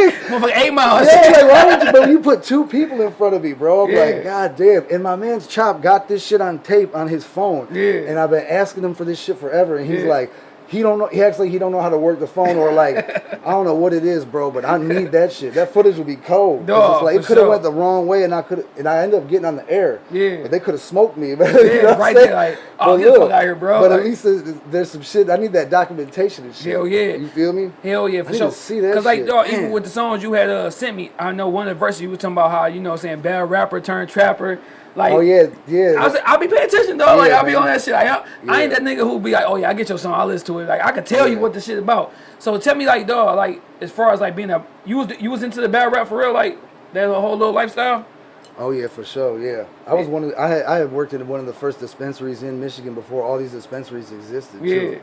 Eight miles. Yeah, like why would you? But you put two people in front of me, bro. I'm Yeah. like, god damn. And my man's Chop got this shit on tape on his phone. Yeah. And I've been asking him for this shit forever, and he's Yeah. like. He don't know. He acts like he don't know how to work the phone, or like <laughs> I don't know what it is, bro. But I need that shit. That footage would be cold. Dog, like it could have sure. went the wrong way, and I could, and I ended up getting on the air. Yeah. But they could have smoked me. But, <laughs> Yeah, you know right there, like, oh, But look, out here, bro. But at least there's, there's some shit. I need that documentation and shit. Hell yeah. You feel me? Hell yeah, for I need sure. to see that Cause like dog, even with the songs you had uh, sent me, I know one of the verses you were talking about how you know saying bad rapper turned trapper. Like Oh yeah, yeah. I was, I'll be paying attention, dog. like I'll be man. on that shit. Like, I, I ain't that nigga who be like, oh yeah, I get your song, I listen to it. Like I can tell you what the shit about. So tell me, like, dog, like as far as like being a you was you was into the bad rap for real, like that whole little lifestyle. Oh yeah, for sure. Yeah, I was one of. I had I had worked in one of the first dispensaries in Michigan before all these dispensaries existed. Yeah. Too.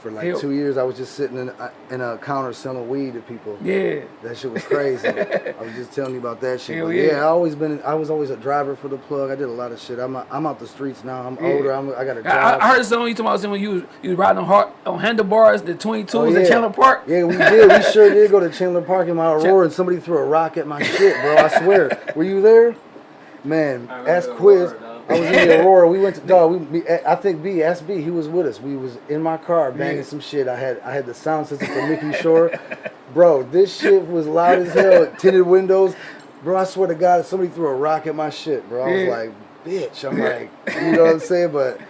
For like Hell- two years, I was just sitting in a, in a counter selling weed to people. Yeah, That shit was crazy. <laughs> I was just telling you about that shit. Hell But yeah. yeah. I always been. I was always a driver for the plug. I did a lot of shit. I'm I'm out the streets now. I'm Yeah. older. I'm, I got a I, job. I heard the song you talking about saying when you was, you riding on hard, on handlebars, the 22s Oh, in yeah. Chandler Park. Yeah, we did. We sure <laughs> did go to Chandler Park in my Aurora, and somebody threw a rock at my shit, bro. I swear. Were you there? Man, I ask Quiz. Aurora, dog. I was in the <laughs> Aurora. We went to dog. We, eh, I think B, ask B. He was with us. We was in my car banging Yeah. some shit. I had I had the sound system for Mickey Shore. Bro, this shit was loud as hell. <laughs> Tinted windows. Bro, I swear to God, somebody threw a rock at my shit, bro. I was Yeah. like, bitch. I'm <laughs> like, you know what I'm saying? But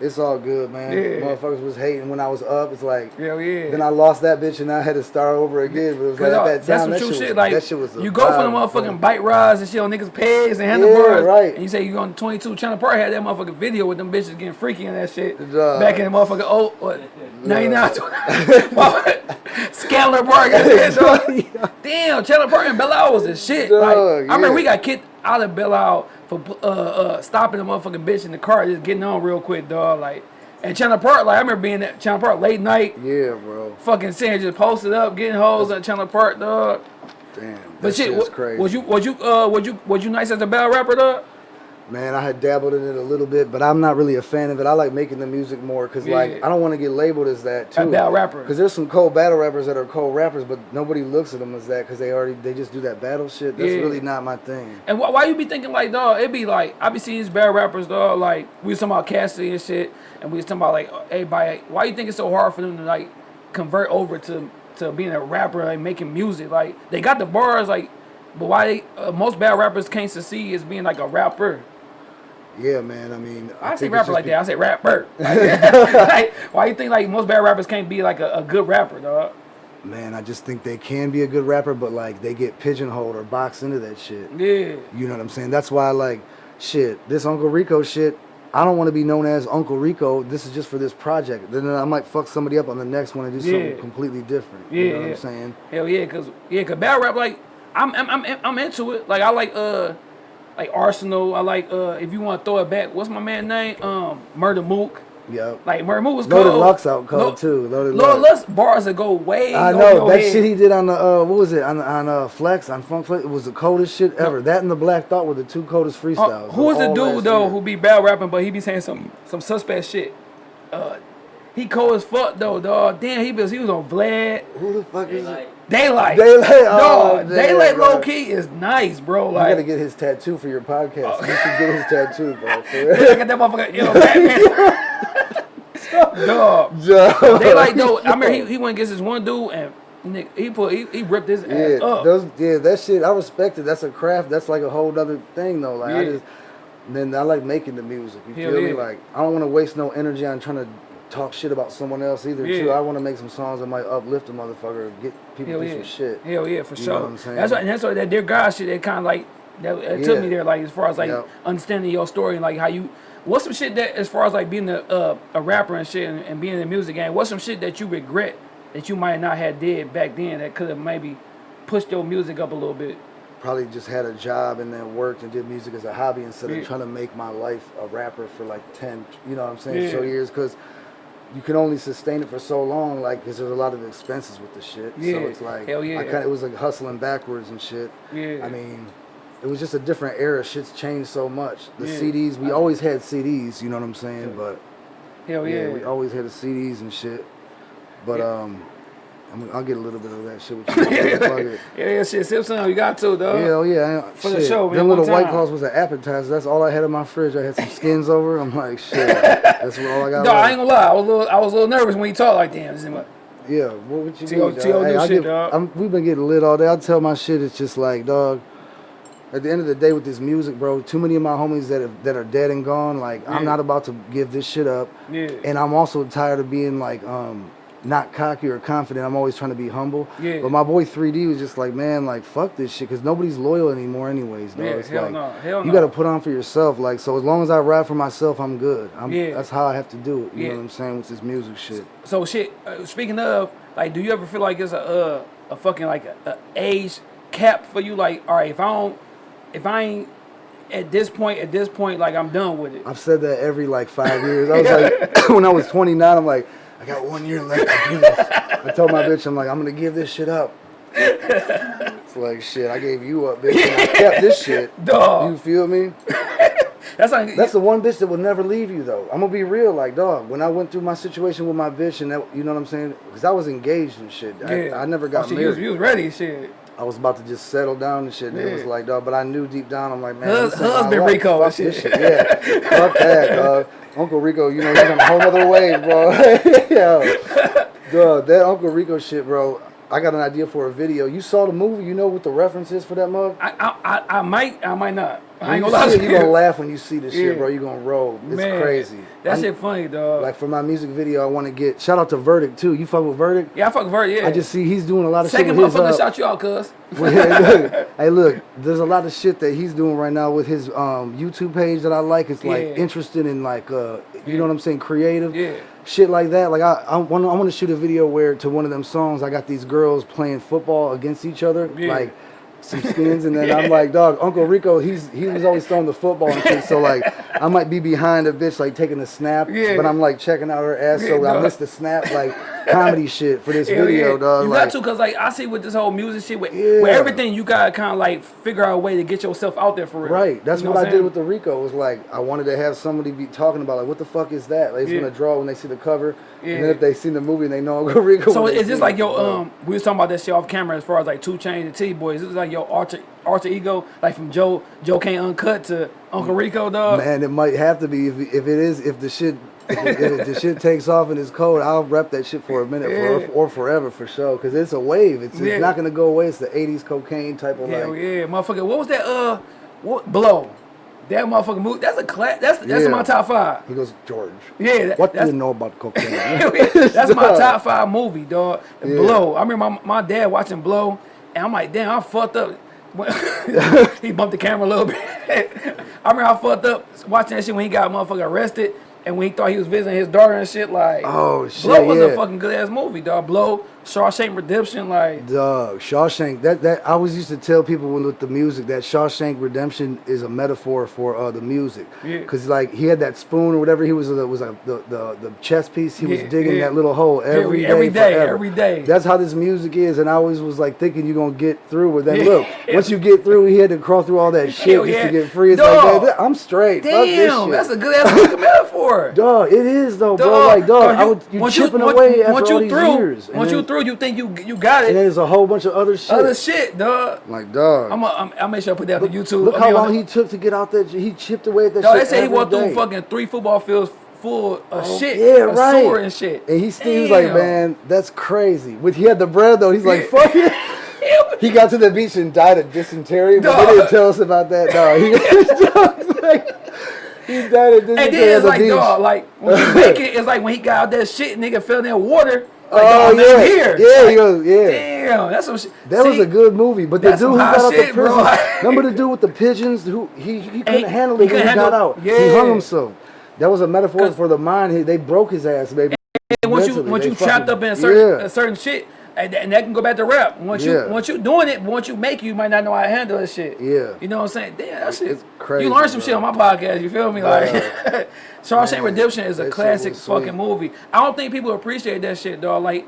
it's all good, man. Yeah. Motherfuckers was hating when I was up. It's like. Hell yeah. Then I lost that bitch and I had to start over again. But it was like uh, that that's time, some that true shit, shit. was, Like that shit was you go for the motherfucking man. bike rides and shit on niggas' pegs and handlebars. right. And you say you to 22 Chandler Park had that motherfucking video with them bitches getting freaky and that shit. Dog. Back in the motherfucking oh what 99 <laughs> <laughs> Scalar Park and. Damn, Chandler Park and Isle was the shit. like, I remember yeah. we got kicked out of Belle Isle for uh, uh, stopping the motherfucking bitch in the car, just getting on real quick, dog. Like, and Chandler Park, like I remember being at Chandler Park late night, Yeah, bro. fucking saying just posted up, getting hoes at Chandler Park, dog. Damn. That But shit, shit's crazy. was you was you uh was you was you nice as a battle rapper, dog? Man, I had dabbled in it a little bit, but I'm not really a fan of it. I like making the music more because, like, I don't want to get labeled as that too. A battle rapper. Because there's some cold battle rappers that are cold rappers, but nobody looks at them as that because they already they just do that battle shit. That's Yeah. really not my thing. And why, why you be thinking like, dog? It'd be like I be seeing these battle rappers, dog. Like we was talking about Cassidy and shit, and we was talking about like, everybody. Why you think it's so hard for them to like convert over to to being a rapper and making music? Like they got the bars, like, but why they uh, most bad rappers can't succeed as being like a rapper? Yeah, man. I mean, I, say think rapper like that. I say rapper. <laughs> Like, <laughs> like, why you think like most bad rappers can't be like a, a good rapper, dog? Man, I just think they can be a good rapper, but like they get pigeonholed or boxed into that shit. Yeah. You know what I'm saying? That's why, like, shit, this Uncle Rico shit, I don't want to be known as Uncle Rico. This is just for this project. Then I might fuck somebody up on the next one and do Yeah. something completely different. Yeah, you know what yeah. I'm saying? Hell yeah, cause yeah, cause battle rap like I'm I'm I'm, I'm into it. Like I like uh like Arsenal. I like uh if you want to throw it back, what's my man name? Um, Murder Mook. Yep. Like Mood was Loaded cold. Lux out cold Lo- too. Loaded Lord Lux. Lux bars that go way. I know that head. shit he did on the uh, what was it on on uh, Flex on Funk Flex? It was the coldest shit ever. That and the Black Thought were the two coldest Uh, freestyles. who was the dude though year. who be bad rapping, but he be saying some some suspect shit? Uh, he cold as fuck though, dog. Damn, he was he was on Vlad. Who the fuck is it? Daylyt. Daylyt, oh, Dog, damn, Daylyt bro. low key is nice, bro. You Like, gotta get his tattoo for your podcast. Oh. You should get his tattoo, bro. <laughs> For look at that motherfucker. <laughs> Yo, Batman. dog. Joe. Daylyt though. I mean, he, <laughs> he went against this one dude and nigga, he put he, he ripped his ass Yeah, up. those, yeah, that shit. I respect it. That's a craft. That's like a whole other thing, though. Like I just, then I like making the music. You Hell feel me? Like I don't want to waste no energy on trying to talk shit about someone else either. Too. I want to make some songs that might uplift a motherfucker, get people Hell through yeah. some shit. Hell yeah, for You know what I'm saying? That's what, and that's what that dear God shit. That kind of like that it took me there, like as far as like Yep. understanding your story and like how you. What's some shit that as far as like being a uh, a rapper and shit and, and being in the music game? What's some shit that you regret that you might not have did back then that could have maybe pushed your music up a little bit? Probably just had a job and then worked and did music as a hobby instead Yeah. of trying to make my life a rapper for like ten, you know what I'm saying, so years because. You can only sustain it for so long, like, because there's a lot of expenses with the shit. Yeah. So it's like, Hell yeah. I kind of, it was like hustling backwards and shit. Yeah. I mean, it was just a different era. Shit's changed so much. The Yeah. CDs, we always had CDs, you know what I'm saying? But Hell yeah, yeah. we always had the CDs and shit. But Yeah. um, I'm, I'll get a little bit of that shit with <laughs> you. Yeah, yeah, shit. Sip some, you got to, dog. Hell yeah. I- For the show, man, Them little white claws was an appetizer. That's all I had in my fridge. I had some skins over. I'm like, shit. <laughs> That's all I got. Dog, I ain't gonna lie. I was a little, I was a little nervous when you talk like, damn, this is my, Yeah, what would you T.O. dog? T.O. do I shit, give- dog. I'm, we've been getting lit all day. I tell my shit, it's just like, dog. At the end of the day, with this music, bro, too many of my homies that have, that are dead and gone. Like, Yeah. I'm not about to give this shit up. Yeah. And I'm also tired of being like, um, not cocky or confident. I'm always trying to be humble. Yeah. But my boy 3D was just like, man, like, fuck this shit, because nobody's loyal anymore, anyways. Dog. Yeah, it's hell like, no, hell you no. got to put on for yourself. Like, so as long as I rap for myself, I'm good. I'm, Yeah. That's how I have to do it. You Yeah. know what I'm saying with this music shit. So shit. Uh, speaking of, like, do you ever feel like it's a uh, a fucking like a, a age cap for you? Like, all right, if I don't, if I ain't at this point, at this point, like I'm done with it. I've said that every like five years. I <laughs> was like, <coughs> when I was 29, I'm like, I got one year left to do this. I told my bitch, I'm like, I'm gonna give this shit up. It's like shit. I gave you up, bitch. And I kept this shit. <laughs> Dog. You feel me? That's like That's the one bitch that will never leave you, though. I'm gonna be real, like, dog. When I went through my situation with my bitch, and that, you know what I'm saying? Because I was engaged and shit. I, I never got oh, shit, married. You was, you was ready, shit. I was about to just settle down and shit. And it was like, dog, but I knew deep down, I'm like, man, Hus- husband. Rico and shit. shit. Yeah, fuck that, <laughs> dog. Uncle Rico, you know, he's on a whole other way, bro. <laughs> yeah, dog, that Uncle Rico shit, bro. I got an idea for a video. You saw the movie, you know what the reference is for that mug? I, I, I, I might, I might not. I ain't gonna lie you see to it, you gonna laugh when you see the shit, bro. You're gonna roll. It's Man, crazy. That I'm- shit funny, dog. Like for my music video, I want to get shout out to Verdict too. You fuck with Verdict? yeah, I fuck Vert, yeah. I just see he's doing a lot of second shit his. motherfucker uh, shot you out, cuz. <laughs> Well, hey, look, <laughs> hey, look, there's a lot of shit that he's doing right now with his um, YouTube page that I like. It's like Yeah. interested in like, uh, you Yeah. know what I'm saying, creative Yeah. Shit like that. Like I, I want, I want to shoot a video where to one of them songs, I got these girls playing football against each other, Yeah. like some <laughs> skins, and then I'm like, dog, Uncle Rico, he's he was always throwing the football and shit. So <laughs> like, I might be behind a bitch like taking the snap, Yeah. but I'm like checking out her ass, so Yeah, I missed the snap, like comedy shit for this Hell video, yeah. dog. You like, got to, cause like I see with this whole music shit, with, Yeah. with everything, you gotta kind of like figure out a way to get yourself out there for real. Right. That's You know what, I did with the Rico. Was like I wanted to have somebody be talking about like what the fuck is that? Like, it's Yeah. gonna draw when they see the cover, and then if they seen the movie and they know <laughs> Uncle Rico. So is this like it, your bro. um? We was talking about that shit off camera as far as like 2 Chainz and T Boys. This is like your alter alter ego, like from Joe Joe Can't Uncut to Uncle Rico, dog. Man, it might have to be if if it is if the shit. If, the shit takes off and it's cold, I'll rep that shit for a minute Yeah. for, or forever for sure. Because it's a wave. It's, Yeah. it's not gonna go away. It's the '80s cocaine type of Hell like. yeah, motherfucker. What was that? Uh, what blow? That motherfucker move. That's a class. That's that's Yeah. my top five. He goes, George. Yeah, that, What do you know about cocaine? <laughs> that's my <laughs> top five movie, dog. Yeah. Blow. I remember my, my dad watching Blow, and I'm like, damn, I fucked up. <laughs> He bumped the camera a little bit. I remember I fucked up watching that shit when he got motherfucker arrested, and when he thought he was visiting his daughter and shit, like Oh, shit, Blow was yeah. a fucking good ass movie, dog. Blow, Shawshank Redemption, like Dog, Shawshank. That that I always used to tell people when with the music that Shawshank Redemption is a metaphor for uh, the music. Yeah. Cause like he had that spoon or whatever he was uh, was a, the, the the chess piece. He was digging yeah. that little hole every Every- day, every day, forever. every day. That's how this music is, and I always was like thinking you're gonna get through with that. Yeah. Look, <laughs> once you get through, he had to crawl through all that shit just yeah. to get free. It's Dog. like, I'm straight. Damn, that's a good ass metaphor. <laughs> Dog, it is though, bro. Like, dog, dog, I would you once chipping once- away after once all you these through, years. Once you then- through, you think you you got and it. there's a whole bunch of other shit. Other shit, dog. like, dog. I'm, a, I'm I'll make sure I put that on YouTube. Look I how mean, on long the- he took to get out there. He chipped away at that Dog, shit. they say he every walked through fucking three football fields full of Oh, shit, Yeah, right. sword and shit. And he still he was like, man, that's crazy. With he had the bread though. He's like, Yeah. fuck it. <laughs> He got to the beach and died of dysentery, but they didn't tell us about that. No, he, <laughs> like, he died of dysentery And then it's the like, beach. dog, like when you <laughs> make it, it's like when he got out that shit, nigga fell in that water. Like, oh man, yeah, here. yeah, Like, he yeah. Damn, that's some shit. That was a good movie, but the dude who got out shit, the prison, <laughs> remember the dude with the pigeons who he, he couldn't Ain't- handle he it when he couldn't got out. He hung himself. That was a metaphor for the mind. He, they broke his ass, baby. And once you once you trapped up in a certain yeah. a certain shit, and, and that can go back to rap. Once Yeah. you once you doing it, once you make it, you might not know how to handle that shit. Yeah. You know what I'm saying? Damn, that shit. It's crazy, You learn some bro. shit on my podcast. You feel me? Like, Shawshank <laughs> Redemption is a classic fucking movie. I don't think people appreciate that shit, dog. Like,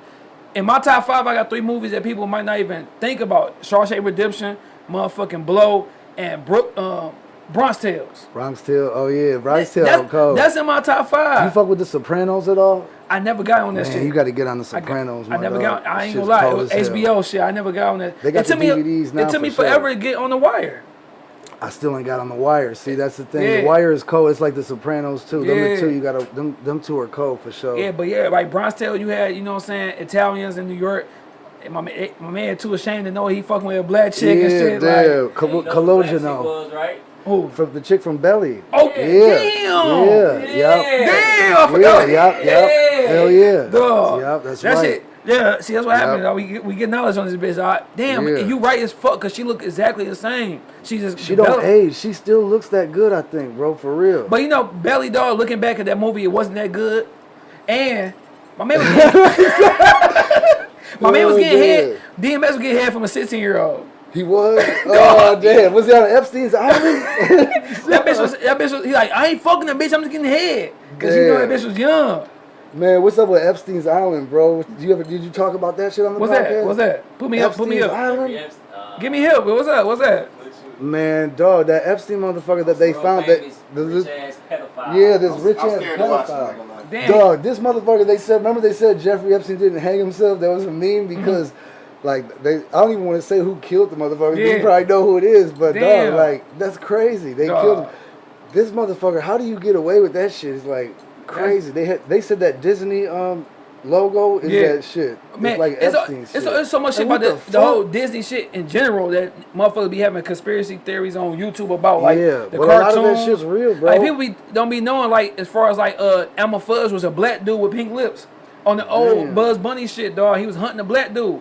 in my top five, I got three movies that people might not even think about: Shawshank Redemption, motherfucking Blow, and Brook, um, Bronx Tales. Bronx Tale. Oh yeah, Bronx Tale. That's, that's in my top five. you fuck with the Sopranos at all? I never got on that Man, shit. you got to get on the I got- Sopranos. I, my never dog. got. I ain't gonna lie. It was as hell. HBO shit. I never got on that. They got it took the me. Now it took me for sure. forever to get on the wire. I still ain't got on the Wire. See, that's the thing. Yeah. The Wire is cold. It's like the Sopranos too. Them Yeah. the two you got to them them two are cold for sure. Yeah, but yeah, like Bronx Tale, you had, you know what I'm saying, Italians in New York. My, man- eh, my man too ashamed to know he fucking with a black chick and yeah, shit. damn. Like, You know Col- Collusion though. was, right? Who? From the chick from Belly. Oh, Yeah. damn. Yeah. Yep. Damn, I Yeah, forgot. yep, yep. Yeah. Hell yeah. Dog. Yep, that's that right. Shit, yeah, see, that's what Yep. happened. We get, we get knowledge on this bitch. dog. damn, Yeah. you right as fuck because she look exactly the same. She just She don't age. She still looks that good, I think, bro, for real. But you know, Belly Dog, looking back at that movie, it wasn't that good. And my man was <laughs> getting, <laughs> my man was Oh, getting man. head. DMX was getting head from a 16 year old. He was? <laughs> Oh, damn. Was he on Epstein's <laughs> Island? That bitch was. That bitch was. He like, I ain't fucking that bitch. I'm just getting head. Cause you know that bitch was young. Man, what's up with Epstein's Island, bro? Did you ever did you talk about that shit on the What's podcast? that? What's that? Put me up. Put me up. Island? Uh, Give me help. What's up? What's that? Man, dog, that Epstein motherfucker that they world found that the, rich ass pedophile. yeah, this I'm- rich ass scared to watch it, I'm not pedophile. gonna lie. Damn. Dog, this motherfucker they said remember they said Jeffrey Epstein didn't hang himself? That was a meme because like they I don't even want to say who killed the motherfucker. You probably know who it is, but Damn. dog, like that's crazy. They Dog. killed him. This motherfucker, how do you get away with that shit? It's like crazy. They had they said that Disney um logo is Yeah. that shit. Man, it's like it's, a, it's, a- it's so much shit about what the, the, whole Disney shit in general that motherfuckers be having conspiracy theories on YouTube about like Yeah, the but a lot of that shit's real, bro. Like people be, don't be knowing like as far as like uh Elmer Fudge was a black dude with pink lips on the old Damn. Bugs Bunny shit, dog. He was hunting a black dude.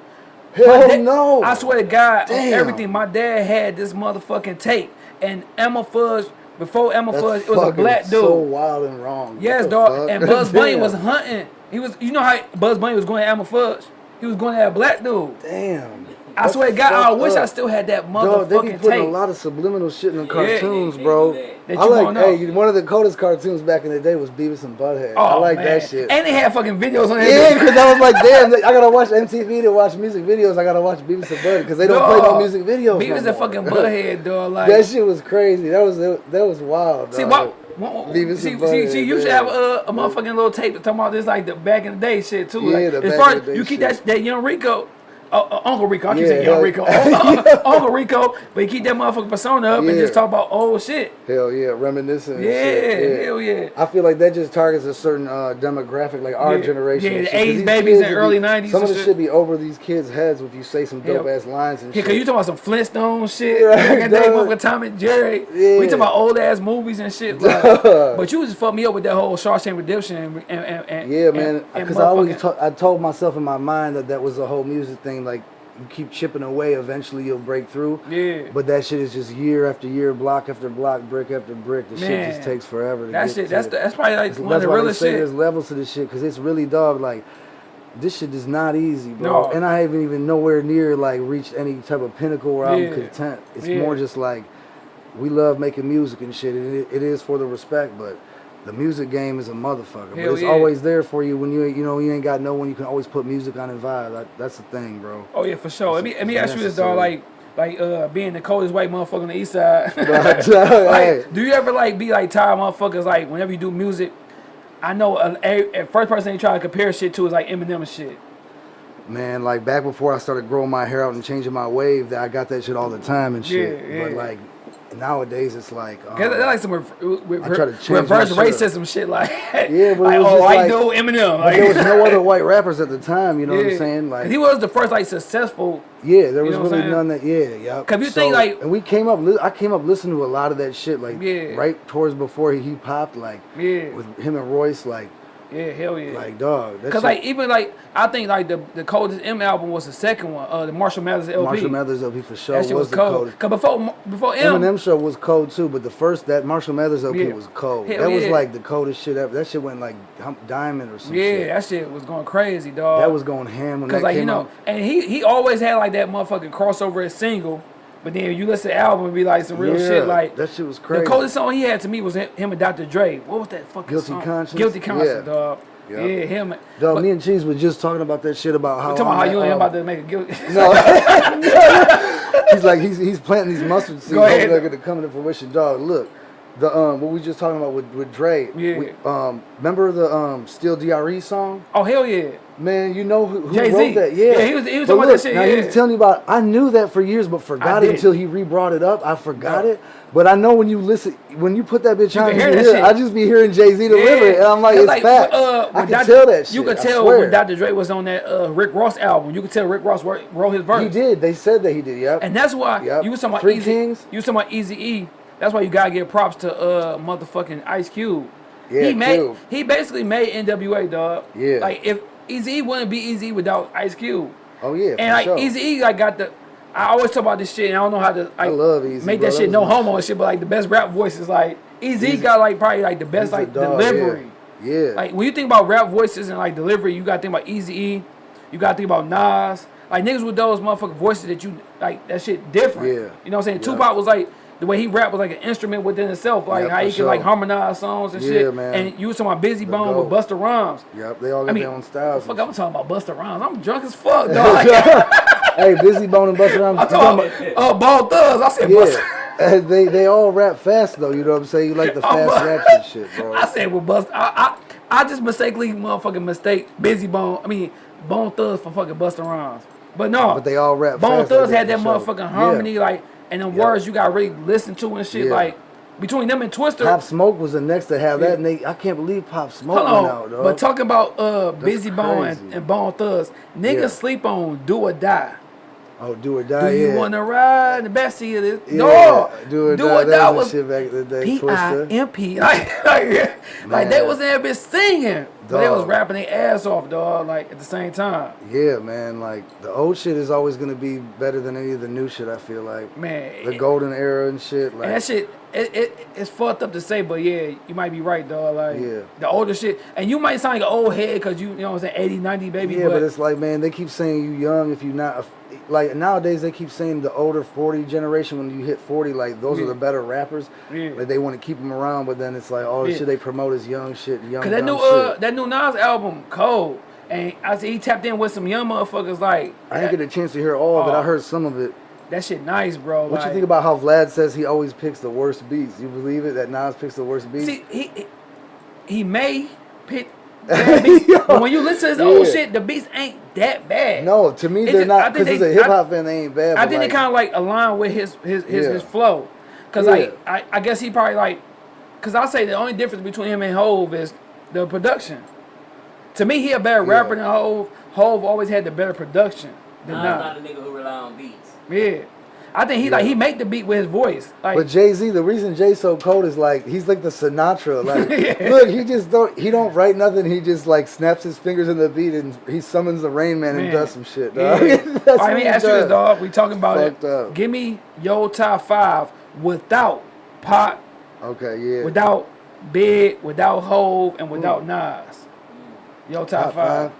Hell no. I swear to God, Damn. everything. My dad had this motherfucking tape, and Emma Fudge before Emma That's Fudge, it was a black dude. So wild and wrong. Yes, dog. And Bugs Bunny <laughs> was hunting. He was, you know how Bugs Bunny was going to Emma Fudge. He was going to that black dude. Damn. I That's swear to God, I fucked wish I uh, still had that motherfucking Dog, they be putting tape. a lot of subliminal shit in the cartoons, They- they bro. that. That I you like, hey, one of the coldest cartoons back in the day was Beavis and Butthead. I Oh, like man. that shit. And they had fucking videos on there. yeah, because I was like, damn, I gotta watch MTV to watch music videos. I gotta watch Beavis and Butthead because they don't play no music videos. Beavis no and fucking <laughs> Butthead, dog. Like, that shit was crazy. That was that was wild. see, dog. what? what- Beavis see, and see, Butthead, see, you should have a, a motherfucking little tape to talking about this, like the back in the day shit too. Yeah, like, the as back far in the day you keep shit. that that young Rico, uh, Uncle Rico. I keep Yeah, saying young hell- Rico, Uncle Rico, but you keep that motherfucking persona up and just talk about old shit. Hell yeah, reminiscent. and Yeah, shit, hell yeah. I feel like that just targets a certain uh, demographic, like our Yeah, generation. yeah, the shit, 'cause 80s these babies and early be- 90s Some of the shit. shit be over these kids' heads if you say some Yeah. dope ass lines and Yeah, shit. cause you talking about some Flintstone shit, Right, back in the day, with Tom and Jerry. Yeah. We talking about old ass movies and shit. Like, but you just fucked me up with that whole Shawshank Redemption and and, and, and Yeah, man. Because I always I told myself in my mind that that was a whole music thing. Like you keep chipping away, eventually you'll break through. Yeah. But that shit is just year after year, block after block, brick after brick. The shit just takes forever. To That get shit, that's it. the, that's probably like That's one of the realest shit. There's levels to this shit because it's really dog like this shit is not easy, bro. No. And I haven't even nowhere near like reached any type of pinnacle where Yeah. I'm content. It's Yeah. more just like we love making music and shit. And it, it is for the respect, but the music game is a motherfucker. Hell but it's yeah. always there for you when you you know you ain't got no one. You can always put music on and vibe. That, that's the thing, bro. Oh yeah, for sure. Let me let me ask you this, dog. Like like uh being the coldest white motherfucker on the east side. <laughs> <laughs> Like, do you ever like be like tired motherfuckers like whenever you do music? I know uh, a, a first person you try to compare shit to is like Eminem and shit. Man, like back before I started growing my hair out and changing my wave, that I got that shit all the time and shit. Yeah, But like nowadays, it's like um, they're like some re- re- I try to change my reverse racism shit, like Yeah, but like it was oh like- dude Eminem, like there was no other <laughs> white rappers at the time. You know what I'm saying Like he was the first like successful. Yeah, there You was know really none that. Yeah, yeah. 'Cause you think, like- and we came up. I came up listening to a lot of that shit, like Yeah. right towards before he popped, like Yeah, with him and Royce, like yeah, hell yeah. like dog. Cause like even like I think like the the coldest M album was the second one, uh the Marshall Mathers LP. Marshall Mathers LP for sure that was, shit was the cold. Cause before before M, Eminem show was cold too, but the first that Marshall Mathers LP Yeah. was cold. Hell that was like the coldest shit ever. That shit went like diamond or some yeah, shit. that shit was going crazy, dog. That was going ham when Cause that like came you know, out. and he he always had like that motherfucking crossover single, but then you listen to the album and be like some real Yeah, shit. Like that shit was crazy. the coldest song he had to me was him him and Dr. Dre. What was that fucking Guilty song? Conscience? Guilty conscience, Yeah. dog. Yeah. Yeah, him. Dog, but- me and Cheese was just talking about that shit about how talking about how you and him about to make a guilty. <laughs> No. <laughs> he's like he's he's planting these mustard seeds. Go ahead. They're gonna come into fruition. Dog, look, the um what we just talking about with with Dre. Yeah. We, um, remember the um Still Dre song? oh hell yeah. Man, you know who, who wrote that? Yeah, Yeah, he was- he was But talking about that look, shit, Now he was telling you about. I knew that for years, but forgot it did. until he re-brought it up. I forgot No. it. But I know when you listen, when you put that bitch You on, hear that hear- I just be hearing Jay Z deliver it, and I'm like, it's facts. uh, I can Dr. tell that shit. You could I tell when Dr. Dre was on that uh, Rick Ross album. You could tell Rick Ross wrote, wrote his verse. He did. They said that he did. Yep. And that's why Yep. you was talking about Three Easy. Kings. You was talking about Easy E. That's why you gotta give props to uh motherfucking Ice Cube. Yeah, he made Cube. he basically made NWA dog. Yeah. Like if Eazy wouldn't be Eazy without Ice Cube. oh yeah. And for like sure. Eazy like got the I always talk about this shit and I don't know how to like I love Eazy, make bro. that That shit was no homo shit. and shit, but like the best rap voice is like Easy Eazy- got like probably like the best like dog, delivery. Yeah. Like when you think about rap voices and like delivery, you gotta think about Eazy. You gotta think about Nas. Like niggas with those motherfucking voices that you like that shit different. Yeah. You know what I'm saying? Yeah. Tupac was like the way he rapped was like an instrument within itself. Like Yeah, how he could like harmonize songs and Yeah, shit. man. And you was talking about Bizzy The Bone with. Busta Rhymes. Yep. They all got I mean, their own styles. fuck, I'm talking about Busta Rhymes. I'm drunk as fuck, <laughs> dog. <laughs> Hey, Bizzy Bone and Busta Rhymes. I'm talking about uh, Ball Thugs. I said. Yeah. <laughs> Uh, they they all rap fast though. You know what I'm saying? You like the Oh, fast but- raps and shit, bro. I said with Busta. I, I I just mistakenly motherfucking mistake Bizzy Bone. I mean Bone Thugs for fucking Busta Rhymes. But no, But they all rap Bone like Thugs that had that sure. motherfucking Yeah. harmony, like, and the Yeah. words you got really listen to and shit. Yeah. Like between them and Twista. Pop Smoke was the next to have Yeah. that, and they I can't believe Pop Smoke Hold on, out, but talking about uh Bizzy Bone and, and Bone Thugs, niggas Yeah. sleep on Do or Die. Oh, do or Do you yeah. wanna ride the backseat of this? Yeah, No, do or Do die. or that Die was, shit back in the day. P I M P. Like, <laughs> like, like they was in there bitch singing, but they was rapping their ass off, dog. Like at the same time, Yeah, man. Like the old shit is always gonna be better than any of the new shit. I feel like man. the golden era and shit. Like And that shit, it, it it's fucked up to say, but yeah, you might be right, dog. Like Yeah. the older shit, and you might sound like an old head because you, you know what I'm saying, 80, 90, baby. yeah, but, but, it's like man, they keep saying you young if you're not. Like nowadays, they keep saying the older forty generation when you hit forty, like those Yeah. are the better rappers. Yeah. Like they want to keep them around, but then it's like all the Yeah. shit they promote is young shit, young Cause that new uh that new Nas album, Cold, and I see he tapped in with some young motherfuckers like I didn't get a chance to hear all, but Oh. I heard some of it. that shit nice, bro. What like, you think about how Vlad says he always picks the worst beats? You believe it that Nas picks the worst beats? See, he he, he may pick but <laughs> when you listen to his old shit, the beats ain't that bad. no, to me It they're just- not because he's they- a hip hop fan. They ain't bad. I think like, it kind of like align with his his his, Yeah. his flow, cause Yeah. like I, I guess he probably like, cause I say the only difference between him and Hove is the production. To me, he a better Yeah. rapper than Hove. Hove always had the better production than Nas Nas. not a nigga who rely on beats. Yeah, I think he like he make the beat with his voice. Like But Jay Z, the reason Jay so cold is like he's like the Sinatra. <laughs> Like, Yeah. look, he just don't he don't write nothing. He just like snaps his fingers in the beat and he summons the Rain Man, and does some shit. Yeah. Dog. <laughs> That's All right, what let me ask you this, dog. We talking about Fucked it. up. Give me your top five without Pop, Okay, yeah. without Big, without Hove, and without hmm. Nas. Your top, Top five. five.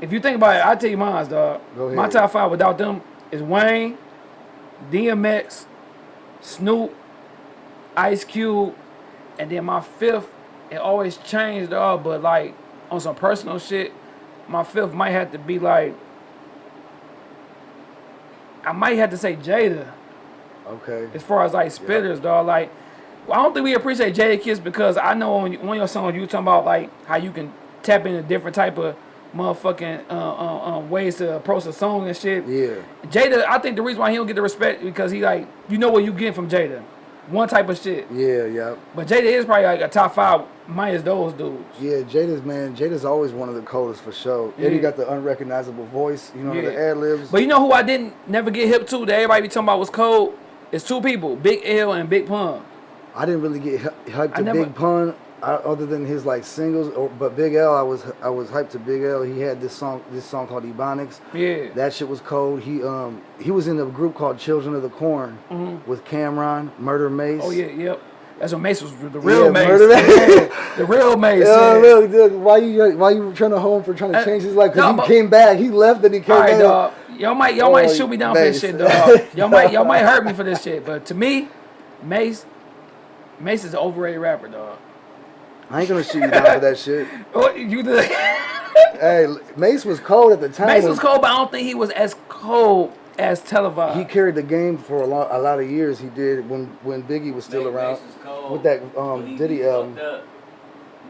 If you think about it, I'll tell you mine, dog. Go My top five without them is Wayne, DMX, Snoop, Ice Cube, and then my fifth, it always changed, dog, but like on some personal shit, my fifth might have to be like, I might have to say Jada Okay. as far as like spitters, dog. Like, well, I don't think we appreciate Jadakiss because I know on one of your songs you talking about like how you can tap into a different type of motherfucking uh, uh, um, ways to approach a song and shit. Yeah. Jada, I think the reason why he don't get the respect because he like you know what you get from Jada, one type of shit. Yeah, yeah. But Jada is probably like a top five minus those dudes. Yeah, Jada's man. Jada's always one of the coldest for sure. Yeah. Eddie got the unrecognizable voice. You know Yeah. the ad libs. But you know who I didn't never get hip to that everybody be talking about was cold. It's two people, Big L and Big Pun. I didn't really get hy- hyped to never- Big Pun, uh, other than his like singles. Or, but Big L, I was I was hyped to Big L. He had this song this song called Ebonics. Yeah. That shit was cold. He um he was in a group called Children of the Corn with Cam'ron, Murder Mase. Oh yeah, yep. That's what Mase was the real Yeah, Mase. Murder Mase. <laughs> the real Mase. Yeah, yeah. look, look, why you why you trying to hold him for trying to Uh, change his life? Because no, he came back. He left and he came right, back. Y'all might y'all might Oh, shoot me down for this shit, dog. Y'all might y'all might hurt me for this shit, but to me, Mase, Mase is an overrated rapper, dog. I ain't gonna shoot you down for that shit. <laughs> What you did? <laughs> Hey, Mase was cold at the time. Mase was cold, but I don't think he was as cold as televised. He carried the game for a lot, a lot of years. He did when when Biggie was still Mase around was cold, with that but um he- Diddy album. fucked.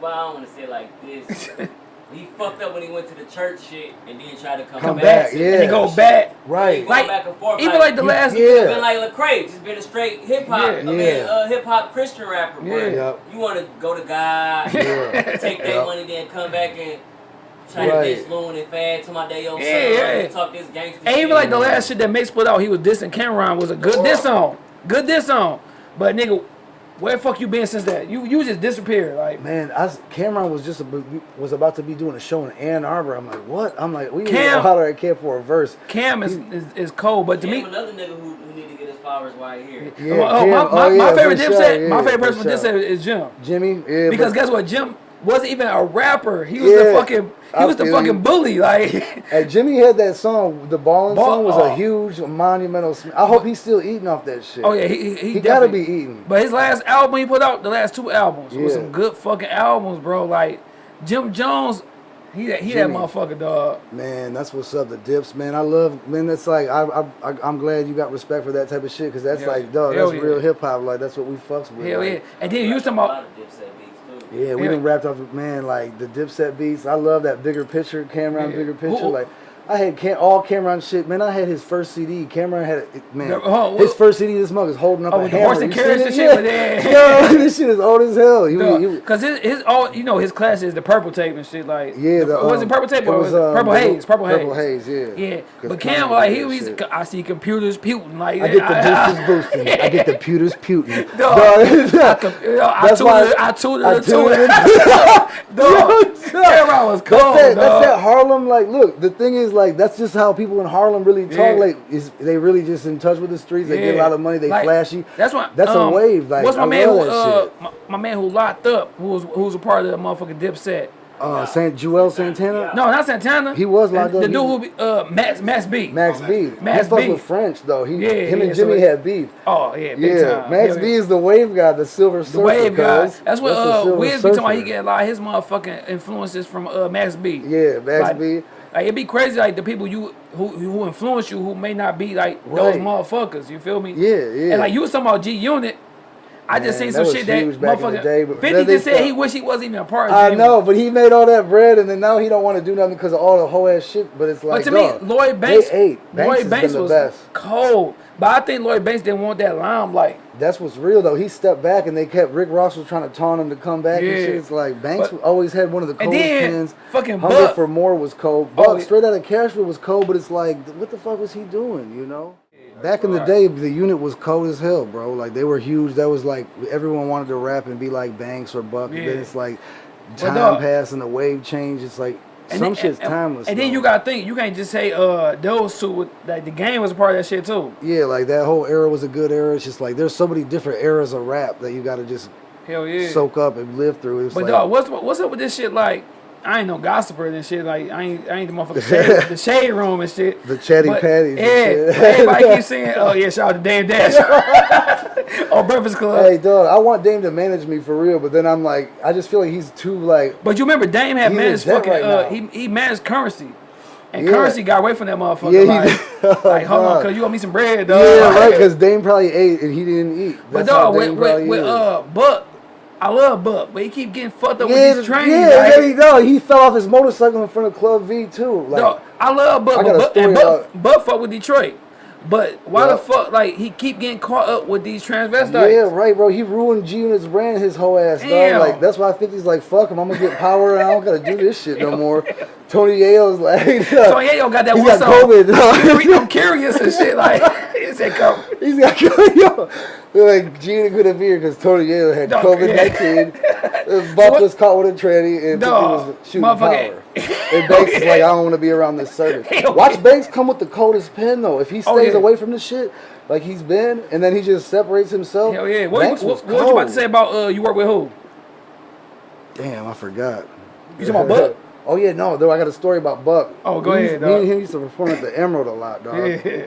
Well, I don't want to say like this. <laughs> he fucked up when he went to the church shit and then tried to come, Come back. back, yeah. and he go back. Right. Going Like, back and forth. even like the you- last. yeah. Been like Lecrae, just been a straight hip hop, Yeah. I mean, Yeah. uh, hip hop Christian rapper. But Yeah. Yep. you want to go to God, Yeah. <laughs> take that Yep. money, then come back and try Right. to diss Loon and Fad to my day old Yeah, son, yeah. and talk this gangster And shit. even like the last shit that Mase put out, he was dissing Cam'ron was a good diss song. Good diss song. But nigga, where the fuck you been since that? You you just disappeared. Like Man, I s- Cam'ron was just a, was about to be doing a show in Ann Arbor. I'm like, what? I'm like, we need Cam- to holler at Cam for a verse. Cam is, is, is cold, but to Damn, me, another nigga who, who need to get his flowers while he here. Yeah, oh, my, Cam- my, oh, my favorite for Dipset, sure, my favorite for person with sure. Dipset is Jim. Jimmy, yeah, Because but guess what, Jim wasn't even a rapper. He was the fucking he I was the fucking you. bully. Like <laughs> and Jimmy had that song, the balling Ball- song was oh. a huge monumental. I hope he's still eating off that shit. oh yeah, he he, he, he gotta be eating. But his last album he put out, the last two albums, was some good fucking albums, bro. Like Jim Jones, he that he that motherfucker dog. Man, that's what's up. The dips, man. I love, man. That's like I, I, I I'm glad you got respect for that type of shit because that's Hell like, yeah. dog, Hell that's yeah. real hip hop. Like that's what we fucks with. Hell like, yeah. And then you was talking a about Yeah, we done wrapped up, man like the Dipset beats. I love that bigger picture, Cam'ron Yeah. bigger picture. Who- Like I had Cam, all Cam'ron shit. Man, I had his first CD. Cam'ron had it, man. Yeah, oh, his first CD. This mug is holding up Oh, a hammer. horse and carriage and it? shit, but <laughs> yeah. Yo, <laughs> this shit is old as hell. He, was- he Cause his, his all you know his class is the purple tape and shit like yeah, the, was um, it purple tape or was, um, purple haze purple, Purple haze haze, yeah. yeah but Cam like he was. I see computers puting like I get the <laughs> boosters boosting. I get the pewters puting. Dog. I, you I That's why tutored I tutored I her tuned it in. Cam'ron was cold that's that Harlem. Like, look, the thing is, like, that's just how people in Harlem really talk. Yeah. Like, is they really just in touch with the streets. They get a lot of money. They Like, flashy. That's why. That's a um, wave. Like, what's my I man? Who, uh, my, my man who locked up, who was who was a part of the motherfucking Dipset. Uh, Saint Juelz Santana. No, not Santana. He was locked the, up. The dude who be, uh Max Max B. Max B. Max he B. with French though. He, Yeah, him yeah, and Jimmy it- had beef. Oh yeah, Yeah, time. Max Hell B is the wave guy, the silver surfer. The wave guy. That's what the uh Wiz be talking about. He get a lot of his motherfucking influences from uh Max B. Yeah, Max like, B. Like it'd be crazy like the people you who who influence you who may not be like those motherfuckers. You feel me? Yeah, yeah. And like you was talking about G Unit. I just seen some shit that huge back in the motherfucker. day, 50 just said he wish he wasn't even a part of I know, but he made all that bread, and then now he don't want to do nothing because of all the whole ass shit. But it's like, But to me, Lloyd Banks, Lloyd Banks the was best. cold. But I think Lloyd Banks didn't want that limelight. That's what's real though. He stepped back, and they kept Rick Ross was trying to taunt him to come back. Yeah. And shit. It's like Banks But- always had one of the And coldest then pens. fucking Hunger Buck. for More was cold. Oh, Buck yeah. straight out of Cashville was cold, but it's like, what the fuck was he doing? You know? Back in the day, the unit was cold as hell, bro. Like they were huge. That was like everyone wanted to rap and be like Banks or Buck. And then Yeah. it's like time passed the wave change. It's like And some then- shit's timeless. And then you gotta think, you can't just say uh those two like the game was a part of that shit too. yeah, like that whole era was a good era. It's just like there's so many different eras of rap that you got to just Hell yeah. soak up and live through. It's but like, dog, what's what's up with this shit? Like, I ain't no gossiper and shit. Like, I ain't I ain't the motherfucking shade, the <laughs> shade room and shit. The chatty But, patties and Yeah, everybody keeps <laughs> saying, oh yeah, shout out to Dame Dash. <laughs> oh, Breakfast Club. Hey, dog, I want Dame to manage me for real, but then I'm like, I just feel like he's too like. But you remember Dame had managed fucking right uh he he managed currency. And Yeah. currency got away from that motherfucker. Yeah, he like, did. like, hold on, cause you owe me some bread, dog. Yeah, Like, right. Because Dame probably ate and he didn't eat. But That's how dog, with, with, with uh Buck, I love Buck, but he keep getting fucked up yeah, with these trains. yeah, like, yeah, he, no, he fell off his motorcycle in front of Club V too. Like, dog, I love Buck, I but Buck, and Buck, Buck fuck with Detroit. But why Yeah. the fuck, like, he keep getting caught up with these transvestites? yeah, right, bro. He ruined G Unit's brand, his whole ass, Damn. dog. Like, that's why I think he's like, fuck him. I'm gonna get power and I don't gotta do this shit no more. <laughs> Tony Yayo's like, <laughs> So Yayo got that one got song. COVID. I'm curi- I'm curious and shit. Like, <laughs> he said, "Come." He's got yo. They're like Gina couldn't be here because Tony Yayo had Dog, COVID nineteen. <laughs> Buck what- was caught with a tranny and Dog, he was shooting power. And <laughs> Banks is like, I don't want to be around this service. <laughs> Watch yeah. Banks come with the coldest pen though. If he stays Oh, yeah. away from the shit like he's been, and then he just separates himself. Hell yeah. What, Banks what, what, what you about to say about uh, you work with who? Damn, I forgot. You talking about Buck? Oh yeah, no, though I got a story about Buck. Oh, go Me- ahead, Me and him used to perform at the Emerald a lot, dog. Yeah.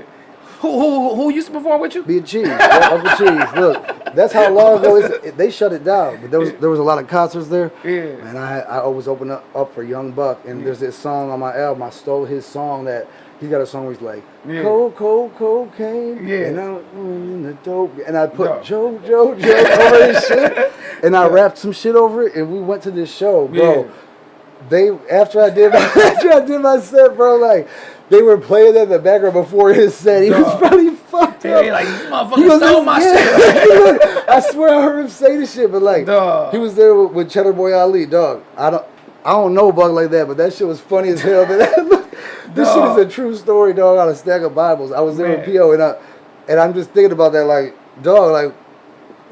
Who, who, who used to perform with you? Be a cheese, yeah, Uncle Cheese. Look, that's how long ago it, they shut it down. But there was there was a lot of concerts there. Yeah. And I I always open up, up for Young Buck, and there's this song on my album. I stole his song that he's got a song where he's like, Yeah. cold, cold, cocaine. Yeah. And I'm in the dope. And I put Dog. Joe, Joe, Joe over his <laughs> shit, and I rapped some shit over it, and we went to this show, bro. Yeah. They after I did my, <laughs> after I did my set, bro, like. They were playing that in the background before his set. He was probably fucked up. like, you He was stole my shit. <laughs> I swear I heard him say this shit, but like Dog. he was there with, with Cheddar Boy Ali, dog. I don't I don't know Bug like that, but that shit was funny as hell. Man. <laughs> this Dog. shit is a true story, dog. On a stack of Bibles. I was there with PO, and I and I'm just thinking about that, like dog, like.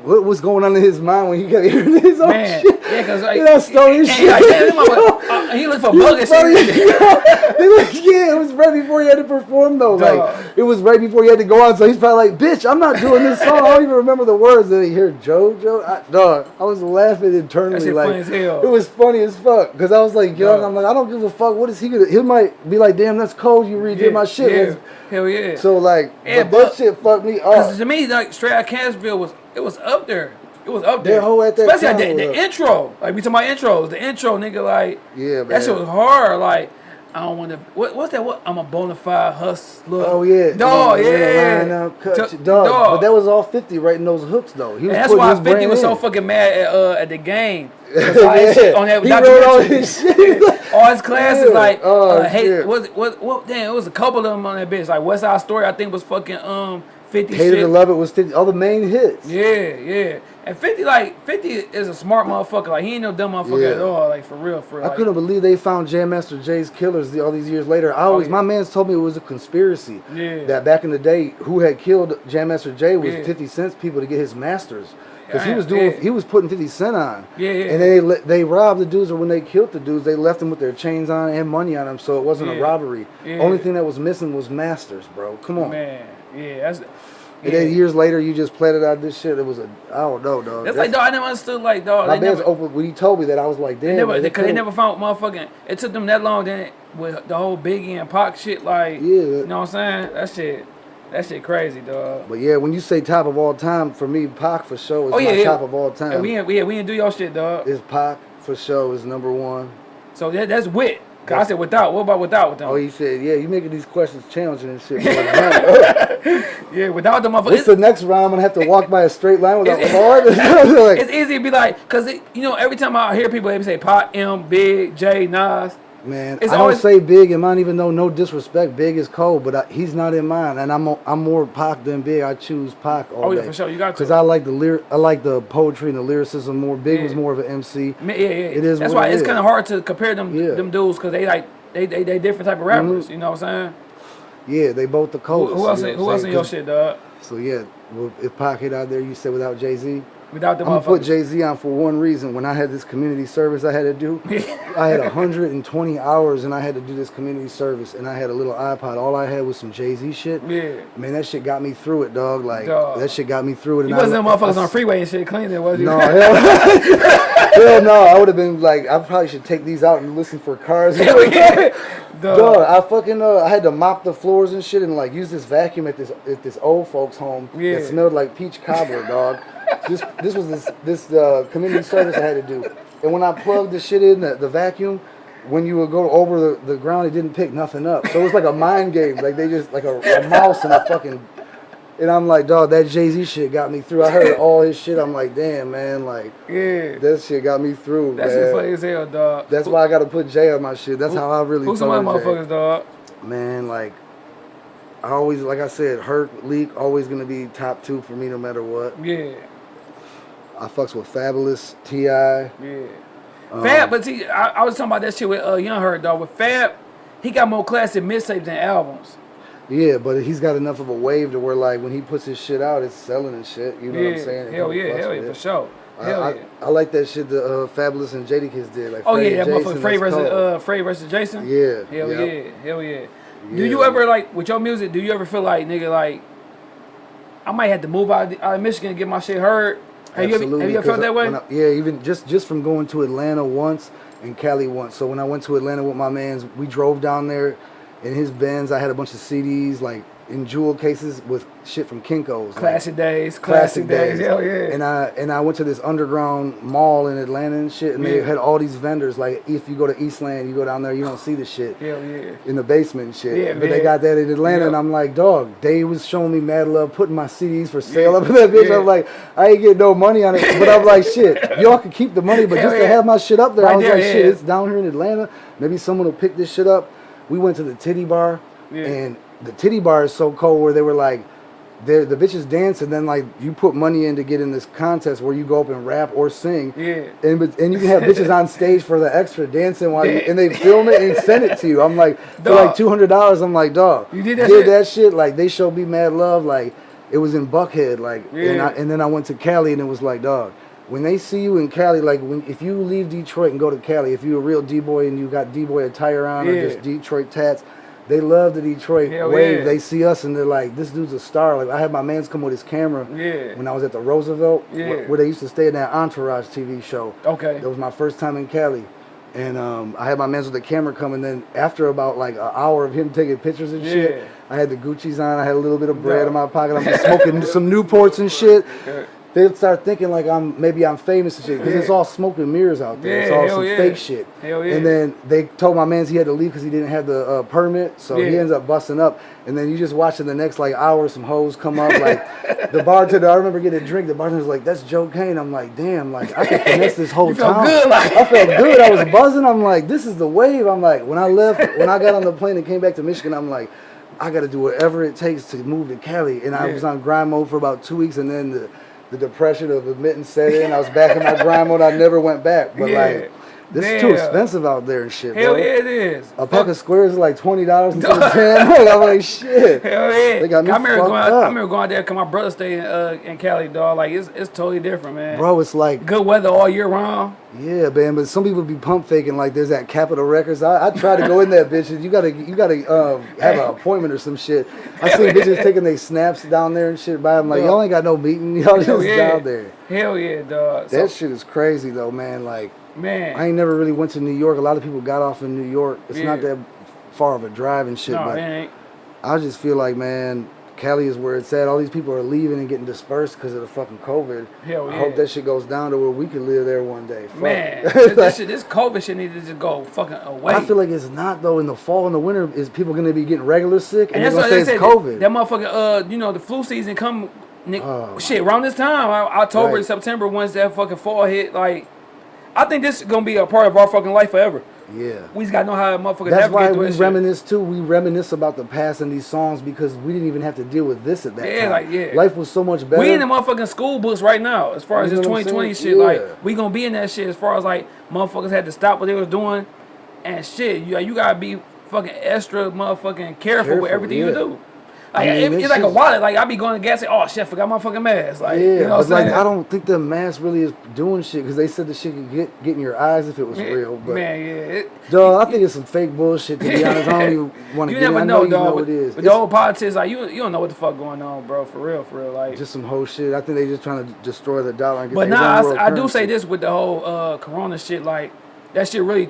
What was going on in his mind when he kept <laughs> hearing his own Man, shit? yeah, cause like, I stole his <laughs> shit. Like, this motherfucker- <laughs> uh, he looked for bug was and shit. Like, yeah, it was right before he had to perform though. Dog. Like it was right before he had to go on, so he's probably like, "Bitch, I'm not doing this song. I don't even remember the words." Then he hear JoJo. I, dog, I was laughing internally. That like funny as hell. it was funny as fuck because I was like, young. Dog. I'm like, I don't give a fuck. What is he gonna? He might be like, "Damn, that's cold. You redid Yeah, my shit." Yeah. Hell yeah. So like, Yeah, but, but- that shit fucked me up. to me, like straight out Cashville was it was up there. It was up there. That whole at that Especially time the, the intro. Like we talking about intros. The intro, nigga, like Yeah, that shit was hard. Like I don't want to. What, what's that? What? I'm a bona fide hustler. Oh yeah, Dog, yeah. Line up, cut dog. dog. But that was all 50 writing those hooks though. He was And that's why his 50 brand was so fucking mad at uh at the game. <laughs> Yeah. <laughs> all his shit on that He wrote all his shit. all his classes <laughs> Yeah. like Oh, uh, hey what what what damn it was a couple of them on that bitch like West Side Story I think was fucking um 50 Hated shit. to love it was 50, all the main hits. Yeah, yeah. And 50 like 50 is a smart motherfucker. Like he ain't no dumb motherfucker Yeah. at all. Like for real, for real. I Like, couldn't believe they found Jam Master Jay's killers all these years later. I oh, always, yeah. my man's told me it was a conspiracy. Yeah. That back in the day, who had killed Jam Master Jay was Yeah. 50 Cent's people to get his masters. Because he was doing, yeah. he was putting 50 Cent on. Yeah, yeah. And they they robbed the dudes, or when they killed the dudes, they left them with their chains on and money on them, so it wasn't a robbery. Yeah. Only thing that was missing was masters, bro. Come on. Man, yeah, that's And yeah. then years later, you just planted out this shit. It was a, I don't know, dog. That's like dog, I never understood like dog. my They man's open when he told me that I was like, damn. they never man, they couldn't- never found motherfucking. It took them that long. Then with the whole Biggie and Pac shit, like Yeah. you know what I'm saying? That shit, that shit crazy, dog. But yeah, when you say top of all time, for me, Pac for sure is Oh yeah, my yeah. top of all Yeah, time. we ain't, yeah, we didn't do your shit, dog. Is Pac for sure is number one. So that, that's wit. I said without. What about without with them? Oh, he said, yeah, you making these questions challenging and shit. <laughs> <laughs> yeah, without the motherfucker. What's the next round? I'm gonna have to walk by a straight line without It's- <laughs> like, it's easy to be like, cause it, you know, every time I hear people, they say Pot M, Big, J, Nas. Man, it's I don't say big in mine, even though no disrespect, big is cold, but I, he's not in mine, and I'm mo- I'm more Pac than big. I choose Pac all Oh yeah, day. for sure, you got to. Because I like the lyric, I like the poetry and the lyricism more. Big Yeah. was more of an MC. Ma- Yeah, yeah. It is That's why it it's kind of hard to compare them Yeah. them dudes because they like they, they they different type of rappers. Mhm. You know what I'm saying? Yeah, they both the Who, coldest. who else? you know Who else in your shit, dog? So yeah, well, if Pac hit out there, you said without Jay Z. Without the I'm gonna put. Jay Z on for one reason. When I had this community service I had to do, I had <laughs> 120 hours and I had to do this community service, and I had a little iPod. All I had was some Jay Z shit. Yeah. Man, that shit got me through it, dog. Like Dog. that shit got me through it. And You wasn't them motherfuckers I- on freeway and shit cleaning was you? No, hell, <laughs> hell no. I would have been like, I probably should take these out and listen for cars. <laughs> Dog. Dog, I fucking uh, I had to mop the floors and shit and like use this vacuum at this at this old folks home Yeah. that smelled like peach cobbler, dog. This this was this this uh, community service I had to do, and when I plugged the shit in the, the vacuum, when you would go over the, the ground, it didn't pick nothing up. So it was like a mind game, like they just like a, a mouse and a fucking. And I'm like, dog, that Jay Z shit got me through. I heard all his shit. I'm like, damn, man, like Yeah. that shit got me through. That man. shit funny as hell, dog. That's why I gotta put Jay on my shit. That's how I really. Who's Jay. motherfuckers, dog? Man, like I always, like I said, Hurt Leak always gonna be top two for me no matter what. Yeah. I fucks with Fabolous, Ti. Yeah. Um, Fab, but see, I, I was talking about that shit with uh, Young Herk, dog. With Fab, he got more classic mixtapes than albums. Yeah, but he's got enough of a wave to where like when he puts his shit out, it's selling and shit. You know yeah. what I'm saying? Hell yeah, hell yeah, it. for sure. I, Hell I, yeah. I like that shit that uh, Fabolous and Jadakiss did. Like Oh Freddie yeah, that motherfucker Frey versus uh Frey versus Jason. Yeah, Hell yep. yeah, hell yeah. Do you ever like with your music? Do you ever feel like nigga like I might have to move out of, out of Michigan and get my shit heard? Have you have you felt that way? I- yeah, even just just from going to Atlanta once and Cali once. So when I went to Atlanta with my mans, we drove down there in his Benz. I had a bunch of CDs like in jewel cases with shit from Kinko's. like, Classic days, classic, days. Hell yeah. And I and I went to this underground mall in Atlanta and shit, and they had all these vendors. Like if you go to Eastland, you go down there, you don't see the shit hell yeah. in the basement and shit. Yeah, but man. they got that in Atlanta, Yeah. and I'm like, dog, they was showing me mad love, putting my CDs for sale up in that bitch. Yeah. I'm like, I ain't getting no money on it, <laughs> but I'm like, shit, y'all can keep the money, but Hell just to have my shit up there, Right I was there, like, shit, it's down here in Atlanta. Maybe someone will pick this shit up. We went to the titty bar, Yeah. and the titty bar is so cold where they were like. The bitches dance and then like you put money in to get in this contest where you go up and rap or sing Yeah. and but- and you can have <laughs> bitches on stage for the extra dancing while you and they film it and send it to you. I'm like for like two hundred dollars. I'm like dog. You did that did shit? that shit like they showed me mad love. Like it was in Buckhead. Like and I, and then I went to Cali and it was like dog. When they see you in Cali, like when if you leave Detroit and go to Cali, if you're a real D boy and you got D boy attire on Yeah. or just Detroit tats, they love the Detroit Hell wave. yeah. They see us and they're like, this dude's a star. Like I had my man's come with his camera Yeah. when I was at the Roosevelt, Yeah. where, where they used to stay in that Entourage TV show. Okay. That was my first time in Cali. And um, I had my mans with the camera come, and then after about like an hour of him taking pictures and Yeah. shit, I had the Gucci's on. I had a little bit of bread Yeah. in my pocket. I'm <laughs> smoking some Newports and shit. Yeah. They'd start thinking like I'm maybe I'm famous and shit because it's all smoke and mirrors out there. Yeah, it's Yeah, all hell some yeah. fake shit. Hell yeah. And then they told my mans he had to leave because he didn't have the uh, permit, so he ends up busting up. And then you just watching the next like hour, some hoes come up. Like <laughs> the bartender, I remember getting a drink. The bartender's like, "That's Joe Kane." I'm like, "Damn, like I could finesse this whole <laughs> felt good, like- I felt good. I was buzzing. I'm like, "This is the wave." I'm like, when I left, when I got on the plane and came back to Michigan, I'm like. I got to do whatever it takes to move to Cali, and I was on grind mode for about two weeks, and then the, the depression of admitting set in. I was back in my grind mode. I never went back, but <laughs> Yeah. like this is too expensive out there and shit. Hell bro. yeah, it is. A pack of squares is like twenty dollars instead of ten. I'm like shit. Hell yeah. They got me I remember going. up. I remember going there because my brother stayed in, uh, in Cali, dog. Like it's it's totally different, man. Bro, it's like Good weather all year round. yeah, man. But some people be pump faking like there's that Capitol Records. I, I try to go in that <laughs> bitch. and You gotta you gotta um, have an appointment or some shit. I seen bitches taking their snaps down there and shit. By I'm like y'all ain't got no meeting. <laughs> Y'all just yeah. down there. Hell yeah, dog. So, That shit is crazy though, man. Like man. I ain't never really went to New York. A lot of people got off in New York. It's not that far of a drive and shit, no, but. I just feel like, man, Cali is where it's at. All these people are leaving and getting dispersed because of the fucking COVID. Hell yeah. I hope that shit goes down to where we can live there one day. Fuck. Man, <laughs> this, shit, this COVID shit needs to just go fucking away. I feel like it's not though. In the fall and the winter, is people gonna be getting regular sick and, and that's they're what gonna they say said. it's COVID? That motherfucking, uh, you know, the flu season come, Nick, Oh, shit, around this time, October, Right. September, once that fucking fall hit, like, I think this is gonna be a part of our fucking life forever. yeah. We just gotta know how motherfuckers That's why we this shit. reminisce too. We reminisce about the past in these songs because we didn't even have to deal with this at that time. Yeah, time. like, yeah. Life was so much better. We in the motherfucking school books right now, as far as You this know what I'm 2020 saying? shit. Like, we gonna be in that shit as far as like motherfuckers had to stop what they was doing, and shit. You you gotta be fucking extra motherfucking careful, Careful, with everything you do. Like I mean, it- it's like a wallet. Like I be going to gas, say, oh shit, I forgot my fucking mask. Like yeah, you know what I'm like? I don't think the mask really is doing shit because they said the shit could get get in your eyes if it was Man, real. But man, yeah. It, dog, I think it's some fake bullshit. To be <laughs> honest, I don't even want to you get. never in. I know, know you dog. know with, it is. with It's the old politics, like you, you don't know what the fuck going on, bro. For real, for real. Like, just some whole shit. I think they just trying to destroy the dollar and get but nah, I, I do say this with the whole uh, Corona shit. Like, that shit really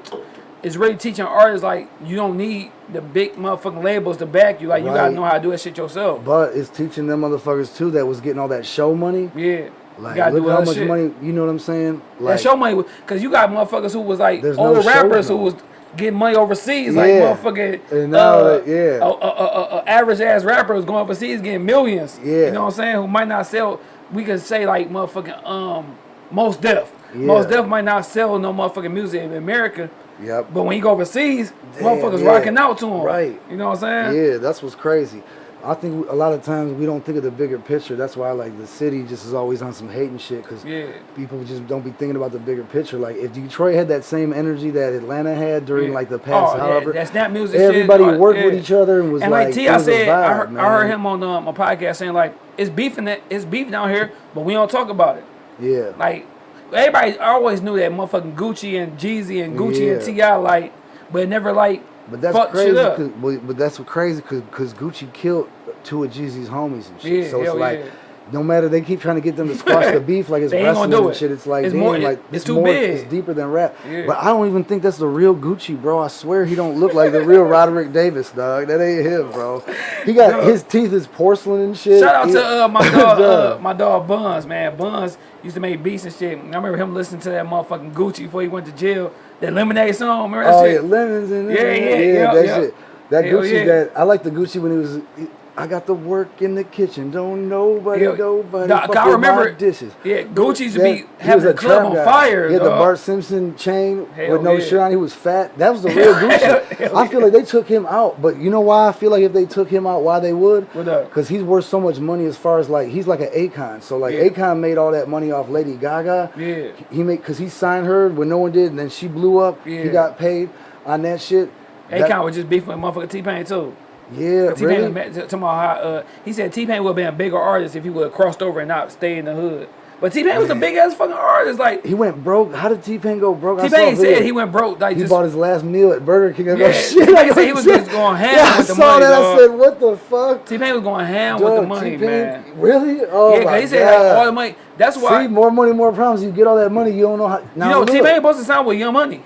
is really teaching artists like you don't need the big motherfucking labels to back you. Like, you gotta know how to do that shit yourself. But it's teaching them motherfuckers too that was getting all that show money. Yeah. Like, look how much shit. money. You know what I'm saying? Like, that show money, because you got motherfuckers who was like no old show rappers who was getting money overseas, like Yeah. motherfucking And now uh, yeah. a, a, a, a average ass rapper was going overseas getting millions. Yeah. you know what I'm saying? Who might not sell? We could say like motherfucking um Mos Def. Yeah. Mos Def might not sell no motherfucking music in America, Yep. but when you go overseas, Damn, motherfuckers yeah. rocking out to him. Right. You know what I'm saying? Yeah, that's what's crazy. I think a lot of times we don't think of the bigger picture. That's why like the city just is always on some hating shit because Yeah. people just don't be thinking about the bigger picture. Like if Detroit had that same energy that Atlanta had during Yeah. like the past, oh, yeah, however, that music. everybody uh, worked with each other and was And like, like T, I said, I, vibe, heard, I heard him on my podcast saying like it's beefing that it's beef down here, but we don't talk about it. Yeah, Like everybody always knew that motherfucking Gucci and Jeezy and Gucci and Yeah. T.I. like, but never like but that's fucked crazy. but, but that's what crazy because Gucci killed two of Jeezy's homies and shit. Yeah, so it's like. yeah. No matter they keep trying to get them to squash the <laughs> beef like it's wrestling and it. shit. It's like It's damn, more- like it's too more, big. It's deeper than rap. Yeah. But I don't even think that's the real Gucci, bro. I swear he don't look like the real <laughs> Radric Davis, dog. That ain't him, bro. He got his teeth is porcelain and shit. Shout out He- to uh, my <laughs> dog, uh, my dog Buns, man. Buns used to make beats and shit. I remember him listening to that motherfucking Gucci before he went to jail. That Lemonade song, remember that Oh shit? yeah, lemons and Yeah, yeah, yeah, yeah, that yeah. shit. That Hell Gucci that I like the Gucci when he was. I got the work in the kitchen. Don't nobody, Yeah. nobody. Nah, fuck I remember dishes. Yeah, Gucci used to That- be having a club on guy. fire. He had the. Bart Simpson chain <laughs> Hell with no yeah. shirt on. He was fat. That was the <laughs> real Gucci. Hell I feel like they took him out, but you know why? I feel like if they took him out, why they would? Because he's worth so much money as far as like he's like an Akon. So like Yeah. Akon made all that money off Lady Gaga. Yeah. He made because he signed her when no one did, and then she blew up. Yeah. He got paid on that shit. That- Akon was just beefing with motherfucking T Pain too. Yeah, T Pain really. talking about how uh, he said T Pain would have been a bigger artist if he would have crossed over and not stayed in the hood. But T Pain was a big ass fucking artist. Like He went broke. How did T Pain go broke? T Pain said he went broke. Like He just bought his last meal at Burger King. Yeah, <laughs> shit. Said he was just going ham Yeah, with the I saw money, that. dog. I said, what the fuck? T Pain was going ham with the money, man. Really? Oh yeah, my he said God. like all the money. That's why See, more money, more problems. You get all that money, you don't know how. you Now know. T Pain supposed to sign with Young Money.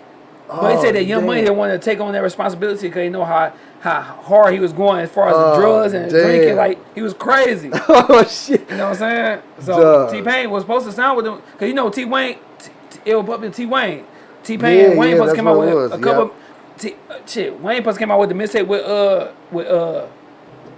But he Oh, said that Young Money damn. didn't want to take on that responsibility because he know how how hard he was going as far as Oh, the drugs and damn. drinking. Like he was crazy. <laughs> oh shit. You know what I'm saying? So Duh. T Pain was supposed to sound with him because you know T Wayne, T- it was up in T Wayne. T Pain Yeah, and Wayne yeah, supposed to come out with a, was, a couple. T, uh, shit, Wayne supposed to come out with the mixtape with uh with uh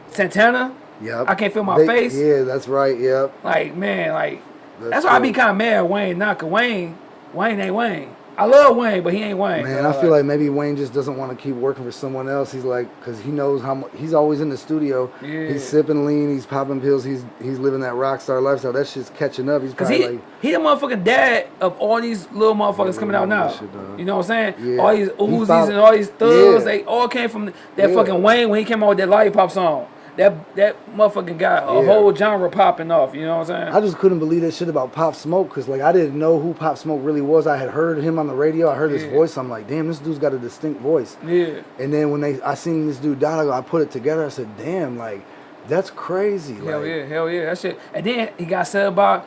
Santana. Yep. I can't feel my They- face. Yeah, that's right. Yep. Like man, like That's that's, why I be kind of mad at Wayne. Not cause Wayne, Wayne ain't Wayne. I love Wayne, but he ain't Wayne. Man. I feel like maybe Wayne just doesn't want to keep working for someone else. He's like, because he knows how much. He's always in the studio. Yeah. He's sipping lean. He's popping pills. He's he's living that rock star lifestyle. That shit's catching up. He's probably he like, he the motherfucking dad of all these little motherfuckers coming out now. shit, you know what I'm saying? Yeah. All these He Uzis and all these thugs, Yeah. they all came from that fucking Wayne when he came out with that lollipop song. That that motherfucking got a Yeah. whole genre popping off. You know what I'm saying? I just couldn't believe that shit about Pop Smoke because like I didn't know who Pop Smoke really was. I had heard him on the radio. I heard his voice. I'm like, damn, this dude's got a distinct voice. yeah. And then when they I seen this dude die, I go- I put it together. I said, damn, like that's crazy. Hell like, yeah, hell yeah, that shit. And then he got said about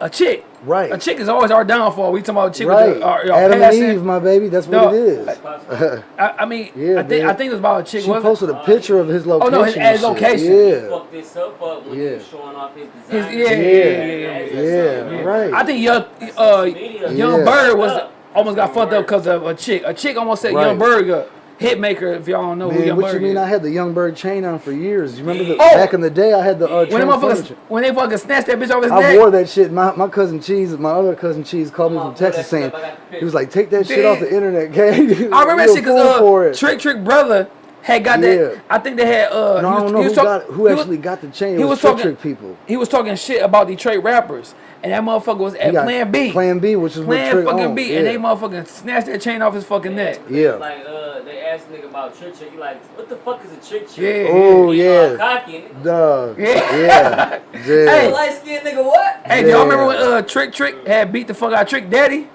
a chick. Right. A chick is always our downfall. We talking about a chick Right. with our, our Adam passion. and Eve, my baby. That's what No, it is. Possible. <laughs> I, I mean, Yeah, I think man. I think it was about a chick. She wasn't it? posted a picture of his location. Oh, no, his- his shit. location. He Yeah. fucked himself up when Yeah. he was showing off his His, design. yeah, yeah, Yeah. yeah, yeah, yeah, Yeah, Yeah. right. I think Young uh. Young Yeah. Berg was almost got fucked up because of a chick. A chick almost said Right. Young Berg a hit maker. If y'all don't know who Man, Young what you Berg mean? is. I had the Young Berg chain on for years. You remember the, Oh! back in the day? I had the uh, when they motherfuckers when they fucking snatched that bitch off his I neck. wore that shit. My, my cousin Cheese, my other cousin Cheese, called me Come from on, Texas saying shit up. I got the he was like, "Take that shit off the internet, gang." I remember that You a shit because for uh, it. Trick Trick brother had got Yeah. that. I think they had. Uh, No, I don't know who talk- got who he was- actually got the chain. It he was was talking Trick people. He was talking shit about Detroit rappers, and that motherfucker was at Plan B. Plan B, which is what Plan Trick fucking owned, B, yeah. and they motherfucking snatched that chain off his fucking neck. Yeah. Like uh, they asked nigga about trick trick. He like, what the fuck is a trick trick? Yeah. Oh yeah, cocky. duh, Yeah. yeah, <laughs> yeah. Hey. Light skinned nigga, what? Hey, do y'all remember when uh Trick Trick had beat the fuck out Trick Daddy?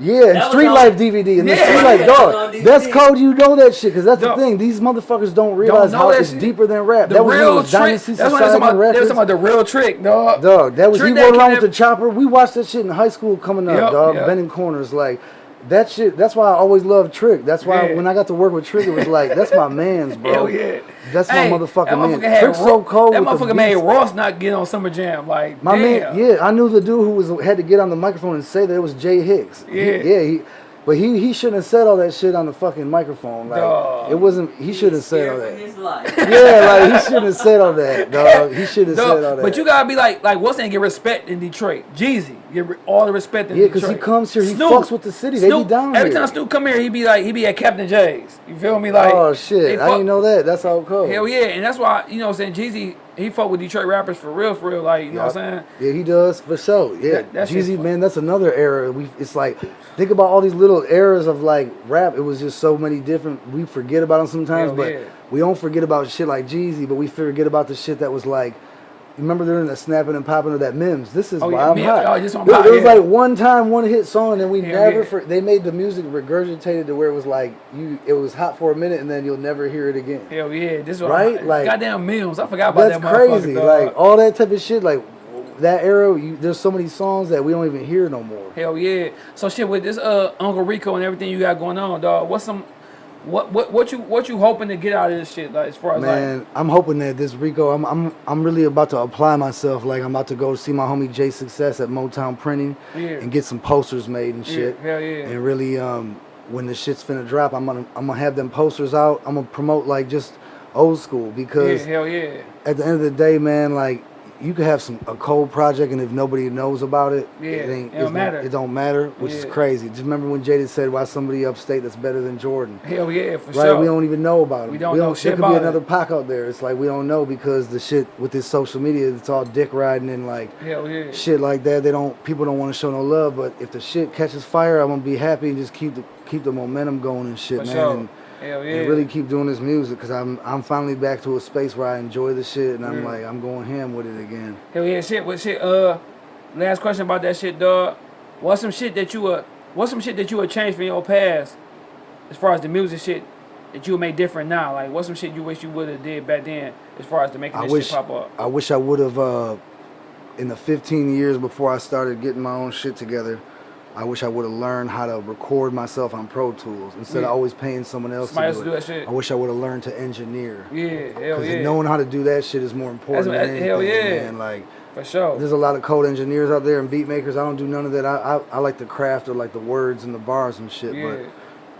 Yeah, and That was Street on- Life DVD and the Street Life Yeah, that was on dog. That's code. You know that shit because that's Dog. the thing. These motherfuckers don't realize know how it's shit. deeper than rap. The that was real trick. Dynasty That's what they was Society talking about. They was Records. talking about the real trick, dog. Dog, that was Trick he Daddy rolling around with the chopper. We watched that shit in high school coming up, Yep, dog. yep. Bending corners, like that shit. That's why I always loved Trick. That's why Yeah. when I got to work with Trick, it was like that's my man's, bro. Hell yeah. That's Hey, my motherfucking that man. motherfucker had Trick's Ro- so cold. That with the motherfucker made. Ross not get on Summer Jam. Like, My damn. man, yeah, I knew the dude who was had to get on the microphone and say that it was Jay Hicks. He- Yeah. yeah, he, but he he shouldn't have said all that shit on the fucking microphone. Like Dog. it wasn't. He should have said all that. his. Yeah, like he shouldn't have said all that, dog. He should have said all that. But you gotta be like, like what's name? Get respect in Detroit. Jeezy, get all the respect in Yeah, because he comes here, he Snoop, fucks with the city. They be Snoop, down Every here. time Snoop come here, he be like, he be at Captain Jay's. You feel me? Like, oh shit, I didn't know that. That's how it goes. Hell yeah, and that's why you know what I'm saying Jeezy he fuck with Detroit rappers for real, for real. Like you know what I'm saying? Yeah, he does for sure. Yeah, That- Jeezy, man, that's another era. We, it's like think about all these little eras of like rap. It was just so many different. We forget about them sometimes, Hell but yeah. we don't forget about shit like Jeezy. But we forget about the shit that was like. Remember during the snapping and popping of that Mims? This is Oh, why yeah, I'm Mim- hot. oh, this one hot, there was yeah. like one time, one hit song, and we Hell never. yeah. For, they made the music regurgitated to where it was like you. It was hot for a minute, and then you'll never hear it again. Hell yeah, this is Right? I'm, Like- goddamn Mims. I forgot about That's that That's crazy. dog. Like all that type of shit. Like that era, you, there's so many songs that we don't even hear no more. Hell yeah. So shit with this uh Uncle Rico and everything you got going on, dog. What's some what what what you what you hoping to get out of this shit? Like as far as Man, I'm hoping that this Rico, I'm, I'm I'm really about to apply myself. Like I'm about to go see my homie Jay Success at Motown Printing Yeah. and get some posters made and shit. Yeah, hell yeah. And really, um, when the shit's finna drop, I'm gonna I'm gonna have them posters out. I'm gonna promote like just old school because yeah, hell yeah. at the end of the day, man, like you could have some a cold project and if nobody knows about it, Yeah, it ain't it don't not- matter. it don't matter, which is Yeah. crazy. Just remember when Jada said, "Why somebody upstate that's better than Jordan?" Hell yeah, for Right, sure. we don't even know about it. We don't know shit There could be it. another Pac out there. It's like we don't know because the shit with this social media, it's all dick riding and like Hell yeah. shit like that. They don't. People don't want to show no love. But if the shit catches fire, I'm gonna be happy and just keep the keep the momentum going and shit, For man. sure. And, Hell yeah. and really keep doing this music because I'm I'm finally back to a space where I enjoy the shit and I'm like I'm going ham with it again. Hell yeah, shit. What shit? Uh, last question about that shit, dog. What's some shit that you uh, what's some shit that you would change from your past, as far as the music shit that you would make different now? Like, what's some shit you wish you would have did back then, as far as to making I this wish shit pop up? I wish I would have uh, in the 15 years before I started getting my own shit together. I wish I would have learned how to record myself on Pro Tools instead Yeah. of always paying someone else Somebody to else do do it. that shit. I wish I would have learned to engineer. Yeah, hell Because yeah, knowing how to do that shit is more important than anything, hell yeah. man. Like, for sure. there's a lot of code engineers out there and beat makers. I don't do none of that. I, I, I like the craft of like the words and the bars and shit. Yeah.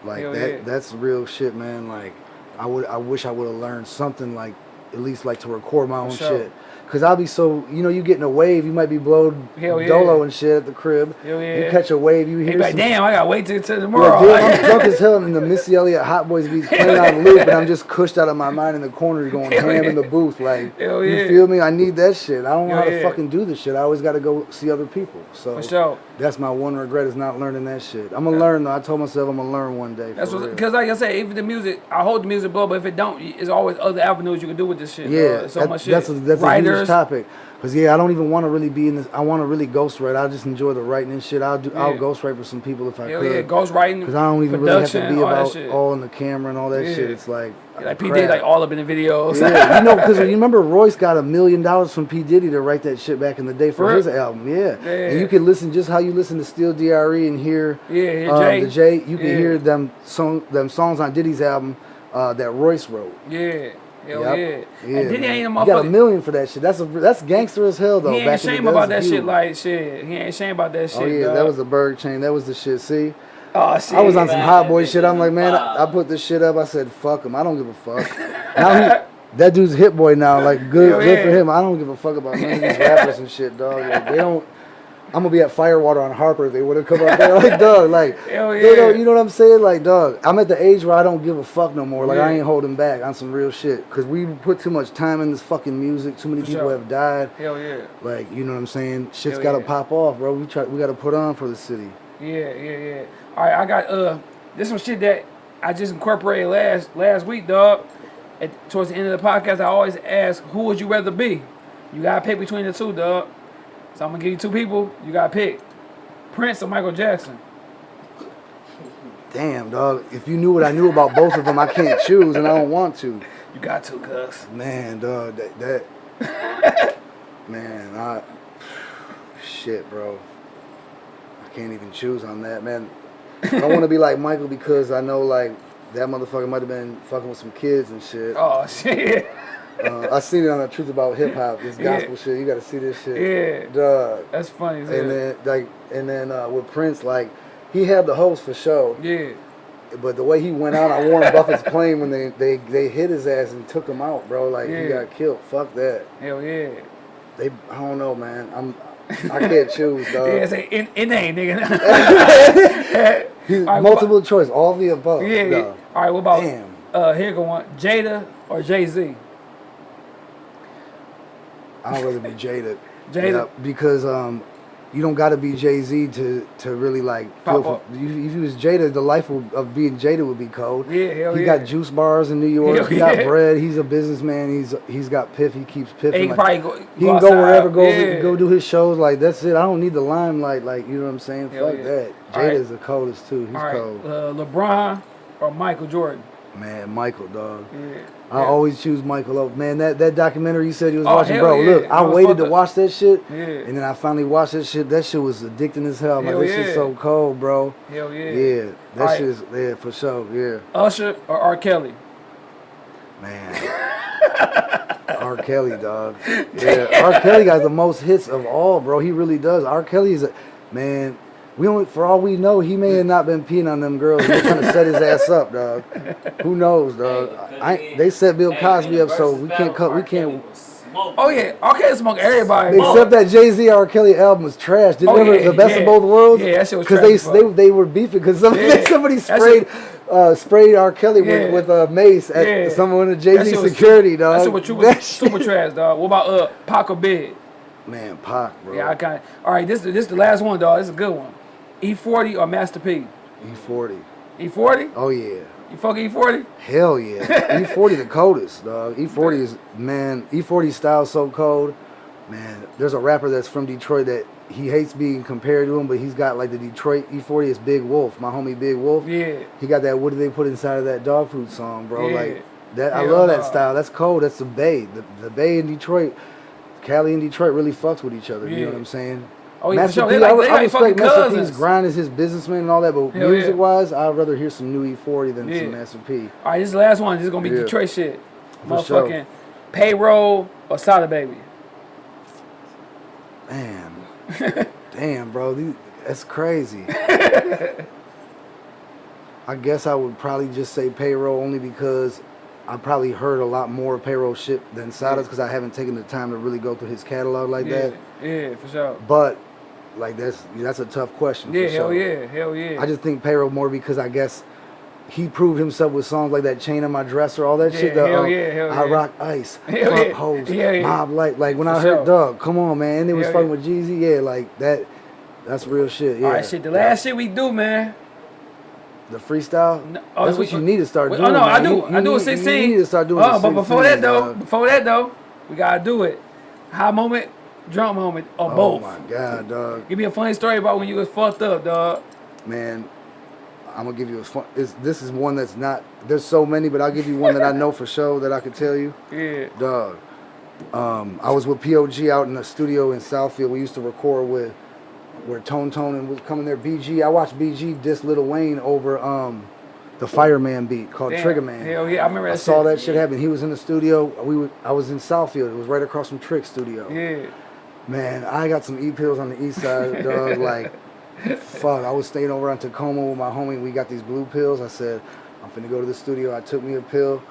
But like Hell that yeah. that's real shit, man. Like I would I wish I would have learned something like at least like to record my own sure. shit. Cause I'll be so you know you getting a wave you might be blowed Hell yeah. dolo and shit at the crib. Hell You catch a wave you hear be like, some damn, I gotta wait till, till tomorrow. Like- I'm <laughs> drunk as hell and the Missy Elliott Hot Boys beats <laughs> playing on loop and I'm just cushed out of my mind in the corner going Hell ham yeah. in the booth. Like Hell you yeah. feel me? I need that shit. I don't know Hell how to yeah. fucking do this shit. I always gotta go see other people. So sure. that's my one regret is not learning that shit. I'm gonna learn though. I told myself I'm gonna learn one day. That's what, because like I said, even the music, I hold the music blow, but if it don't, it's always other avenues you can do with this shit. Yeah, dog. so that- much shit. that's a, that's a Huge topic. Cause yeah, I don't even want to really be in this. I want to really ghostwrite. I just enjoy the writing and shit. I'll do. I'll Yeah. ghostwrite for some people if I Hell could. yeah, ghostwriting, Cause I don't even really have to be all about all in the camera and all that Yeah. shit. It's like like P. Diddy, like all up in the videos. yeah, you know, because <laughs> you remember Royce got a million dollars from P Diddy to write that shit back in the day for For his album. Yeah. Yeah. and you can listen just how you listen to Steel Dre and hear Yeah, hear um, Jay. the J. You can Yeah. hear them song them songs on Diddy's album uh, that Royce wrote. yeah, hell Yep. yeah. Yeah, and Diddy man. ain't a You got a million for that shit. That's a that's gangster as hell though. He ain't back in the ashamed about that shit. Like shit, he ain't ashamed about that oh, shit. Oh yeah, dog. that was the Berg chain. That was the shit. See, Oh shit. I was on some hot boy shit. I'm like, man, I, I uh. put this shit up. I said, fuck him. I don't give a fuck. now he, <laughs> that dude's hit boy now. Like, good, Hell good for him. I don't give a fuck about none of these rappers and shit, dog. Like, they don't. I'm gonna be at Firewater on Harper if they would have come up there. Like, dog, <laughs> like, Hell they don't- yeah. you know what I'm saying? Like, dog, I'm at the age where I don't give a fuck no more. Like, I ain't holding back on some real shit. Cause we put too much time in this fucking music. Too many For people sure. have died. Hell yeah. Like, you know what I'm saying? Shit's Hell gotta yeah. pop off, bro. We try, we gotta put on for the city. Yeah, yeah, yeah. All right, I got uh, this some shit that I just incorporated last last week, dog. At, towards the end of the podcast, I always ask, who would you rather be? You gotta pick between the two, dog. So I'm gonna give you two people. You gotta pick Prince or Michael Jackson. Damn, dog. If you knew what I knew about both of them, I can't choose, and I don't want to. You got to, cuz. Man, dog, that, that <laughs> man, I shit, bro. I can't even choose on that, man. I want to be like Michael because I know like that motherfucker might have been fucking with some kids and shit. Oh shit. Uh, I seen it on the Truth About Hip Hop, this Yeah. gospel shit. You got to see this shit, Yeah. That's funny hell. And then like, and then uh, with Prince, like he had the host for show, yeah. but the way he went out on Warren Buffett's plane when they, they they hit his ass and took him out, bro. Like Yeah. he got killed. Fuck that. Hell yeah. They, I don't know, man. I'm, I can't choose, <laughs> dog. Yeah, say in in name, nigga. <laughs> <laughs> He's right, multiple choice, all the above. yeah, yeah. All right, what about Damn. uh here go one. Jada or Jay Z? I'd rather be Jada. Jada? Because um, you don't got to be Jay Z to to really like Pop feel. For, if you was Jada, the life of, of being Jada would be cold. Yeah, hell he yeah. got juice bars in New York. Hell he got yeah. bread. He's a businessman. He's he's got piff. He keeps piffing. He can like- probably go. he can go wherever, go yeah. go do his shows. Like that's it. I don't need the limelight. Like you know what I'm saying? Hell Fuck that. All right. Jada's the coldest too. He's right, cold. uh, LeBron or Michael Jordan? Man, Michael, dog. Yeah. I always choose Michael over. Man, that, that documentary you said you was Oh, watching, bro. yeah. Look, I I waited to up. watch that shit, Yeah. and then I finally watched that shit. That shit was addicting as hell. I'm like, this yeah. shit's so cold, bro. Hell yeah. Yeah, that Alright. shit is yeah for sure. Yeah, Usher or R. Kelly? man. <laughs> R. Kelly, dog. <laughs> Yeah, R. Kelly got the most hits of all, bro. He really does. R. Kelly is a man. We only, for all we know, he may have not been peeing on them girls. They're trying to set his ass up, dog. Who knows, dog? I, they set Bill Cosby up, so we can't cut. We can't. Oh yeah, R. Kelly smoke everybody. Except that Jay Z R. Kelly album was trash. Did Oh, you ever yeah, the best yeah. of both worlds? Yeah, that shit was Because they, they they were beefing because <laughs> somebody, Yeah. somebody sprayed uh, sprayed R. Kelly Yeah. with, with a mace at Yeah. someone in That Jay Z shit was security, super, dog. That shit was That super shit- trash, dog. What about uh Pac or Big? Man, Pac, bro. Yeah, I kind of. All right, this this is the last one, dog. This is a good one. E40 or Master P? E40. E40? Oh yeah. You fuck E40? Hell yeah. <laughs> E40 the coldest, dog. E40 is man. E40 style so cold. Man, there's a rapper that's from Detroit that he hates being compared to him, but he's got like the Detroit E40 is Big Wolf, my homie Big Wolf. Yeah. He got that. What do they put inside of that dog food song, bro? Yeah. Like that. I love that style. That's cold. That's the Bay. The, the Bay in Detroit, Cali and Detroit really fucks with each other. Yeah. You know what I'm saying? Oh, yeah, Master sure. P, They like- I, they I like respect Master P's grind as his businessman and all that, but Hell yeah. music wise, I'd rather hear some new E40 than Yeah. some Master P. All right, this is the last one. This is gonna be Yeah. Detroit shit. For sure. Motherfucking payroll or Sada Baby. Man, <laughs> damn, bro, these, that's crazy. <laughs> I guess I would probably just say payroll only because I probably heard a lot more payroll shit than Sada's because I haven't taken the time to really go through his catalog like Yeah, that. yeah, for sure. But like that's that's a tough question. Yeah, hell sure. yeah, hell yeah. I just think payroll more because I guess he proved himself with songs like that chain on my dresser, all that Yeah, shit. The, hell um, yeah, hell I yeah. rock ice, <laughs> Hell club yeah. hoes, Yeah, yeah. mob light. Like when For I heard sure. Doug, come on man, and they was Hell fucking with Jeezy, yeah, like that. That's real shit. Yeah. All right, shit. The last shit we do, man. The freestyle. No, oh, That's we- what you need to start doing. Oh no, man. I do. You- I do a sixteen. You need to start doing. Oh, but before that though, dog. before that though, we gotta do it. High moment, drunk moment, or Oh both. Oh my god, dog. Give me a funny story about when you was fucked up, dog. man, I'm gonna give you a fun. This is one that's not. There's so many, but I'll give you one that I know for <laughs> sure that I could tell you. Yeah. Dog. Um, I was with POG out in the studio in Southfield. We used to record with where Tone Tone and was coming there. BG. I watched BG diss Little Wayne over um the Fireman beat called Damn. Trigger Man. Hell yeah, I remember that I saw shit. that shit happen. He was in the studio. We were, I was in Southfield. It was right across from Trick Studio. Yeah. Man, I got some E pills on the east side, <laughs> dog. Like, fuck. I was staying over on Tacoma with my homie. We got these blue pills. I said, I'm finna go to the studio. I took me a pill.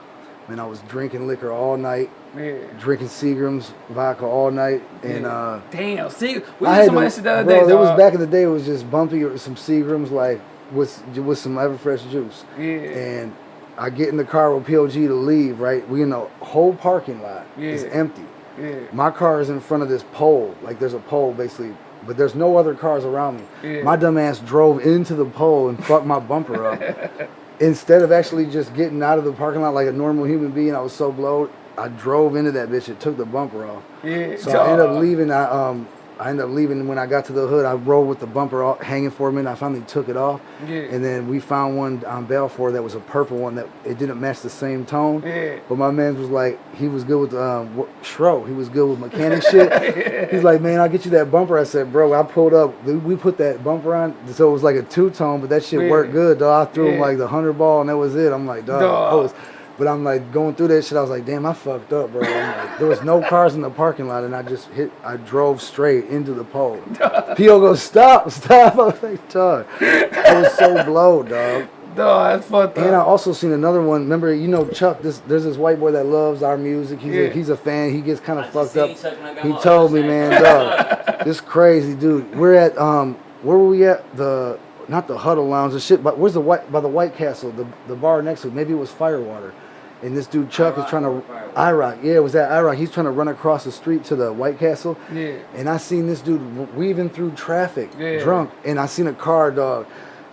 Man, I was drinking liquor all night, Yeah. drinking Seagrams vodka all night, and yeah. uh, damn. See, we had somebody to, the other bro, day. it was back in the day. It was just bumpy with some Seagrams, like with with some Everfresh juice. Yeah. And I get in the car with POG to leave. Right, we in the whole parking lot is Yeah. empty. Yeah. My car is in front of this pole. Like there's a pole basically, but there's no other cars around me. Yeah. My dumb ass drove into the pole and fucked my bumper up. <laughs> Instead of actually just getting out of the parking lot like a normal human being, I was so blowed. I drove into that bitch. It took the bumper off. Yeah. So I ended up leaving. I um I ended up leaving when I got to the hood. I rolled with the bumper off, hanging for a minute. I finally took it off. Yeah. And then we found one on Balfour that was a purple one that it didn't match the same tone. Yeah. But my man was like, he was good with um Shro. He was good with mechanic shit. <laughs> He's like, man, I'll get you that bumper. I said, bro, I pulled up. We- put that bumper on, so it was like a two tone, but that shit Yeah. worked good. Dog. I threw him like the hundred ball, and that was it. I'm like, dog. Dog. Was, but I'm like going through that shit. I was like, damn, I fucked up, bro. Like, there was no cars in the parking lot, and I just hit. I drove straight into the pole. <laughs> P.O. goes, stop, stop. <laughs> I was like, dog. I was so blowed, dog. Dog, that's fucked And I also seen another one. Remember, you know Chuck. This there's this white boy that loves our music. He's Yeah. a, he's a fan. He gets kind of fucked up. Chuck when I got He told me, man, <laughs> dog, this crazy dude. We're at um, where were we at? The not the Huddle Lounge, the shit. But where's the white by the White Castle? The the bar next to it. Maybe it was Firewater. And this dude Chuck is trying to? IROC. Yeah, it was at IROC. He's trying to run across the street to the White Castle. Yeah. And I seen this dude weaving through traffic, Yeah. drunk, and I seen a car, dog.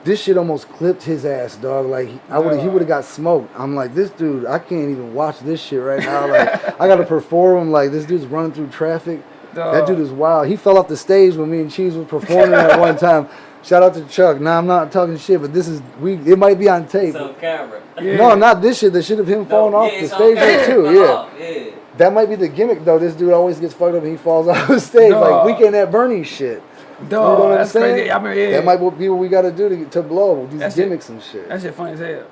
This shit almost clipped his ass, dog. Like he- I would, he would have got smoked. I'm like, this dude, I can't even watch this shit right now. Like, <laughs> I gotta perform. Like, this dude's running through traffic. That dude is wild. He fell off the stage when me and Cheese was performing at one time. <laughs> Shout out to Chuck. Nah, I'm not talking shit, but this is we. It might be on tape. It's on camera. Yeah. <laughs> No, not this shit. The shit of him falling No, off yeah, the stage camera. too. Yeah. Oh, yeah. That might be the gimmick though. This dude always gets fucked up and he falls <laughs> off the stage like Dog. weekend at Bernie shit. Dog, you know what I'm saying? crazy. I mean, yeah. That might be what we got to do to to blow these That's it. gimmicks and shit. That shit funny as hell.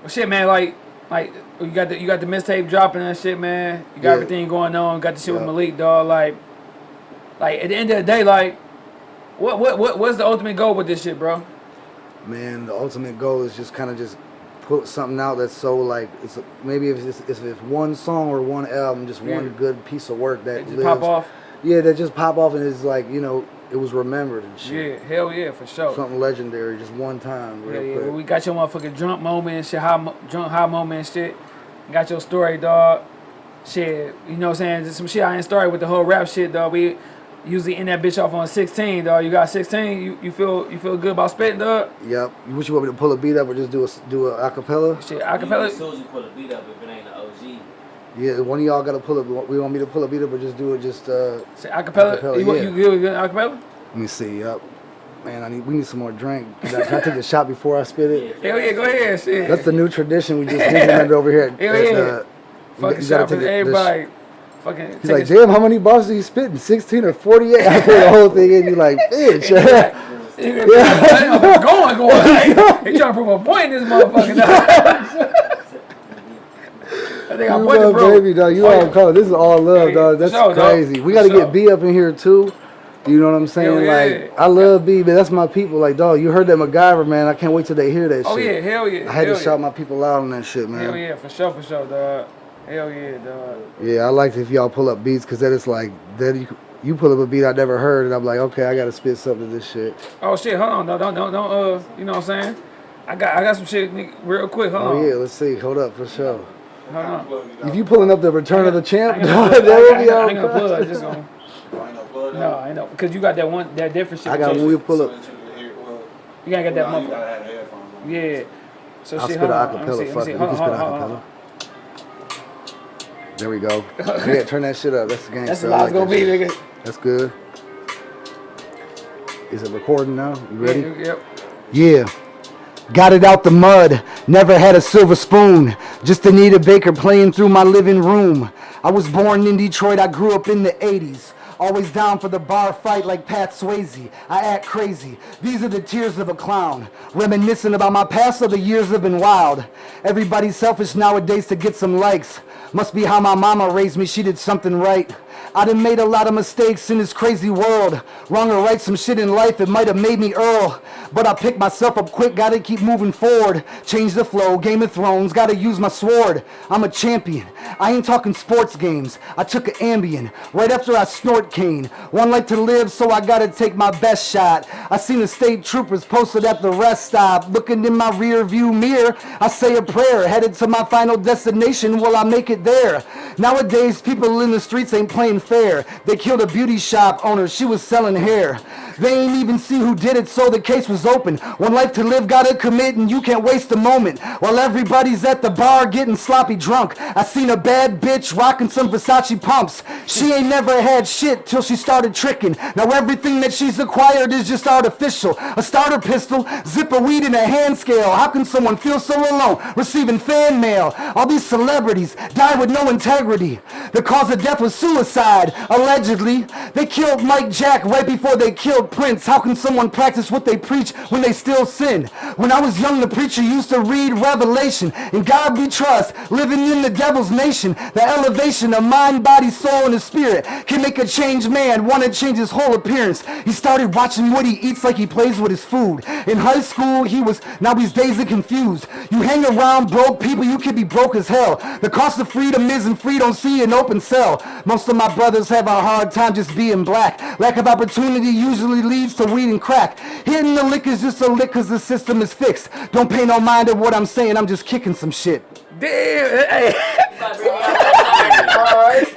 Well, shit, man, like, like you got the you got the mistape dropping and shit, man. You got Yeah. everything going on. Got the shit with Malik, dog. Like, like at the end of the day, like, what what what what's the ultimate goal with this shit, bro? Man, the ultimate goal is just kind of just put something out that's so like it's maybe if it's if it's one song or one album, just Yeah. one good piece of work that just lives. pop off. Yeah, that just pop off and is like you know it was remembered and shit. Yeah, hell yeah, for sure. Something legendary, just one time, Yeah, real yeah. Well, we got your motherfucking drunk moment and shit, high, drunk high moment and shit. Got your story, dog. Shit, you know what I'm saying? Just some shit I ain't started with the whole rap shit, dog. We usually end that bitch off on 16, dog. You got 16. You, you feel you feel good about spitting, dog? Yep. You wish you want me to pull a beat up or just do a do a acapella? Shit, As acapella. soon as you pull a beat up, if it ain't an OG. Yeah, one of y'all got to pull up. We want me to pull a beat up or just do it just uh Shit, acapella. Acapella, you, want yeah. you good with acapella? Let me see. Yep. Man, I need. We need some more drink. Can I, can I take a shot before I spit it? Hell yeah, go ahead, shit. That's the new tradition we just implemented over here. At, Hell at, yeah. uh, fucking you gotta shot for take the- the sh- everybody. Fucking. He's like, damn, how many bars are you spitting? 16 or 48? I put the whole thing in. You like, <laughs> bitch. Yeah. <laughs> going, going. Like, he trying to prove a point in this motherfucker. <laughs> I think I you love bro. baby, dog. You Oh, all yeah. color. This is all love, Yeah, dog. That's sure, dog. crazy. We got to get B up in here too. You know what I'm saying? Yeah. Like, I love B, but that's my people. Like, dog, you heard that MacGyver, man. I can't wait till they hear that Oh yeah, shit. hell yeah. I had hell to yeah. shout my people out on that shit, man. Hell yeah, for sure, for sure, dog. Hell yeah, dog. Yeah, I like if y'all pull up beats because then it's like then you you pull up a beat I never heard and I'm like, okay, I gotta spit something to this shit. Oh shit, hold on, don't, don't, don't, don't, uh, you know what I'm saying? I got, I got some shit, nigga, real quick. Hold Oh on, yeah, let's see. Hold up for sure. hold on. If you pulling up the Return of the Champ, ain't that would I be ain't, I ain't gonna plug, just gonna. No, No, I know, because you got that one, that different shit. I got with when your- we pull up. You gotta get that motherfucker. gotta have the headphones on. Yeah. So I'll shit, spit hold an on. Let me see, acapella. let me see. Hold can on, spit hold an on, hold on. acapella. There we go. Yeah, <laughs> turn that shit up. That's the game. That's the I like gonna be, shit. nigga. That's good. Is it recording now? You ready? Yeah, Yep. Yeah. Got it out the mud. Never had a silver spoon. Just Anita Baker playing through my living room. I was born in Detroit. I grew up in the 80s. Always down for the bar fight like Pat Swayze. I act crazy. These are the tears of a clown. Reminiscing about my past, so the years have been wild. Everybody's selfish nowadays to get some likes. Must be how my mama raised me. She did something right. I done made a lot of mistakes in this crazy world. Wrong or right, some shit in life, it might have made me Earl. But I picked myself up quick, gotta keep moving forward. Change the flow, Game of Thrones, gotta use my sword. I'm a champion. I ain't talking sports games. I took an Ambien right after I snort cane. One life to live, so I gotta take my best shot. I seen the state troopers posted at the rest stop. Looking in my rear view mirror, I say a prayer. Headed to my final destination, will I make it there? Nowadays, people in the streets ain't playing fair. They killed a beauty shop owner, she was selling hair. They ain't even see who did it, so the case was open. One life to live, gotta commit, and you can't waste a moment. While everybody's at the bar getting sloppy drunk, I seen a bad bitch rocking some Versace pumps. She ain't never had shit till she started tricking. Now everything that she's acquired is just artificial. A starter pistol, zip weed, and a hand scale. How can someone feel so alone receiving fan mail? All these celebrities die with no integrity. The cause of death was suicide, allegedly. They killed Mike Jack right before they killed Prince. How can someone practice what they preach when they still sin? When I was young, the preacher used to read Revelation. In God we trust, living in the devil's nation. The elevation of mind, body, soul, and the spirit can make a changed man want to change his whole appearance. He started watching what he eats like he plays with his food. In high school, he was, now he's dazed and confused. You hang around broke people, you can be broke as hell. The cost of freedom isn't free, don't see an open cell. Most of my brothers have a hard time just being black. Lack of opportunity usually leads to weed and crack. Hitting the lick is just a lick cause the system is fixed. Don't pay no mind to what I'm saying, I'm just kicking some shit. Damn. Hey,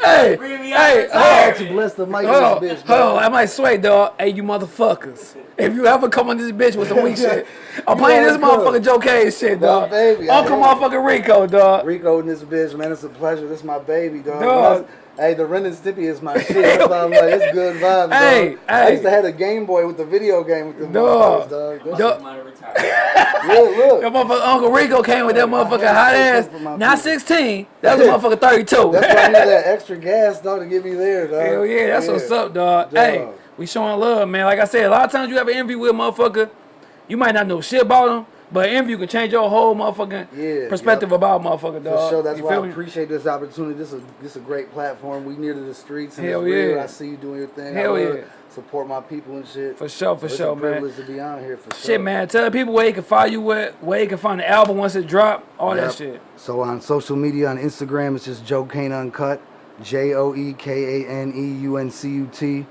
hey, hey, hey. to bless the mic Hold this oh, bitch, oh, hold on. I might sway, dog. Hey, you motherfuckers. If you ever come on this bitch with some weak <laughs> shit, I'm playing this motherfucker Joe K shit, dog. baby, Uncle motherfucking Rico, dog. Rico in this bitch, man. It's a pleasure. This is my baby, dog. Dog. That's- Hey, the Ren and Stimpy is my <laughs> shit. That's why I'm like, it's good vibes, Hey, dog. I used to have a Game Boy with the video game with the Dog. motherfuckers, dog. That Dog. shit- Might retired. Yeah, That look. motherfucker Uncle Rico came with that motherfucking hot ass. Not 16. That was a <laughs> motherfucker 32. That's why I need that extra gas, dog, to get me there, dog. Hell yeah, that's what's up, dog. Dog. Hey, we showing love, man. Like I said, a lot of times you have an interview with a motherfucker, you might not know shit about them, but an interview can change your whole motherfucking Yeah, perspective yep. about a motherfucker, For sure, that's You why I me? appreciate this opportunity. This is this is a great platform. We near to the streets and Hell it's real. yeah. I see you doing your thing. Hell yeah. Support my people and shit. For sure, for So sure, it's a man. privilege to be on here for sure. Shit, man. Tell the people where you can find you at, where you can find the album once it drop, all Yep. that shit. So on social media, on Instagram, it's just Joe Kane Uncut, J O E K A N E U N C U T.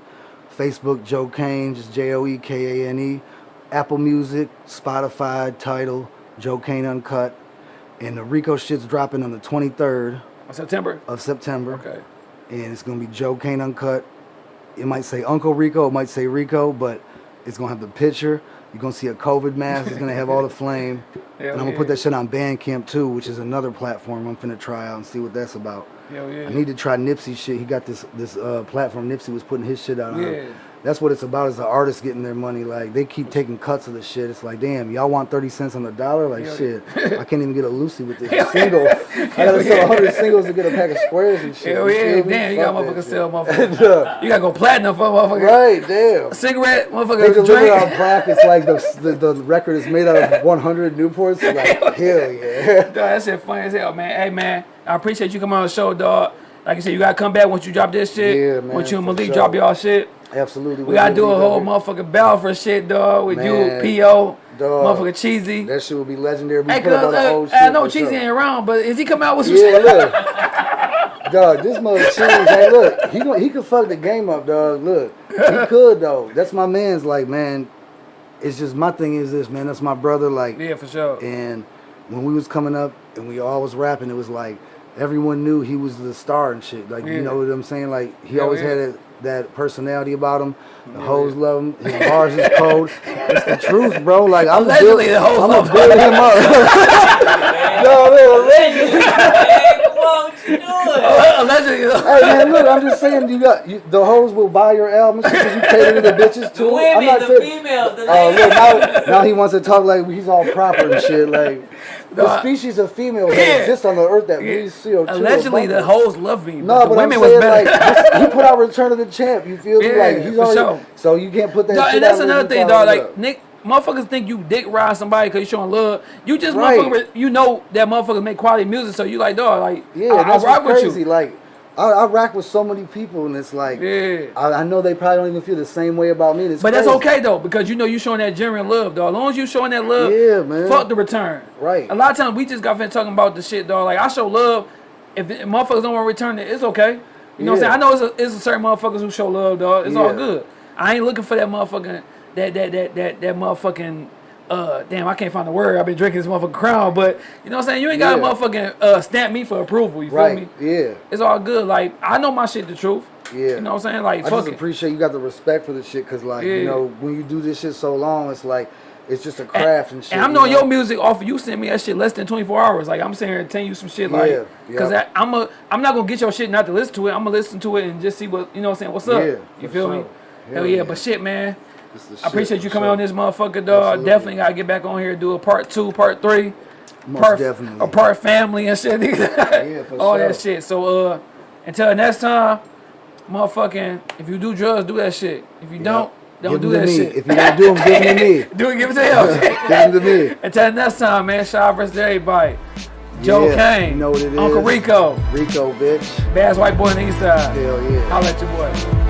Facebook, Joe Kane, just J O E K A N E. Apple Music, Spotify, title, Joe Kane Uncut. And the Rico shit's dropping on the 23rd of September. of September. Okay. And it's gonna be Joe Kane Uncut. It might say Uncle Rico, it might say Rico, but it's gonna have the picture. You're gonna see a COVID mask. It's gonna have all the <laughs> flame. Hell and I'm gonna yeah. put that shit on Bandcamp too, which is another platform I'm finna try out and see what that's about. Hell yeah. I need to try Nipsey shit. He got this this uh, platform. Nipsey was putting his shit out on. Yeah. That's what it's about. Is the artists getting their money? Like they keep taking cuts of the shit. It's like, damn, y'all want thirty cents on the dollar? Like Hell shit, I can't even get a Lucy with this <laughs> single. I gotta sell hundred singles to get a pack of squares and shit. Hell yeah. Damn, you got motherfuckers sell <laughs> motherfuckers. you gotta go platinum for motherfucker. right, damn. Cigarette, motherfucker. They deliver drink. out brackets like the, the the record is made out of 100 Newports. Like hell yeah. <laughs> Dog, that shit funny as hell, man. Hey, man, I appreciate you coming on the show, dog. Like I said, you gotta come back once you drop this shit. Yeah, man, Once you and Malik sure. drop y'all shit. Absolutely. We gotta do a whole motherfucking battle for shit, dog. With Man, you, P.O., dog. motherfucker Cheesy. That shit will be legendary. We Hey, put up cuz, all uh, old shit. I know Cheesy sure. ain't around, but is he coming out with some Yeah, shit? look. <laughs> dog, this mother. Hey, look, he he could fuck the game up, dog. Look, he <laughs> could though. That's my man's. Like, man, it's just my thing is this, man. That's my brother. Like, Yeah, for sure. and when we was coming up and we all was rapping, it was like everyone knew he was the star and shit. Like, Yeah. you know what I'm saying? Like, he Hell always yeah. had a, that personality about him. The hoes love him. His bars is cold. It's the truth, bro. Like, <laughs> I'm <laughs> Allegedly, the hoes I'm love gonna build him up. no, man, allegedly. Hey, come on, what you doing? Allegedly, Hey man, look, I'm just saying, you got you, the hoes will buy your albums because you cater to the bitches The too. I'm not the saying. females, the Oh look, now, now he wants to talk like he's all proper and shit. Like the species of females Yeah. that exist on the earth that Yeah. breathe CO2. allegedly the hoes love me. No, but but, the I'm women was saying better. like <laughs> this- he put out Return of the Champ. You feel me? Yeah, like he's for already. sure. So you can't put that. Shit and that's another thing, dog. Like up. Nick, motherfuckers think you dick ride somebody because you showing love. You just Right. motherfucker, you know that motherfuckers make quality music, so you like, dog, like, Yeah, I, that's I rock with you. Like I, I rack with so many people, and it's like, Yeah. I, I know they probably don't even feel the same way about me. It's But that's okay though, because you know you showing that genuine love, dog. As long as you showing that love, Yeah, man. fuck the return. Right. A lot of times we just got finished talking about the shit, dog. Like I show love. If, if motherfuckers don't want to return it, it's okay. You know what I'm saying? I know it's a, it's a certain motherfuckers who show love, dog. It's all good. I ain't looking for that motherfucking that that that that that motherfucking. Uh, damn, I can't find the word. I've been drinking this motherfucking crown, but you know what I'm saying. You ain't got Yeah. to motherfucking uh, stamp me for approval. You feel Right. me? Yeah. It's all good. Like I know my shit the truth. Yeah. You know what I'm saying? Like I fuck just it. appreciate you got the respect for the shit, cause like Yeah. you know when you do this shit so long, it's like it's just a craft and, shit. And I'm you knowing know? your music off of you send me that shit less than 24 hours. Like I'm sitting here and telling you some shit like, Yeah, because yeah. I'm a, I'm not gonna get your shit not to listen to it. I'm gonna listen to it and just see what you know. what I'm saying what's up. Yeah, you feel me? Hell Hell yeah. yeah. But shit, man. I appreciate you coming sure. on this motherfucker, dog. Absolutely. Definitely gotta get back on here, do a part two, part three, Most part definitely. a part family and shit. <laughs> Yeah, for All that shit. So uh, until next time, motherfucking, if you do drugs, do that shit. If you don't, don't Give do that me. shit. If you don't do them, give them to me. <laughs> do it, give it to him. <laughs> Give them to me. Until next time, man. Shot versus everybody. Joe Yeah, Kane. you know what it Uncle is. Rico. Rico, bitch. Bass White Boy on the East Side. Hell yeah. Holla at your boy.